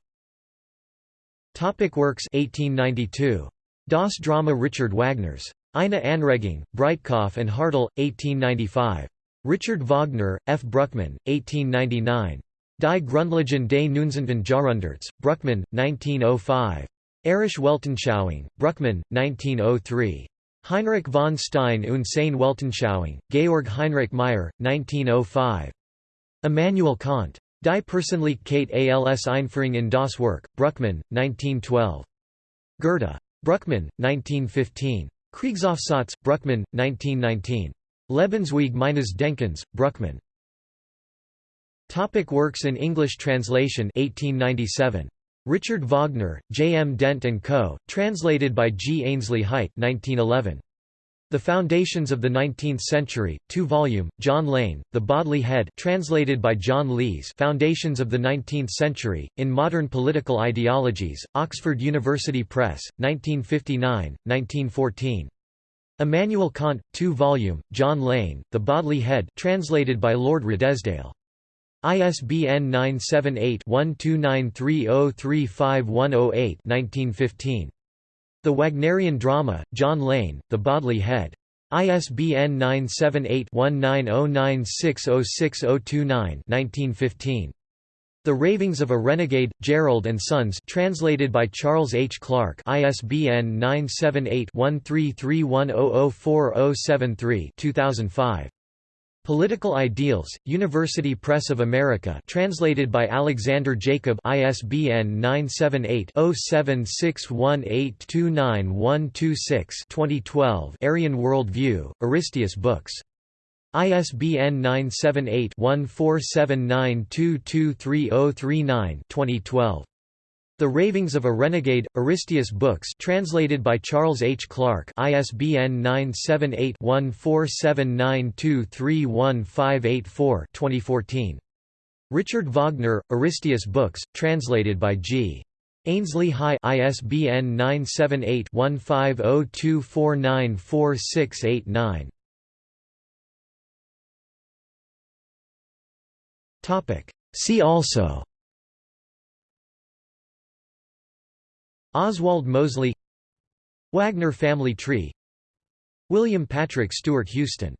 Topic works 1892. Das Drama Richard Wagner's. Eine Anregung, Breitkopf and Hartel, 1895. Richard Wagner, F. Bruckmann, 1899. Die Grundlagen des Neunzehnten Jahrhunderts, Bruckmann, 1905. Arische Weltanschauung, Bruckmann, 1903. Heinrich von Stein und seine Weltanschauung, Georg Heinrich Meyer, 1905. Immanuel Kant. Die Persönlichkeit als Einführung in das Werk, Bruckmann, 1912. Goethe. Bruckmann, 1915. Kriegsaufsatz, Bruckmann, 1919. Lebensweg meines Denkens, Bruckmann. Topic works in English translation 1897. Richard Wagner, J. M. Dent & Co., translated by G. Ainslie Hight 1911. The Foundations of the Nineteenth Century, 2-volume, John Lane, The Bodley Head translated by John Lees Foundations of the Nineteenth Century, in Modern Political Ideologies, Oxford University Press, 1959, 1914. Immanuel Kant, 2-volume, John Lane, The Bodley Head translated by Lord Redesdale. ISBN 978-1293035108 1915. The Wagnerian Drama, John Lane, The Bodley Head. ISBN 978-1909606029 1915. The Ravings of a Renegade, Jarrold and Sons translated by Charles H. Clark ISBN 978-1331004073 2005. Political Ideals, University Press of America translated by Alexander Jacob ISBN 978-0761829126 2012 Aryan World View, Aristeas Books ISBN 978-1479223039 2012. The Ravings of a Renegade, Aristeas Books translated by Charles H. Clark ISBN 978-1479231584 2014. Richard Wagner, Aristeas Books, translated by G. Ainslie High ISBN 978 See also. Oswald Mosley Wagner family tree William Patrick Stuart-Houston